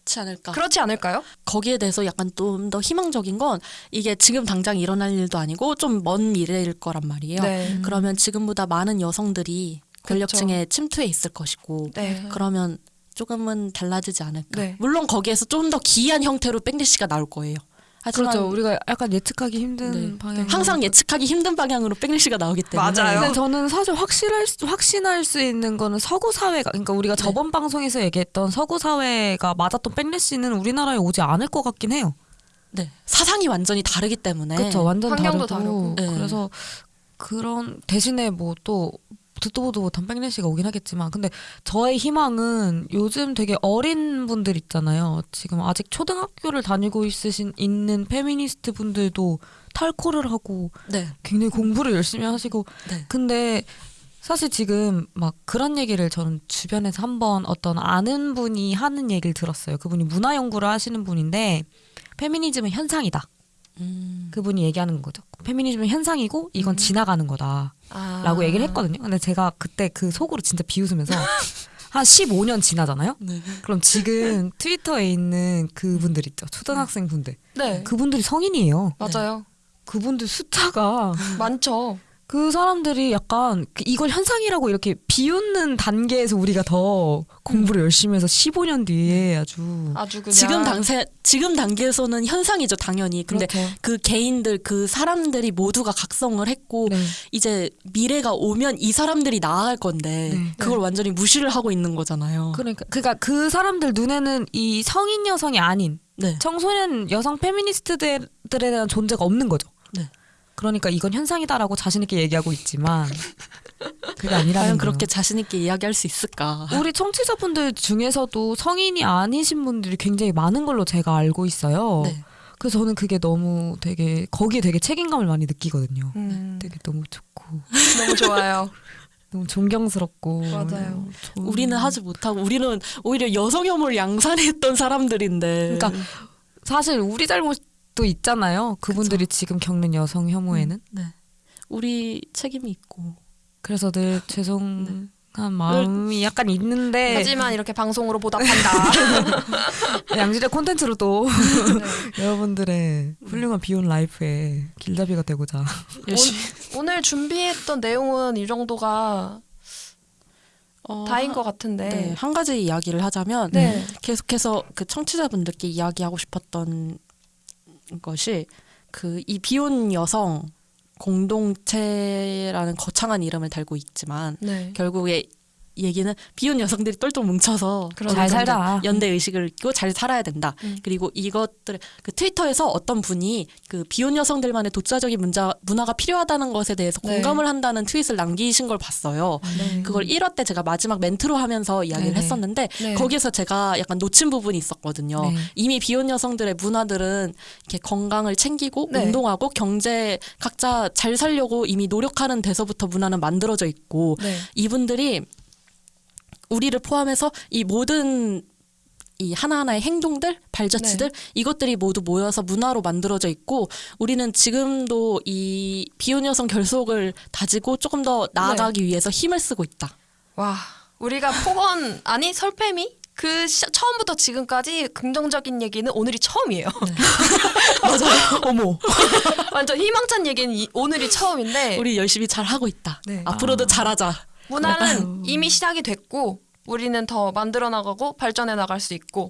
그렇지 않을까 그렇지 않을까요? 거기에 대해서 약간 좀 더 희망적인 건 이게 지금 당장 일어날 일도 아니고 좀 먼 미래일 거란 말이에요 네. 그러면 지금보다 많은 여성들이 권력층에 침투해 있을 것이고 네. 그러면 조금은 달라지지 않을까. 네. 물론 거기에서 좀 더 기이한 형태로 백리시가 나올 거예요. 하지만 그렇죠. 우리가 약간 예측하기 힘든 네. 방향. 항상 예측하기 힘든 방향으로 백리시가 나오기 때문에 맞아요. 근데 저는 사실 확실할 수, 확신할 수 있는 거는 서구 사회가 그러니까 우리가 네. 저번 방송에서 얘기했던 서구 사회가 맞았던 백래시는 우리나라에 오지 않을 것 같긴 해요. 네. 사상이 완전히 다르기 때문에 그렇죠. 완전 환경도 다르고. 다르고. 네. 그래서 그런 대신에 뭐 또 듣도 보도 못한 backlash가 오긴 하겠지만 근데 저의 희망은 요즘 되게 어린 분들 있잖아요. 지금 아직 초등학교를 다니고 있으신 있는 페미니스트 분들도 탈코를 하고 네. 굉장히 공부를 열심히 하시고 네. 근데 사실 지금 막 그런 얘기를 저는 주변에서 한번 어떤 아는 분이 하는 얘기를 들었어요. 그분이 문화 연구를 하시는 분인데 페미니즘은 현상이다. 음. 그분이 얘기하는 거죠. 페미니즘은 현상이고 이건 지나가는 거다라고 아. 얘기를 했거든요. 근데 제가 그때 그 속으로 진짜 비웃으면서 한 15년 지나잖아요. 네. 그럼 지금 트위터에 있는 그분들 있죠. 초등학생 분들. 네. 그분들이 성인이에요. 맞아요. 그분들 숫자가 많죠. 그 사람들이 약간 그 이걸 현상이라고 이렇게 비웃는 단계에서 우리가 더 공부를 열심히 해서 15년 뒤에 아주 아주 그냥 지금 당세 지금 단계에서는 현상이죠, 당연히. 근데 그렇죠. 그 개인들 그 사람들이 모두가 각성을 했고 네. 이제 미래가 오면 이 사람들이 나아갈 건데 네. 그걸 완전히 무시를 하고 있는 거잖아요. 그러니까 그러니까 그 사람들 눈에는 이 성인 여성이 아닌 네. 청소년 여성 페미니스트들에 대한 존재가 없는 거죠. 네. 그러니까 이건 현상이다라고 자신 있게 얘기하고 있지만 그게 아니라는 과연. 그렇게 자신 있게 이야기할 수 있을까? 우리 청취자분들 중에서도 성인이 아니신 분들이 굉장히 많은 걸로 제가 알고 있어요. 네. 그래서 저는 그게 너무 되게 거기에 되게 책임감을 많이 느끼거든요. 음, 되게 너무 좋고 너무 좋아요. 너무 존경스럽고 맞아요. 좋은- 우리는 하지 못하고 우리는 오히려 여성 혐오를 양산했던 사람들인데. 그러니까 사실 우리 잘못 도 있잖아요. 그분들이 지금 겪는 여성 혐오에는 네. 우리 책임이 있고. 그래서 늘 죄송한 마음이 약간 있는데 하지만 이렇게 방송으로 보답한다. 양질의 콘텐츠로 또 네. 여러분들의 훌륭한 비혼 라이프에 길잡이가 되고자 열심히 오늘 준비했던 내용은 이 정도가 어, 다인 한- 것 같은데. 네, 한 가지 이야기를 하자면 네. 계속해서 그 청취자분들께 이야기하고 싶었던 것이 그 이 비혼 여성 공동체라는 거창한 이름을 달고 있지만 네. 결국에 얘기는 비혼 여성들이 똘똘 뭉쳐서. 잘 살자. 연대 의식을 있고 잘 살아야 된다. 음. 그리고 이것들 그 트위터에서 어떤 분이 그 비혼 여성들만의 독자적인 문자, 문화가 필요하다는 것에 대해서 네. 공감을 한다는 트윗을 남기신 걸 봤어요. 네. 그걸 1화 때 제가 마지막 멘트로 하면서 이야기를 네네. 했었는데 네. 거기에서 제가 약간 놓친 부분이 있었거든요. 네. 이미 비혼 여성들의 문화들은 이렇게 건강을 챙기고 네. 운동하고 경제 각자 잘 살려고 이미 노력하는 데서부터 문화는 만들어져 있고 네. 이분들이 우리를 포함해서 이 모든 이 하나하나의 행동들, 발자취들 이것들이 모두 모여서 문화로 만들어져 있고 우리는 지금도 이 비혼 여성 결속을 다지고 조금 더 나아가기 위해서 힘을 쓰고 있다. 와, 우리가 폭언 아니 설패미 그 시, 처음부터 지금까지 긍정적인 얘기는 오늘이 처음이에요. 맞아요. 어머. 완전 희망찬 얘기는 이, 오늘이 처음인데 우리 열심히 잘 하고 있다. 네. 앞으로도 잘하자. 문화는 이미 시작이 됐고 우리는 더 만들어 나가고 발전해 나갈 수 있고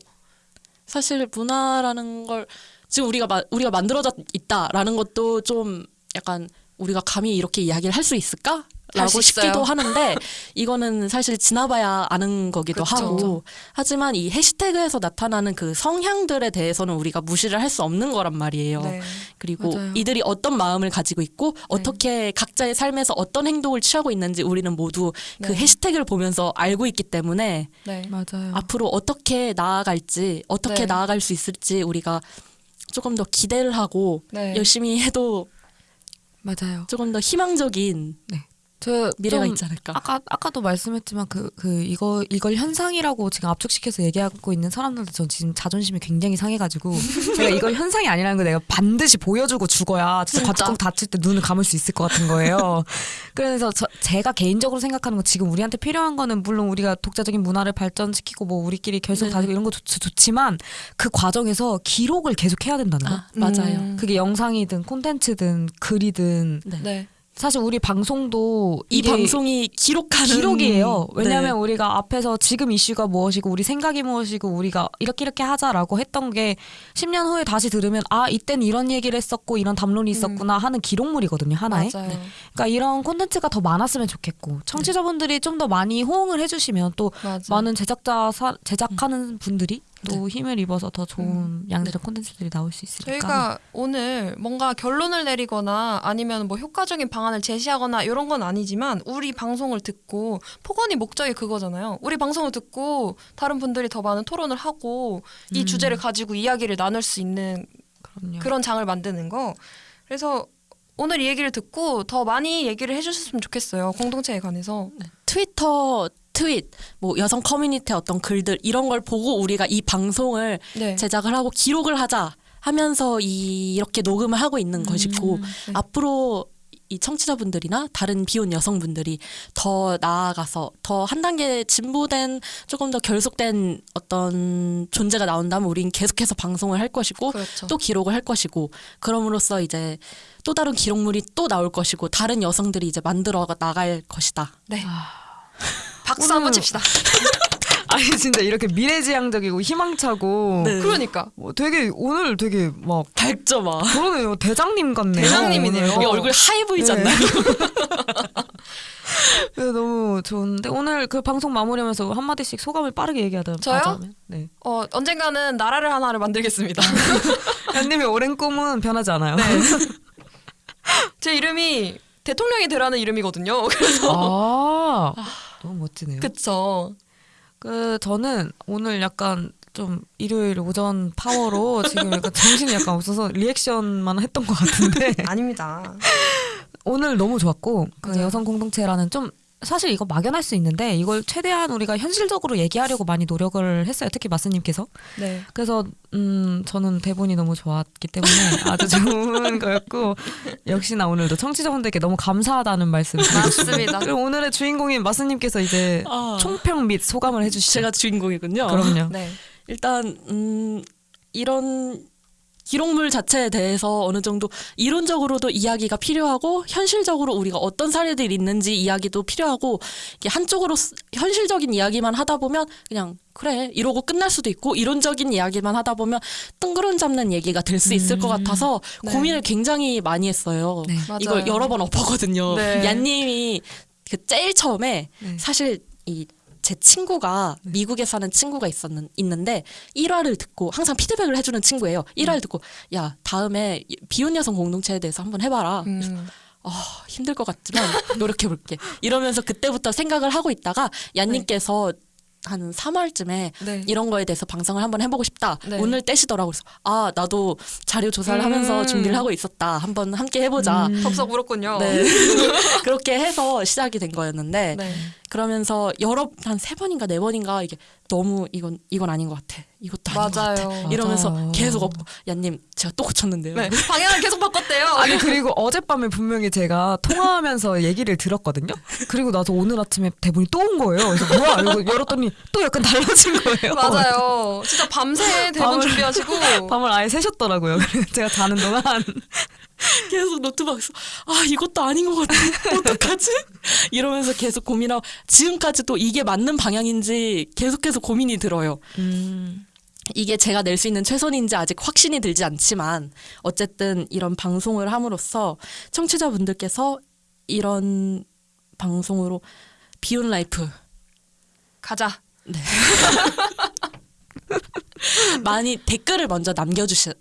사실 문화라는 걸 지금 우리가 마, 우리가 만들어져 있다라는 것도 좀 약간 우리가 감히 이렇게 이야기를 할 수 있을까? 라고. 싶기도 하는데 이거는 사실 지나봐야 아는 거기도 그쵸. 하고 하지만 이 해시태그에서 나타나는 그 성향들에 대해서는 우리가 무시를 할 수 없는 거란 말이에요. 네. 그리고 맞아요. 이들이 어떤 마음을 가지고 있고 어떻게 각자의 삶에서 어떤 행동을 취하고 있는지 우리는 모두 그 네. 해시태그를 보면서 알고 있기 때문에 네. 맞아요. 앞으로 어떻게 나아갈지 어떻게 네. 나아갈 수 있을지 우리가 조금 더 기대를 하고 네. 열심히 해도 맞아요. 조금 더 희망적인 저 미래가 좀 있지 않을까. 아까 아까도 말씀했지만 그그 이거 이걸 현상이라고 지금 압축시켜서 얘기하고 있는 사람들도 전 지금 자존심이 굉장히 상해가지고 내가 이걸 현상이 아니라는 걸 내가 반드시 보여주고 죽어야 진짜 진짜. 과뚜껑 닫힐 때 눈을 감을 수 있을 것 같은 거예요. 그래서 저, 제가 개인적으로 생각하는 건 지금 우리한테 필요한 거는 물론 우리가 독자적인 문화를 발전시키고 뭐 우리끼리 결속 네. 다지고 이런 거 좋, 좋지만 그 과정에서 기록을 계속 해야 된다는 거. 아, 맞아요. 음. 그게 영상이든 콘텐츠든 글이든 네. 네. 사실 우리 방송도 이 방송이 기록하는 기록이에요. 왜냐하면 네. 우리가 앞에서 지금 이슈가 무엇이고 우리 생각이 무엇이고 우리가 이렇게 이렇게 하자라고 했던 게 10년 후에 다시 들으면 아 이땐 이런 얘기를 했었고 이런 담론이 있었구나 하는 기록물이거든요 하나에. 맞아요. 그러니까 이런 콘텐츠가 더 많았으면 좋겠고 청취자분들이 좀 더 많이 호응을 해주시면 또 맞아요. 많은 제작자 사, 제작하는 분들이 또 힘을 입어서 더 좋은 양질의 콘텐츠들이 나올 수 있으니까. 저희가 오늘 뭔가 결론을 내리거나 아니면 뭐 효과적인 방안을 제시하거나 이런 건 아니지만 우리 방송을 듣고 폭언이 목적이 그거잖아요. 우리 방송을 듣고 다른 분들이 더 많은 토론을 하고 이 음. 주제를 가지고 이야기를 나눌 수 있는 그럼요. 그런 장을 만드는 거. 그래서 오늘 이 얘기를 듣고 더 많이 얘기를 해주셨으면 좋겠어요. 공동체에 관해서. 트위터 트윗 뭐 여성 커뮤니티 어떤 글들 이런 걸 보고 우리가 이 방송을 네. 제작을 하고 기록을 하자 하면서 이, 이렇게 녹음을 하고 있는 것이고 네. 앞으로 이 청취자분들이나 다른 비혼 여성분들이 더 나아가서 더 한 단계 진보된 조금 더 결속된 어떤 존재가 나온다면 우린 계속해서 방송을 할 것이고 그렇죠. 또 기록을 할 것이고 그럼으로써 이제 또 다른 기록물이 또 나올 것이고 다른 여성들이 이제 만들어 나갈 것이다. 네. 아. 박수 한번 오늘- 칩시다. 아니 진짜 이렇게 미래지향적이고 희망차고 네. 그러니까. 뭐 되게 오늘 되게 막 밝죠 막. 그러네요 대장님 같네요. 대장님이네요. 얼굴 하얘 보이지 네. 않나요? 네, 너무 좋은데 오늘 그 방송 마무리하면서 한 마디씩 소감을 빠르게 얘기하다. 저요? 하자면. 네. 어, 언젠가는 나라를 하나를 만들겠습니다. 현님의 오랜 꿈은 변하지 않아요. 네. 제 이름이 대통령이 되라는 이름이거든요. 아, 너무 멋지네요. 그, 그쵸. 저는 오늘 약간 좀 일요일 오전 파워로 지금 약간 정신이 약간 없어서 리액션만 했던 것 같은데 아닙니다. 오늘 너무 좋았고 그. 여성 공동체라는 좀 사실 이거 막연할 수 있는데 이걸 최대한 우리가 현실적으로 얘기하려고 많이 노력을 했어요. 특히 마스님께서. 네. 그래서 음 저는 대본이 너무 좋았기 때문에 아주 좋은 거였고 역시나 오늘도 청취자분들께 너무 감사하다는 말씀 드리고 맞습니다. 그리고 오늘의 주인공인 마스님께서 이제 아, 총평 및 소감을 해주시죠. 제가 주인공이군요. 그럼요. 네. 일단 음, 이런 기록물 자체에 대해서 어느 정도 이론적으로도 이야기가 필요하고 현실적으로 우리가 어떤 사례들이 있는지 이야기도 필요하고 이게 한쪽으로 쓰- 현실적인 이야기만 하다 보면 그냥 그래 이러고 끝날 수도 있고 이론적인 이야기만 하다 보면 뜬구름 잡는 얘기가 될 수 있을 것 음. 같아서 네. 고민을 굉장히 많이 했어요. 네. 맞아요. 이걸 여러 번 엎었거든요. 네. 얀님이 그 제일 처음에 네. 사실 이 제 친구가 미국에 사는 친구가 있었는 있는데 1화를 듣고 항상 피드백을 해주는 친구예요. 1화를 듣고 야 다음에 비혼 여성 공동체에 대해서 한번 해봐라. 음. 아 힘들 것 같지만 노력해 볼게. 이러면서 그때부터 생각을 하고 있다가 얀님께서 한 3월쯤에 네. 이런 거에 대해서 방송을 한번 해보고 싶다. 네. 오늘 떼시더라고 그래서 아 나도 자료 조사를 음. 하면서 준비를 하고 있었다. 한번 함께 해보자. 음. 덥석 울었군요. 네. 그렇게 해서 시작이 된 거였는데 네. 그러면서 여러 한 세 번인가 네 번인가 이게 너무 이건 이건 아닌 것 같아. 이것도 아닌 것 같아. 맞아요. 이러면서 맞아요. 계속 엎 야님 제가 또 고쳤는데요. 네. 방향을 계속 바꿨대요. 아니 그리고 어젯밤에 분명히 제가 통화하면서 얘기를 들었거든요. 그리고 나서 오늘 아침에 대본이 또 온 거예요. 그래서 뭐야 이거 열었더니 또 약간 달라진 거예요. 맞아요. 진짜 밤새 대본 밤을- 준비하시고 밤을 아예 새셨더라고요. 제가 자는 동안 계속 노트북에서 아 이것도 아닌 것 같아 어떡하지 이러면서 계속 고민하고 지금까지도 이게 맞는 방향인지 계속해서 고민이 들어요. 음. 이게 제가 낼 수 있는 최선인지 아직 확신이 들지 않지만 어쨌든 이런 방송을 함으로써 청취자분들께서 이런 방송으로 비혼 life 가자. 많이 댓글을 먼저 남겨주셔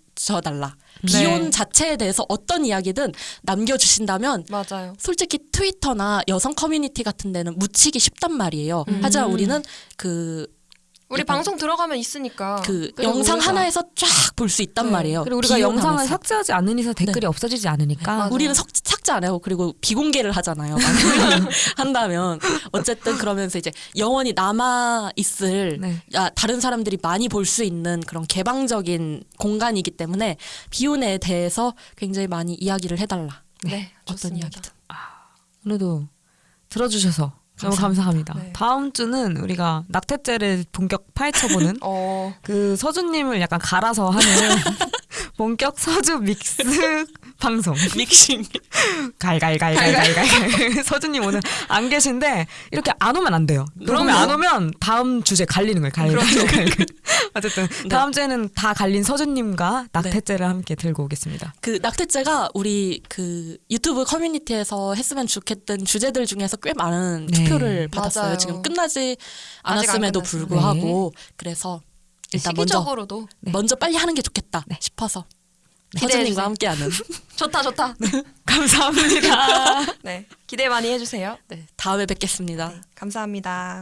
달라. 네. 비혼 자체에 대해서 어떤 이야기든 남겨주신다면 맞아요. 솔직히 트위터나 여성 커뮤니티 같은 데는 묻히기 쉽단 말이에요. 음. 하지만 우리는 그, 우리 방송 들어가면 있으니까. 그 영상 우리가- 하나에서 쫙 볼 수 있단 네. 말이에요. 그리고 우리가 영상을. 삭제하지 않는 이상 댓글이 없어지지 않으니까. 맞아요. 우리는 석, 삭제 안 해요. 그리고 비공개를 하잖아요. 한다면 어쨌든 그러면서 이제 영원히 남아 있을 네. 야, 다른 사람들이 많이 볼 수 있는 그런 개방적인 공간이기 때문에 비혼에 대해서 굉장히 많이 이야기를 해달라. 네. 어떤 좋습니다. 이야기든. 오늘도 들어주셔서 너무 감사합니다. 네. 다음 주는 우리가 낙태죄를 본격 파헤쳐보는 어. 그 서주님을 약간 갈아서 하는 본격 서주 믹스 방송. 믹싱. 갈갈갈갈갈갈. 서주님 오늘 안 계신데 이렇게 안 오면 안 돼요. 그럼요. 안 오면 다음 주제 갈리는 거예요. 갈갈갈갈. 어쨌든 네. 다음 주에는 다 갈린 서주님과 낙태죄를 함께 들고 오겠습니다. 그 낙태죄가 우리 그 유튜브 커뮤니티에서 했으면 좋겠던 주제들 중에서 꽤 많은 네. 투표를 받았어요. 맞아요. 지금 끝나지 않았음에도. 불구하고 그래서 일단 먼저 시기적으로도 네. 먼저 빨리 하는 게 좋겠다 싶어서 주세요. 함께하는 좋다 좋다. 감사합니다. 네. 기대 많이 해주세요. 네, 다음에 뵙겠습니다. 감사합니다.